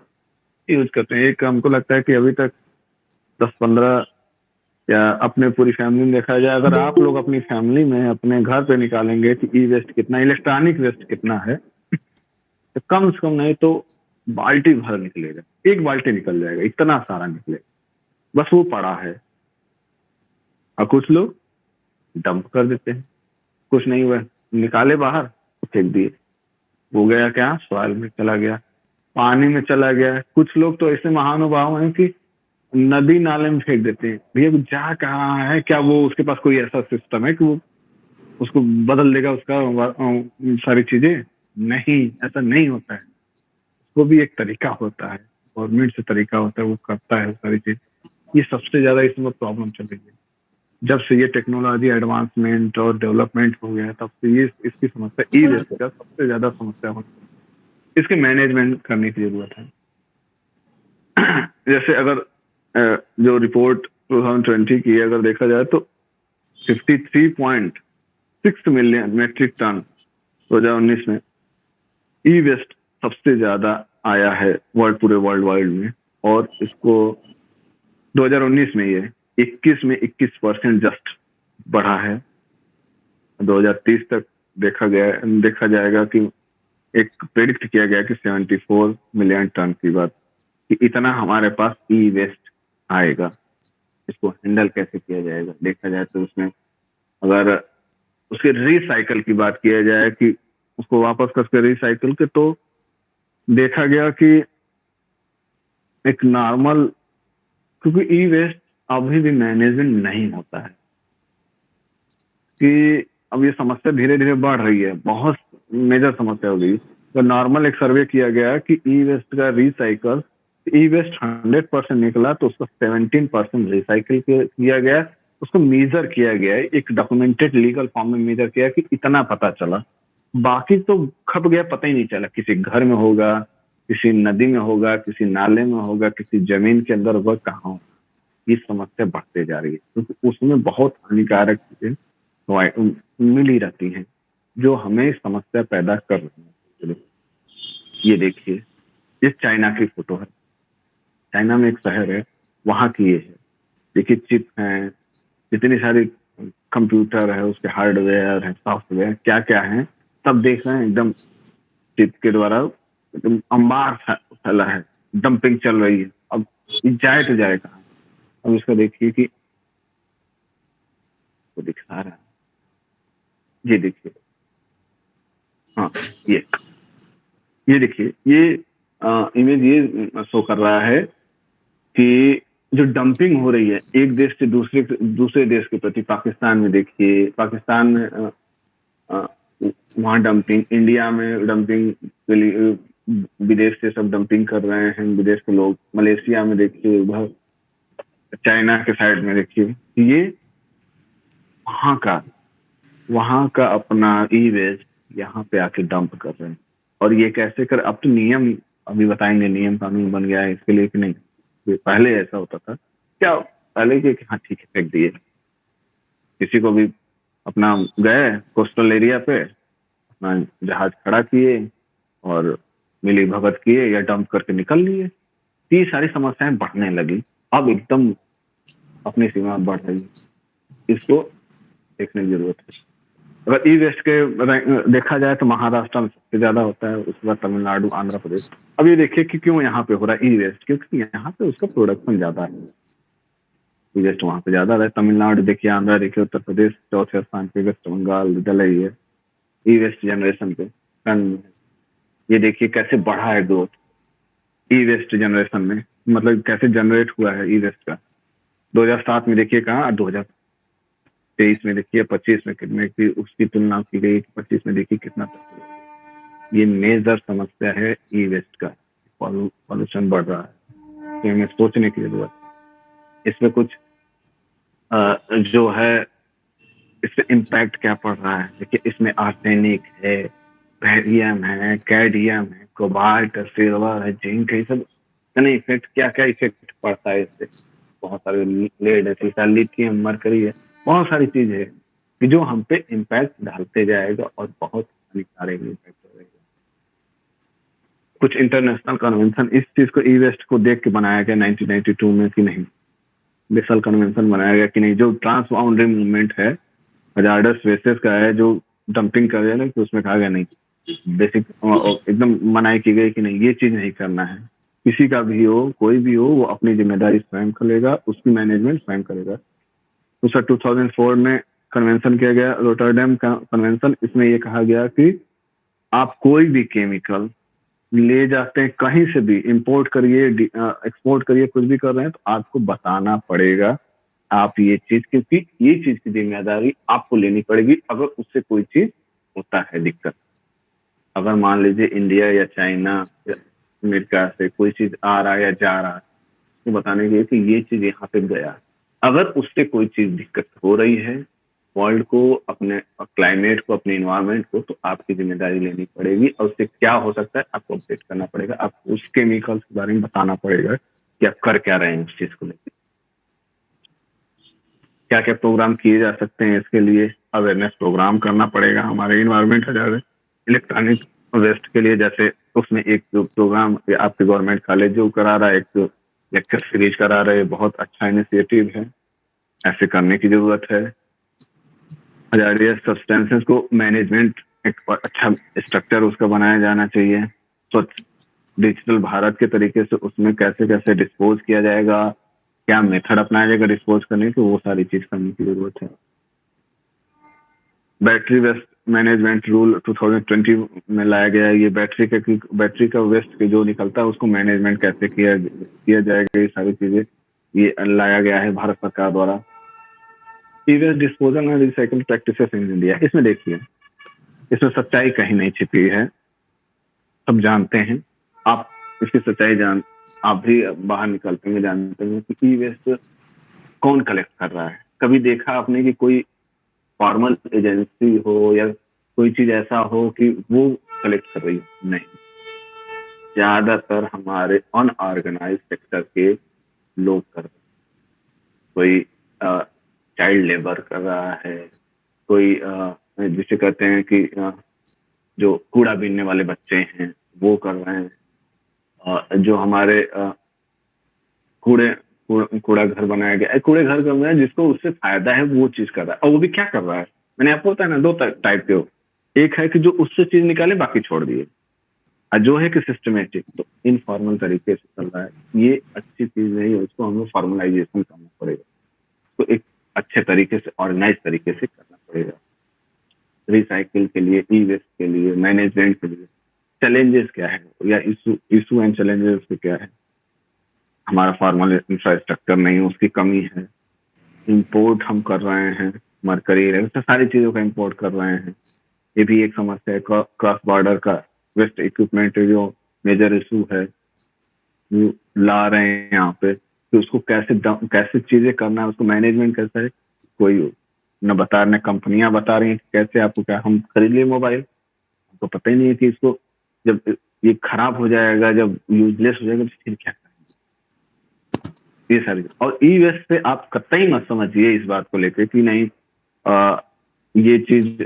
यूज़ करते हैं। एक हमको लगता है कि अभी तक दस, पंद्रह या अपने पूरी फैमिली में देखा जाए, अगर आप लोग अपनी फैमिली में अपने घर पे निकालेंगे कि ई वेस्ट कितना इलेक्ट्रॉनिक वेस्ट कितना है तो कम से कम नहीं तो बाल्टी भर निकलेगा। एक बाल्टी निकल जाएगा, इतना सारा निकलेगा। बस वो पड़ा है। और कुछ लोग डंप कर देते हैं। कुछ नहीं हुआ। निकाले बाहर, फेंक दिए। वो गया क्या? सॉइल में चला गया, पानी में चला गया। कुछ लोग तो ऐसे महानुभाव हैं कि नदी नाले में फेंक देते हैं। भैया जा कहाँ है? क्या वो उसके पास कोई ऐसा सिस्टम है कि वो उसको बदल देगा उसका सारी चीज़ें? नहीं, ऐसा नहीं होता है। वो भी एक तरीका होता है। गवर्नमेंट से तरीका होता है, वो करता है सारी चीज़। ये सबसे ज़्यादा इसमें प्रॉब्लम चल रही है। जब से ये टेक्नोलॉजी एडवांसमेंट और डेवलपमेंट हो गया तब से ये इसकी समस्या ई वेस्ट का सबसे ज़्यादा समस्या होती इसके मैनेजमेंट करने की ज़रूरत है। जैसे अगर जो रिपोर्ट 2020 की अगर देखा जाए तो 53.6 मिलियन मेट्रिक टन 2019 में ई वेस्ट सबसे ज़्यादा आया है वर्ल्ड पूरे वर्ल्ड वाइड में। और इसको 2019 में ये 21 में 21 परसेंट जस्ट बढ़ा है। 2030 तक देखा गया, देखा जाएगा कि एक प्रेडिक्ट किया गया कि 74 मिलियन टन की बात, कि इतना हमारे पास ई वेस्ट आएगा। इसको हैंडल कैसे किया जाएगा? देखा जाए तो उसमें अगर उसके रिसाइकल की बात किया जाए कि उसको वापस करके रिसाइकल के तो देखा गया कि एक नॉर्मल क्योंकि ई वेस्ट अभी भी मैनेजमेंट नहीं होता है। कि अब ये समस्या धीरे धीरे बढ़ रही है, बहुत मेजर समस्या हो गई। तो नॉर्मल एक सर्वे किया गया कि ई वेस्ट का recycle E waste hundred percent निकला तो उसका सेवनटीन परसेंट रिसाइकिल किया गया। उसको मेजर किया गया, एक डॉक्यूमेंटेड लीगल फॉर्म में मेजर किया कि इतना पता चला। बाकी तो खप गया, पता ही नहीं चला। किसी घर में होगा, किसी नदी में होगा, किसी नाले में होगा, किसी ज़मीन के अंदर होगा, कहाँ होगा। ये समस्या बढ़ते जा रही है, क्योंकि तो उसमें बहुत हानिकारक चीज़ें मिल रहती हैं, जो हमें समस्या पैदा कर रही है। ये देखिए, ये चाइना की फ़ोटो है। चाइना में एक शहर है, वहाँ की ये है। देखिए, चिप है, इतनी सारी कंप्यूटर है, उसके हार्डवेयर है, सॉफ्टवेयर क्या क्या है, सब देख रहे हैं, एकदम चिप के द्वारा, एकदम अंबार फैला है, डंपिंग चल रही है। अब जाए तो जाए कहा? अब इसका देखिए कि वो दिखा रहा ये देखिए। हाँ ये। ये देखिए, ये इमेज ये शो कर रहा है कि जो डंपिंग हो रही है, एक देश से दूसरे दूसरे देश के प्रति, पाकिस्तान में देखिए, पाकिस्तान में वहाँ डंपिंग इंडिया में डंपिंग के लिए, विदेश से सब डंपिंग कर रहे हैं, विदेश के लोग, मलेशिया में देखिए उधर चाइना के साइड में देखिए। ये वहाँ का वहाँ का अपना ई वेस्ट यहाँ पे आके डंप कर रहे हैं। और ये कैसे कर, अब तो नियम, अभी बताएँगे नियम कानून बन गया है इसके लिए कि नहीं। पहले ऐसा होता था। क्या पहले के हाँ ठीक है, फेंक दिए। किसी को भी अपना गए कोस्टल एरिया पे, अपना जहाज़ खड़ा किए और मिली भगत किए या डंप करके निकल लिए। ये सारी समस्याएँ बढ़ने लगी। अब एकदम अपनी सीमा बढ़ रही है। इसको देखने की ज़रूरत है। अगर ई वेस्ट के देखा जाए तो महाराष्ट्र में सबसे ज़्यादा होता है, उसके बाद तमिलनाडु, आंध्र प्रदेश। अब ये देखिए कि क्यों यहाँ पे हो रहा है ई वेस्ट क्योंकि यहाँ पे उसका प्रोडक्शन ज़्यादा है। ई वेस्ट वहाँ पे ज़्यादा है तमिलनाडु देखिए, आंध्र देखिए, उत्तर प्रदेश, चौथे स्थान पे, वेस्ट बंगाल ही है। ई वेस्ट जनरेशन पे। ये देखिए कैसे बढ़ा है ग्रोथ ई वेस्ट जनरेशन में मतलब कैसे जनरेट हुआ है ई वेस्ट का 2007 में देखिए कहाँ हज़ार तेईस में देखिए पच्चीस में कितने की उसकी तुलना की गई पच्चीस में देखिए कितना ये मेजर समस्या है ई वेस्ट का पॉल्यूशन बढ़ रहा है। तो हमें सोचने की ज़रूरत इसमें कुछ आ, जो है इससे इम्पैक्ट क्या पड़ रहा है? देखिए इसमें आर्सेनिक है बैरियम है कैडियम है कोबाल्ट सिल्वर है जिंक है सब इतने इफ़ेक्ट क्या क्या इफ़ेक्ट पड़ता है इससे? बहुत सारे लेड है लिथियम मरकरी है बहुत सारी चीज़ है कि जो हम पे इम्पैक्ट डालते जाएगा और बहुत हानिकारक इम्पैक्ट रहेगा कुछ इंटरनेशनल कन्वेंशन इस चीज़ को ई वेस्ट को देख के बनाया गया 1992 में कि नहीं। बेसल कन्वेंशन बनाया गया कि नहीं। जो ट्रांस बाउंड्री मूवमेंट है हजार्डस वेसेस का है, जो डंपिंग कर रहे हैं कि उसमें कहा गया नहीं। बेसिक एकदम मनाई की गई कि नहीं, ये चीज़ नहीं करना है। किसी का भी हो, कोई भी हो, वो अपनी ज़िम्मेदारी स्वयं करेगा उसकी मैनेजमेंट स्वयं करेगा। दूसरा 2004 में कन्वेंशन किया गया रोटरडेम का कन्वेंशन इसमें ये कहा गया कि आप कोई भी केमिकल ले जाते हैं, कहीं से भी इंपोर्ट करिए एक्सपोर्ट करिए, कुछ भी कर रहे हैं तो आपको बताना पड़ेगा, आप ये चीज़ क्योंकि ये चीज़ की ज़िम्मेदारी आपको लेनी पड़ेगी, अगर उससे कोई चीज़ होता है दिक्कत। अगर मान लीजिए इंडिया या चाइना अमेरिका से कोई चीज़ आ रहा है या जा रहा है तो बताने के लिए कि ये चीज़ यहाँ पे गया। अगर उससे कोई चीज़ दिक्कत हो रही है वर्ल्ड को, अपने क्लाइमेट को, अपने इन्वायरमेंट को तो आपकी ज़िम्मेदारी लेनी पड़ेगी और उससे क्या हो सकता है आपको अपडेट करना पड़ेगा। आपको उस केमिकल्स के बारे में बताना पड़ेगा कि आप कर क्या रहे हैं उस चीज़ को लेकर क्या क्या प्रोग्राम किए जा सकते हैं इसके लिए? अवेयरनेस प्रोग्राम करना पड़ेगा हमारे इन्वायरमेंट हज़ार इलेक्ट्रॉनिक वेस्ट के लिए जैसे उसमें एक प्रोग्राम आपके गवर्नमेंट कॉलेज जो करा रहा है, एक लेक्चर सीरीज़ करा रहे बहुत अच्छा इनिशिएटिव है। ऐसे करने की ज़रूरत है। सब्सटेंसेस को मैनेजमेंट एक अच्छा स्ट्रक्चर उसका बनाया जाना चाहिए। स्वच्छ डिजिटल भारत के तरीके से उसमें कैसे कैसे डिस्पोज किया जाएगा, क्या मेथड अपनाया जाएगा डिस्पोज करने की वो सारी चीज़ करने की ज़रूरत है। बैटरी वेस्ट मैनेजमेंट रूल 2020 में लाया गया ये बैटरी का बैटरी का वेस्ट के जो निकलता है, उसको मैनेजमेंट कैसे किया किया जाएगा, ये सारी चीज़ें, ये लाया गया है भारत सरकार द्वारा। सीवियस disposal and recycle practices in India इसमें देखिए, इसमें सच्चाई कहीं नहीं छिपी है। सब जानते हैं। आप इसकी सच्चाई जान, आप भी बाहर निकलते हैं, जानते हैं कि ई वेस्ट कौन कलेक्ट कर रहा है। कभी देखा आपने कि कोई फॉर्मल एजेंसी हो या कोई चीज़ ऐसा हो कि वो कलेक्ट कर रही हो? नहीं। ज़्यादातर हमारे अनऑर्गेनाइज सेक्टर के लोग कर रहे कोई चाइल्ड लेबर कर रहा है कोई जिसे कहते हैं कि आ, जो कूड़ा बीनने वाले बच्चे हैं वो कर रहे हैं। जो हमारे कूड़े कूड़ा घर बनाया गया। कूड़े घर कर रहा जिसको उससे फ़ायदा है, वो चीज़ कर रहा है। और वो भी क्या कर रहा है? मैंने आपको बताया ना, दो टाइप के हो। एक है कि जो उससे चीज़ निकाले, बाकी छोड़ दिए। और जो है कि सिस्टमेटिक तो इनफॉर्मल तरीके से चल रहा है। ये अच्छी चीज़ नहीं है उसको हमें फॉर्मलाइजेशन करना पड़ेगा। तो एक अच्छे तरीके से ऑर्गेनाइज तरीके से करना पड़ेगा। रिसाइकिल के लिए ई वेस्ट के लिए मैनेजमेंट के लिए। चैलेंजेस क्या है? या इशू इशू एंड चैलेंजेस क्या है? हमारा फॉर्मल इंफ्रास्ट्रक्चर नहीं उसकी कमी है। इंपोर्ट हम कर रहे हैं मरकरी तो सारी चीज़ों का इंपोर्ट कर रहे हैं। ये भी एक समस्या है क्रॉस बॉर्डर का वेस्ट इक्विपमेंट जो मेजर इशू है ला रहे हैं यहाँ पे। कि उसको कैसे कैसे चीज़ें करना है, उसको मैनेजमेंट कैसा है, कोई न बता रहे कंपनियाँ बता रही हैं कैसे आपको क्या, हम खरीद लिए मोबाइल हमको पता ही नहीं है कि इसको जब ये खराब हो जाएगा, जब यूजलेस हो जाएगा तो फिर क्या? ये सारी और ई वेस्ट से आप कतई मत समझिए इस बात को लेकर कि नहीं आ, ये चीज़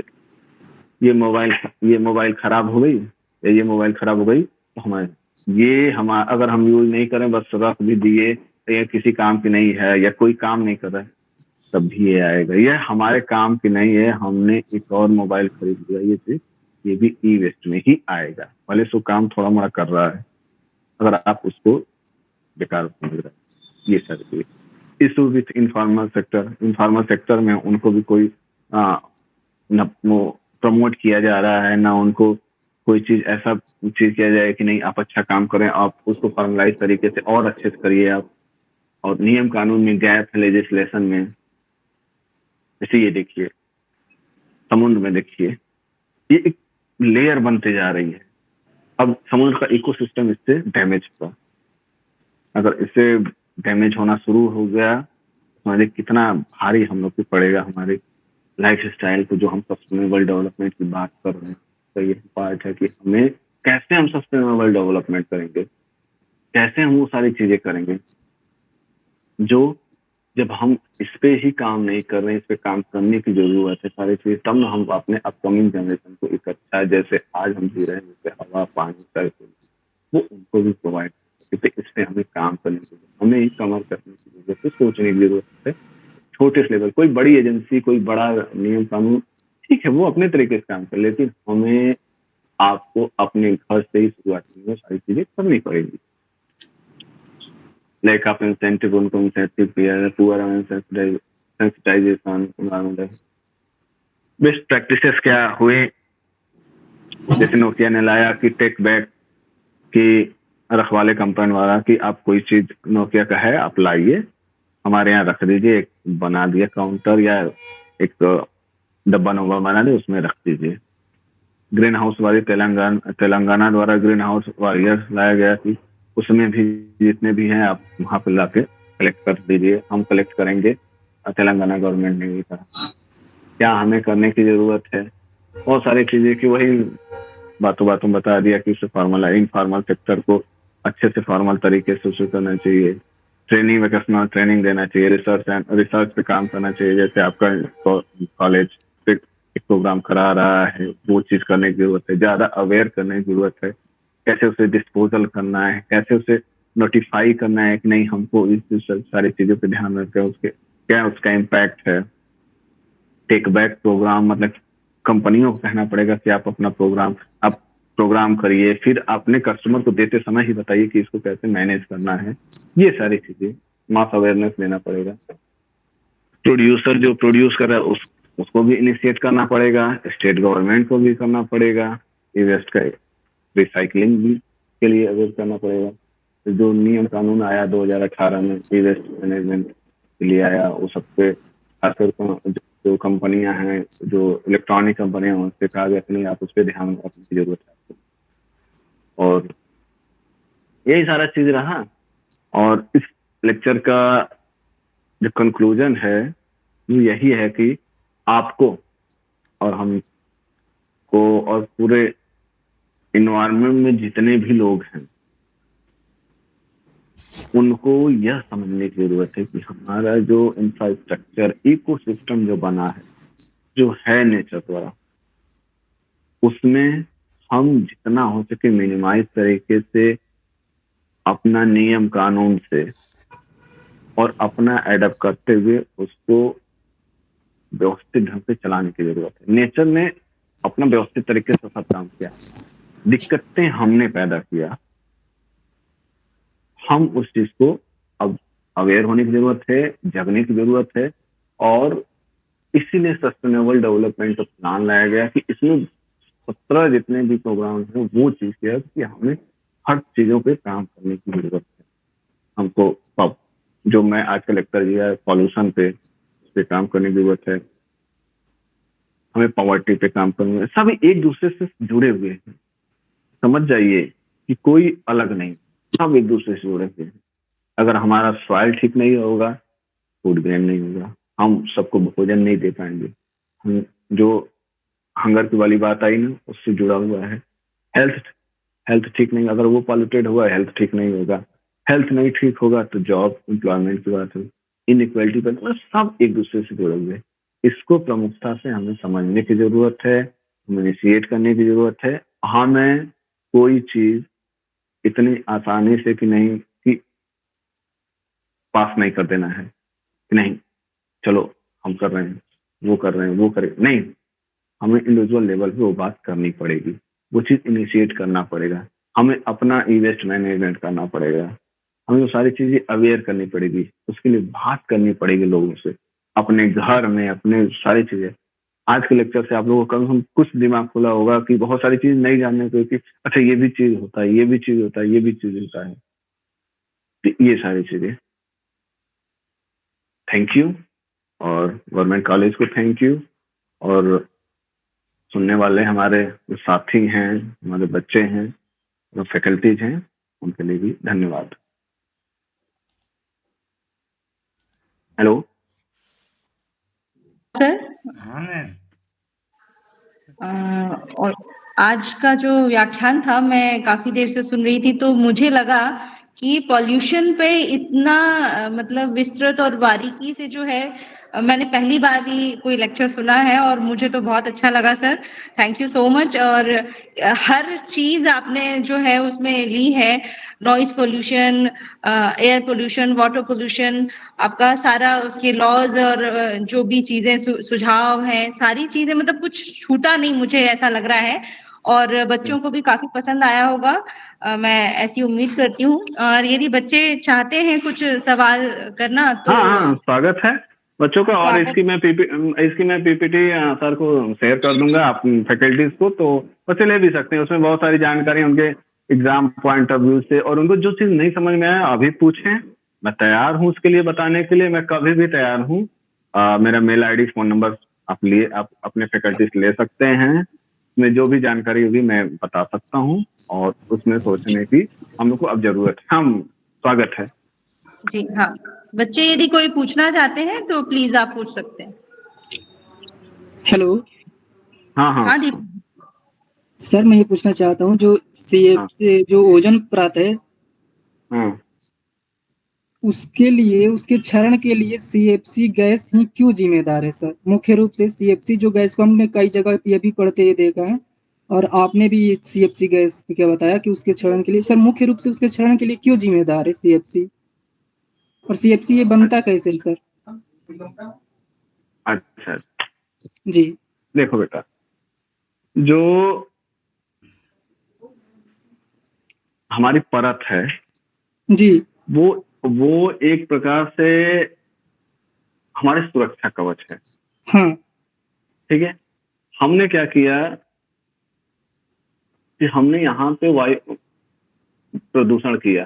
ये मोबाइल ये मोबाइल खराब हो गई या ये मोबाइल खराब हो गई तो हमारे ये हम अगर हम यूज़ नहीं करें बस रख भी दिए ये किसी काम की नहीं है या कोई काम नहीं कर रहा है तब भी ये आएगा। ये हमारे काम की नहीं है हमने एक और मोबाइल खरीद लिया ये चीज़ ये भी ई वेस्ट में ही आएगा। भले सो काम थोड़ा मोड़ा कर रहा है अगर आप उसको बेकार समझ रहे हैं। ये सारी issue with informal sector informal sector में उनको भी कोई वो प्रमोट किया जा रहा है, ना उनको कोई चीज़ ऐसा चीज़ किया जाए कि नहीं, आप अच्छा काम करें, आप उसको फॉर्मलाइज तरीके से और अच्छे से करिए आप। और नियम कानून में, गैप है लेजिस्लेशन में जैसे ये देखिए, समुद्र में देखिए, ये एक लेयर बनते जा रही है। अब समुद्र का इकोसिस्टम इससे डैमेज हुआ। अगर इससे डैमेज होना शुरू हो गया, हमारे कितना भारी हम लोग पे पड़ेगा, हमारे लाइफ स्टाइल को जो हम सस्टेनेबल डेवलपमेंट की बात कर रहे हैं। तो ये पार्ट है कि हमें कैसे हम सस्टेनेबल डेवलपमेंट करेंगे, कैसे हम वो सारी चीज़ें करेंगे, जो जब हम इस पे ही काम नहीं कर रहे हैं, इस पे काम करने की ज़रूरत है, सारी चीज़ें, तब हम अपने अपकमिंग जनरेशन को अच्छा जैसे आज हम जी रहे हैं, जैसे हवा, पानी वो उनको भी प्रोवाइड क्योंकि इस पर हमें काम करने की ज़रूरत, हमें ही कमर करने की ज़रूरत है, सोचने की ज़रूरत है। छोटे लेवल, कोई बड़ी एजेंसी, कोई बड़ा नियम कानून, ठीक है, वो अपने तरीके से काम कर लेकिन हमें आपको अपने घर से ही शुरुआत करनी सारी चीज़ें करनी पड़ेगी। लाइक आप इंसेंटिव उनको इंसेंटिव सेंसिटाइजेशन बेस्ट प्रैक्टिसेस क्या हुए? जैसे नोकिया ने लाया कि टेक बैक की रखवाले कंपनी वाला कि आप कोई चीज़ नोकिया का है, आप लाइए। हमारे यहाँ रख दीजिए, एक बना दिया काउंटर या एक डब्बा नब्बा बना दे, उसमें रख दीजिए। ग्रीन हाउस वाली तेलंगाना तेलंगाना द्वारा ग्रीन हाउस वॉरियर्स लाया गया थी उसमें भी जितने भी हैं, आप वहाँ पर ला के कलेक्ट कर दीजिए। हम कलेक्ट करेंगे। तेलंगाना गवर्नमेंट ने भी कहा। क्या हमें करने की ज़रूरत है? बहुत सारी चीज़ें की वही बातों बातों बता दिया कि उसे फॉर्मल इनफॉर्मल सेक्टर को अच्छे से फॉर्मल तरीके से उसे करना चाहिए। ट्रेनिंग वोकेशनल ट्रेनिंग देना चाहिए रिसर्च एंड रिसर्च पे काम करना चाहिए। जैसे आपका कॉलेज एक प्रोग्राम करा रहा है, वो चीज़ करने की ज़रूरत है। ज़्यादा अवेयर करने की ज़रूरत है। कैसे उसे डिस्पोजल करना है? कैसे उसे नोटिफाई करना है कि नहीं, हमको इस सारी चीज़ों पे ध्यान रखते हैं, उसके क्या उसका इम्पैक्ट है? टेक बैक प्रोग्राम मतलब कंपनियों को कहना पड़ेगा कि आप अपना प्रोग्राम प्रोग्राम करिए, फिर अपने कस्टमर को देते समय ही बताइए कि इसको कैसे मैनेज करना है। ये सारी चीज़ें मास अवेयरनेस लेना पड़ेगा। प्रोड्यूसर जो प्रोड्यूस कर रहा है, उस, उसको भी इनिशिएट करना पड़ेगा स्टेट गवर्नमेंट को भी करना पड़ेगा ई वेस्ट का रिसाइकलिंग भी के लिए अवेयर करना पड़ेगा। जो नियम कानून आया 2018 में ई वेस्ट मैनेजमेंट के लिए आया, वो सब पे को- जो कंपनियाँ हैं, जो इलेक्ट्रॉनिक कंपनियाँ हैं उनसे कहा गया नहीं आप उस पर ध्यान रखने की ज़रूरत है आपको। और यही सारा चीज़ रहा और इस लेक्चर का जो कंक्लूजन है, वो यही है कि आपको और हम को और पूरे इन्वायरमेंट में जितने भी लोग हैं उनको यह समझने की ज़रूरत है कि हमारा जो इंफ्रास्ट्रक्चर इकोसिस्टम जो बना है, जो है नेचर द्वारा, उसमें हम जितना हो सके मिनिमाइज तरीके से अपना नियम कानून से और अपना एडप्ट करते हुए उसको व्यवस्थित ढंग से चलाने की ज़रूरत है। नेचर ने अपना व्यवस्थित तरीके से सब काम किया। दिक्कतें हमने पैदा किया। हम उस चीज़ को अब अवेयर होने की ज़रूरत है, जगने की ज़रूरत है और इसीलिए सस्टेनेबल डेवलपमेंट प्लान लाया गया कि इसमें सत्रह जितने भी प्रोग्राम हैं, वो चीज़ है कि हमें हर चीज़ों पे काम करने की ज़रूरत है। हमको अब जो मैं आज का लेक्चर दिया है पॉल्यूशन पे, उस पर काम करने की ज़रूरत है। हमें पॉवर्टी पे काम करना है। सब एक दूसरे से जुड़े हुए हैं। समझ जाइए कि कोई अलग नहीं सब एक दूसरे से जुड़े हुए हैं। अगर हमारा सॉइल ठीक नहीं होगा फ़ूड ग्रेन नहीं होगा, हम सबको भोजन नहीं दे पाएँगे। हम जो हंगर की वाली बात आई ना, उससे जुड़ा हुआ है। हेल्थ हेल्थ ठीक नहीं, अगर वो पॉल्यूटेड हुआ हेल्थ ठीक नहीं होगा। हेल्थ नहीं ठीक होगा तो जॉब एम्प्लॉयमेंट की बात है। इनइक्वलिटी पर मतलब सब एक दूसरे से जुड़े हुए। इसको प्रमुखता से हमें समझने की ज़रूरत है, हमें इनिशिएट करने की ज़रूरत है। हमें कोई चीज़ इतनी आसानी से कि नहीं कि पास नहीं कर देना है। कि नहीं, चलो, हम कर रहे हैं, वो कर रहे हैं, वो करें। नहीं, हमें इंडिविजुअल लेवल पे वो बात करनी पड़ेगी। वो चीज़ इनिशिएट करना पड़ेगा। हमें अपना ई वेस्ट मैनेजमेंट करना पड़ेगा। हमें वो सारी चीज़ें अवेयर करनी पड़ेगी। उसके लिए बात करनी पड़ेगी लोगों से। अपने घर में, अपने सारी चीज़ें। आज के लेक्चर से आप लोगों को कम से कम कुछ दिमाग खुला होगा कि बहुत सारी चीज़ नहीं जानने को कि अच्छा ये भी चीज़ होता है, ये भी चीज़ होता है, ये भी चीज़ होता है। तो ये सारी चीज़ें। थैंक यू और गवर्नमेंट कॉलेज को थैंक यू और सुनने वाले हमारे साथी हैं, हमारे बच्चे हैं, जो फैकल्टीज हैं, उनके लिए भी धन्यवाद। हेलो हाँ? मैम। अ, और आज का जो व्याख्यान था मैं काफ़ी देर से सुन रही थी तो मुझे लगा कि पॉल्यूशन पे इतना अ, मतलब विस्तृत और बारीकी से जो है मैंने पहली बार ही कोई लेक्चर सुना है और मुझे तो बहुत अच्छा लगा sir thank you so much और हर चीज़ आपने जो है उसमें ली है. Noise pollution air pollution water pollution आपका सारा उसके लॉज और जो भी चीज़ें सु, सुझाव हैं सारी चीज़ें मतलब कुछ छूटा नहीं मुझे ऐसा लग रहा है. और बच्चों को भी काफ़ी पसंद आया होगा. अ, मैं ऐसी उम्मीद करती हूँ. और यदि बच्चे चाहते हैं कुछ सवाल करना तो हाँ हाँ स्वागत है. बच्चों का और इसकी मैं पीपी इसकी मैं पीपीटी सर को शेयर कर दूँगा आप फैकल्टीज को तो बच्चे ले भी सकते हैं। उसमें बहुत सारी जानकारी उनके एग्ज़ाम पॉइंट ऑफ़ व्यू से और उनको जो चीज़ नहीं समझ में आया अभी पूछें। मैं तैयार हूँ उसके लिए बताने के लिए मैं कभी भी तैयार हूँ। मेरा मेल आईडी फ़ोन नंबर आप लिए आप अपने फैकल्टीज ले सकते हैं। उसमें जो भी जानकारी होगी मैं बता सकता हूँ और उसमें सोचने की हम लोग को अब ज़रूरत है। हम स्वागत है। जी हाँ। बच्चे यदि कोई पूछना चाहते हैं तो प्लीज़ आप पूछ सकते हैं। हेलो हाँ हाँ। हाँ दीप सर मैं ये पूछना चाहता हूँ जो सी हाँ। से जो ओजन परत है हाँ। उसके लिए उसके क्षरण के लिए सीएफसी गैस ही क्यों जिम्मेदार है सर मुख्य रूप से सीएफसी जो गैस को हमने कई जगह ये भी पढ़ते हुए देखा है और आपने भी सीएफसी गैस क्या बताया कि उसके क्षरण के लिए सर मुख्य रूप से उसके क्षरण के लिए क्यों जिम्मेदार है सीएफसी और सीएफसी ये बनता कैसे सर? अच्छा। जी। देखो बेटा जो हमारी परत है जी। वो वो एक प्रकार से हमारे सुरक्षा कवच है। हाँ। ठीक है? हमने क्या किया कि हमने यहाँ पे वायु प्रदूषण किया।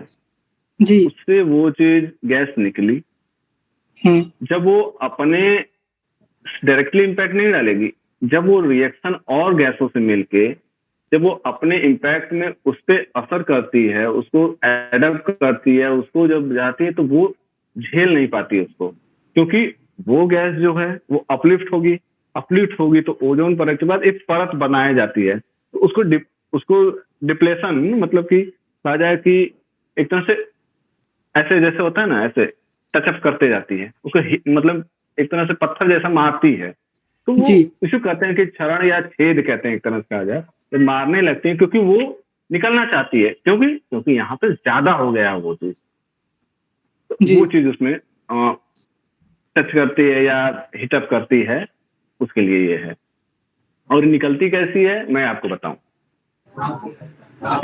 जी। उससे वो चीज़ गैस निकली। हाँ जब वो अपने डायरेक्टली इम्पैक्ट नहीं डालेगी जब वो रिएक्शन और गैसों से मिलके जब वो अपने इम्पैक्ट में उस पर असर करती है उसको एडप्ट करती है उसको जब जाती है तो वो झेल नहीं पाती उसको। क्योंकि वो गैस जो है वो अपलिफ्ट होगी। अपलिफ्ट होगी तो ओजोन परत के बाद एक परत बनाई जाती है। तो उसको डिप, उसको डिप्लेशन मतलब कि कहा जाए कि एक तरह से ऐसे जैसे होता है ना ऐसे टचअप करते जाती है। उसको मतलब एक तरह से पत्थर जैसा मारती है। तो वो। कहते हैं कि क्षरण या छेद कहते हैं एक तरह से कहा जाए। तो मारने लगते हैं क्योंकि वो निकलना चाहती है। क्योंकि क्योंकि यहाँ पे ज़्यादा हो गया वो चीज़। तो वो चीज़ उसमें टच करती है या हिटअप करती है उसके लिए ये है। और निकलती कैसी है मैं आपको बताऊँ।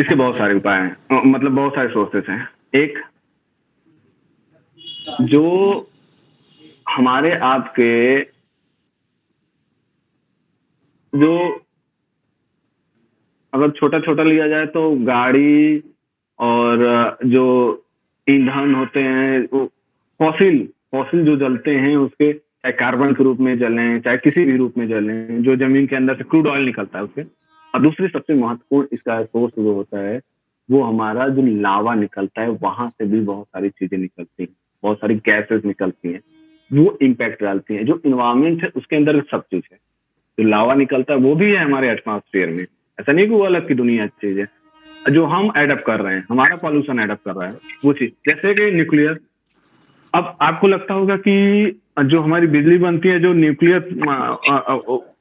इसके बहुत सारे उपाय हैं। मतलब बहुत सारे सोर्सेस हैं। एक जो हमारे आपके जो अगर छोटा छोटा लिया जाए तो गाड़ी और जो ईंधन होते हैं, वो फॉसिल फॉसिल जो जलते हैं, उसके चाहे कार्बन के रूप में जले, चाहे किसी भी रूप में जले, जो ज़मीन के अंदर से क्रूड ऑयल निकलता है उसके। और दूसरी सबसे महत्वपूर्ण इसका सोर्स जो होता है, वो हमारा जो लावा निकलता है, वहाँ से भी बहुत सारी चीज़ें निकलती हैं। बहुत सारी गैसेस निकलती हैं, वो इम्पैक्ट डालती हैं, जो इन्वायरमेंट है, उसके अंदर सब चीज़ है। जो लावा निकलता है, वो भी है हमारे एटमॉस्फेयर में। ऐसा नहीं कि वो अलग की दुनिया चीज़ है। जो हम एडप्ट कर रहे हैं, हमारा पॉल्यूशन एडप्ट कर रहा है, वो चीज़। जैसे कि न्यूक्लियर अब आपको लगता होगा कि जो हमारी बिजली बनती है, जो न्यूक्लियर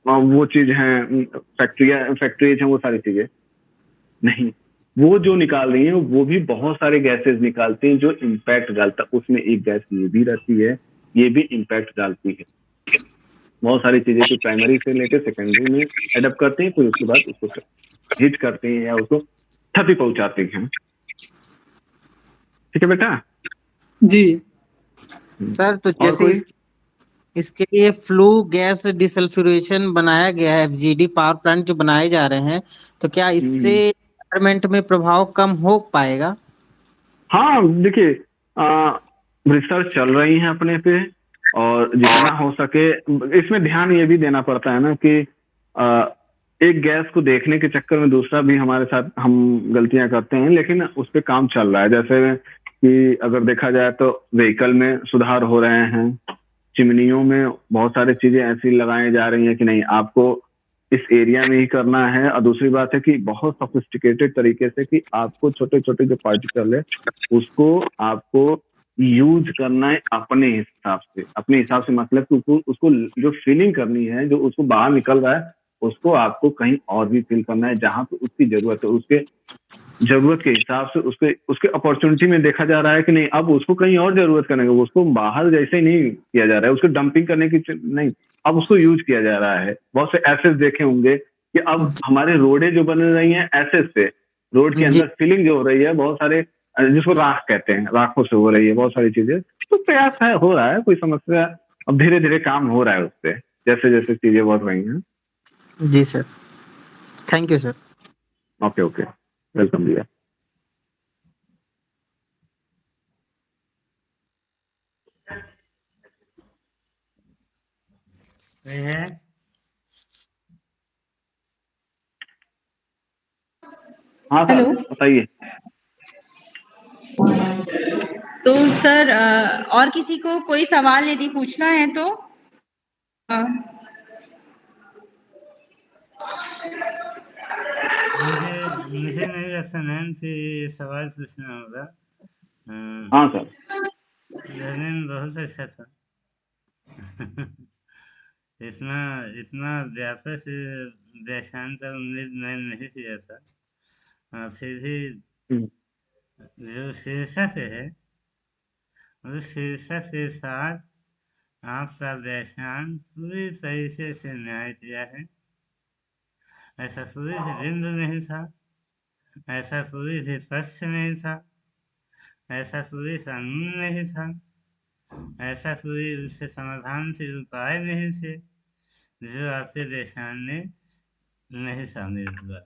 वो चीज़ है फैक्ट्रिया फैक्ट्रीज हैं, वो सारी चीज़ें। नहीं। वो जो निकाल रही हैं वो भी बहुत सारे गैसेस निकालते हैं जो इम्पैक्ट डालता उसमें एक गैस ये भी रहती है ये भी इम्पैक्ट डालती है। बहुत सारी चीज़ें जो प्राइमरी से लेकर सेकेंडरी में एडप्ट करते हैं फिर उसके बाद उसको हिट करते हैं या उसको क्षति पहुंचाते हैं। ठीक है बेटा? जी। सर तो जैसे इसके लिए फ्लू गैस डिसल्फ्यूरेशन बनाया गया है एफजीडी पावर प्लांट जो बनाए जा रहे हैं तो क्या इससे एनवायरमेंट में प्रभाव कम हो पाएगा? हाँ देखिए रिसर्च चल रही है अपने पे और जितना हो सके इसमें ध्यान ये भी देना पड़ता है ना कि आ, एक गैस को देखने के चक्कर में दूसरा भी हमारे साथ हम गलतियाँ करते हैं लेकिन उस पर काम चल रहा है। जैसे कि अगर देखा जाए तो व्हीकल में सुधार हो रहे हैं चिमनियों में बहुत सारी चीज़ें ऐसी लगाई जा रही हैं कि नहीं आपको इस एरिया में ही करना है। और दूसरी बात है कि बहुत सोफिस्टिकेटेड तरीके से कि आपको छोटे छोटे जो पार्टिकल है, उसको आपको यूज़ करना है अपने हिसाब से। अपने हिसाब से मतलब कि उसको उसको जो फीलिंग करनी है, जो उसको बाहर निकल रहा है, उसको आपको कहीं और भी फील करना है, जहाँ पे उसकी ज़रूरत है। उसके ज़रूरत के हिसाब से उसके उसके अपॉर्चुनिटी में देखा जा रहा है कि नहीं, अब उसको कहीं और ज़रूरत करने का उसको बाहर जैसे ही नहीं किया जा रहा है। उसको डंपिंग करने की नहीं। अब उसको यूज़ किया जा रहा है। बहुत से एसेस देखे होंगे कि अब हमारे रोडे जो बन रही हैं एसेस से। रोड के अंदर फिलिंग जो हो रही है बहुत सारे जिसको राख कहते हैं राखों से हो रही है बहुत सारी चीज़ें। तो प्रयास है हो रहा है कोई समस्या अब धीरे धीरे काम हो रहा है उससे जैसे जैसे चीज़ें बढ़ रही हैं। जी sir thank you sir okay okay welcome भैया कोई है। हाँ सर हेलो। बताइए। तो सर और किसी को कोई सवाल यदि पूछना है तो? अ, मुझे मुझे नहीं लगता मैम से सवाल पूछना होगा। हाँ सर। लर्निंग बहुत अच्छा था। इतना इतना व्यापक का उम्मीद मैं नहीं किया था। फिर भी हम्म। जो शीर्षक है उस शीर्षक के साथ आपका व्याख्यान पूरी तरीके से न्याय किया है। ऐसा भी बिंदु नहीं था ऐसा सूर्य से तथ्य नहीं था ऐसा सूर्य से अन्न नहीं था ऐसा सूर्य उससे समाधान से उपाय नहीं थे। जो आपके देशान ने नहीं शामिल हुआ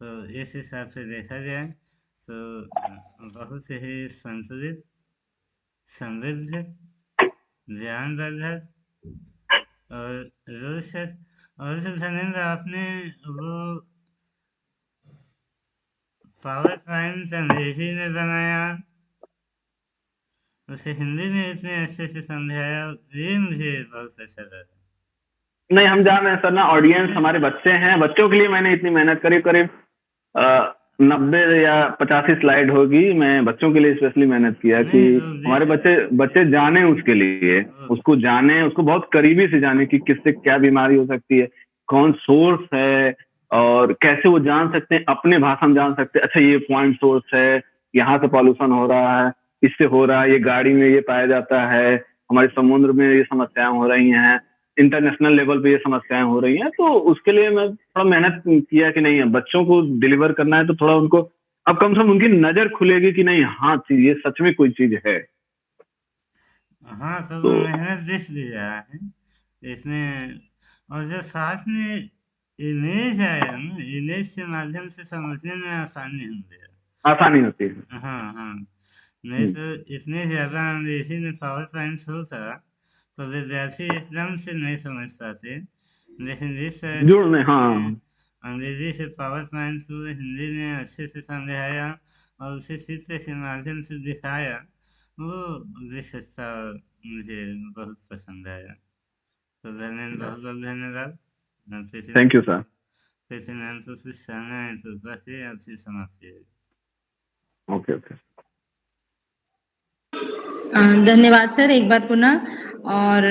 तो इस हिसाब से देखा जाए तो बहुत ही संतुलित, समृद्ध ज्ञानवर्धक और रोचक। और जो धनेन्द्र, आपने वो पावर पॉइंट अंग्रेज़ी में बनाया, उसे हिंदी में इतने अच्छे से समझाया, ये मुझे बहुत अच्छा लगा। नहीं हम जान रहे हैं सर ना ऑडियंस हमारे बच्चे हैं। बच्चों के लिए मैंने इतनी मेहनत करीब करीब नब्बे या पचासी स्लाइड होगी। मैं बच्चों के लिए स्पेशली मेहनत किया कि हमारे बच्चे बच्चे जाने उसके लिए। उसको जाने उसको बहुत करीबी से जाने कि किससे क्या बीमारी हो सकती है कौन सोर्स है और कैसे वो जान सकते हैं अपने भाषा में जान सकते हैं। अच्छा ये पॉइंट सोर्स है यहाँ से पॉल्यूशन हो रहा है इससे हो रहा है ये गाड़ी में ये पाया जाता है हमारे समुद्र में ये समस्याएँ हो रही हैं। इंटरनेशनल लेवल पे ये समस्याएँ हो रही हैं तो उसके लिए मैं थोड़ा मेहनत किया कि नहीं है बच्चों को डिलीवर करना है तो थोड़ा उनको अब कम से कम उनकी नज़र खुलेगी कि नहीं हाँ चीज़ ये सच में कोई चीज़ है। हाँ तो तो- मेहनत दिख रहा है इसमें और जो साथ में इमेज आया ना इमेज के माध्यम से समझने में आसानी होती है। आसानी होती है। हाँ हाँ नहीं तो इतने ज़्यादा अंग्रेज़ी में पावर पॉइंट होता तो विद्यार्थी एकदम से नहीं समझ पाते। लेकिन जिस तरह हाँ। अंग्रेज़ी से पावर पॉइंट को हिंदी में अच्छे से समझाया और उसे चित्र के माध्यम से दिखाया। वो विशेषता मुझे बहुत पसंद आया। तो धन्यवाद बहुत बहुत धन्यवाद। थैंक यू सर किसी तो है तो बस ये आपसे समाप्त किया ओके ओके धन्यवाद सर एक बार पुनः। और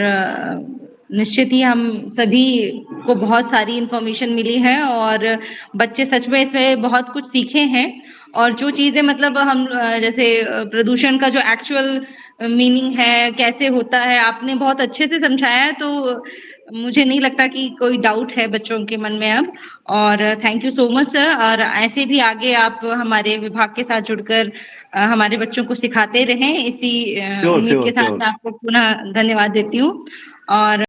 निश्चित ही हम सभी को बहुत सारी इन्फॉर्मेशन मिली है और बच्चे सच में इसमें बहुत कुछ सीखे हैं। और जो चीज़ें मतलब हम जैसे प्रदूषण का जो एक्चुअल मीनिंग है, कैसे होता है, आपने बहुत अच्छे से समझाया है तो मुझे नहीं लगता कि कोई डाउट है बच्चों के मन में अब। और thank you so much sir और ऐसे भी आगे आप हमारे विभाग के साथ जुड़कर हमारे बच्चों को सिखाते रहें। इसी उम्मीद के साथ मैं आपको पुनः धन्यवाद देती हूँ। और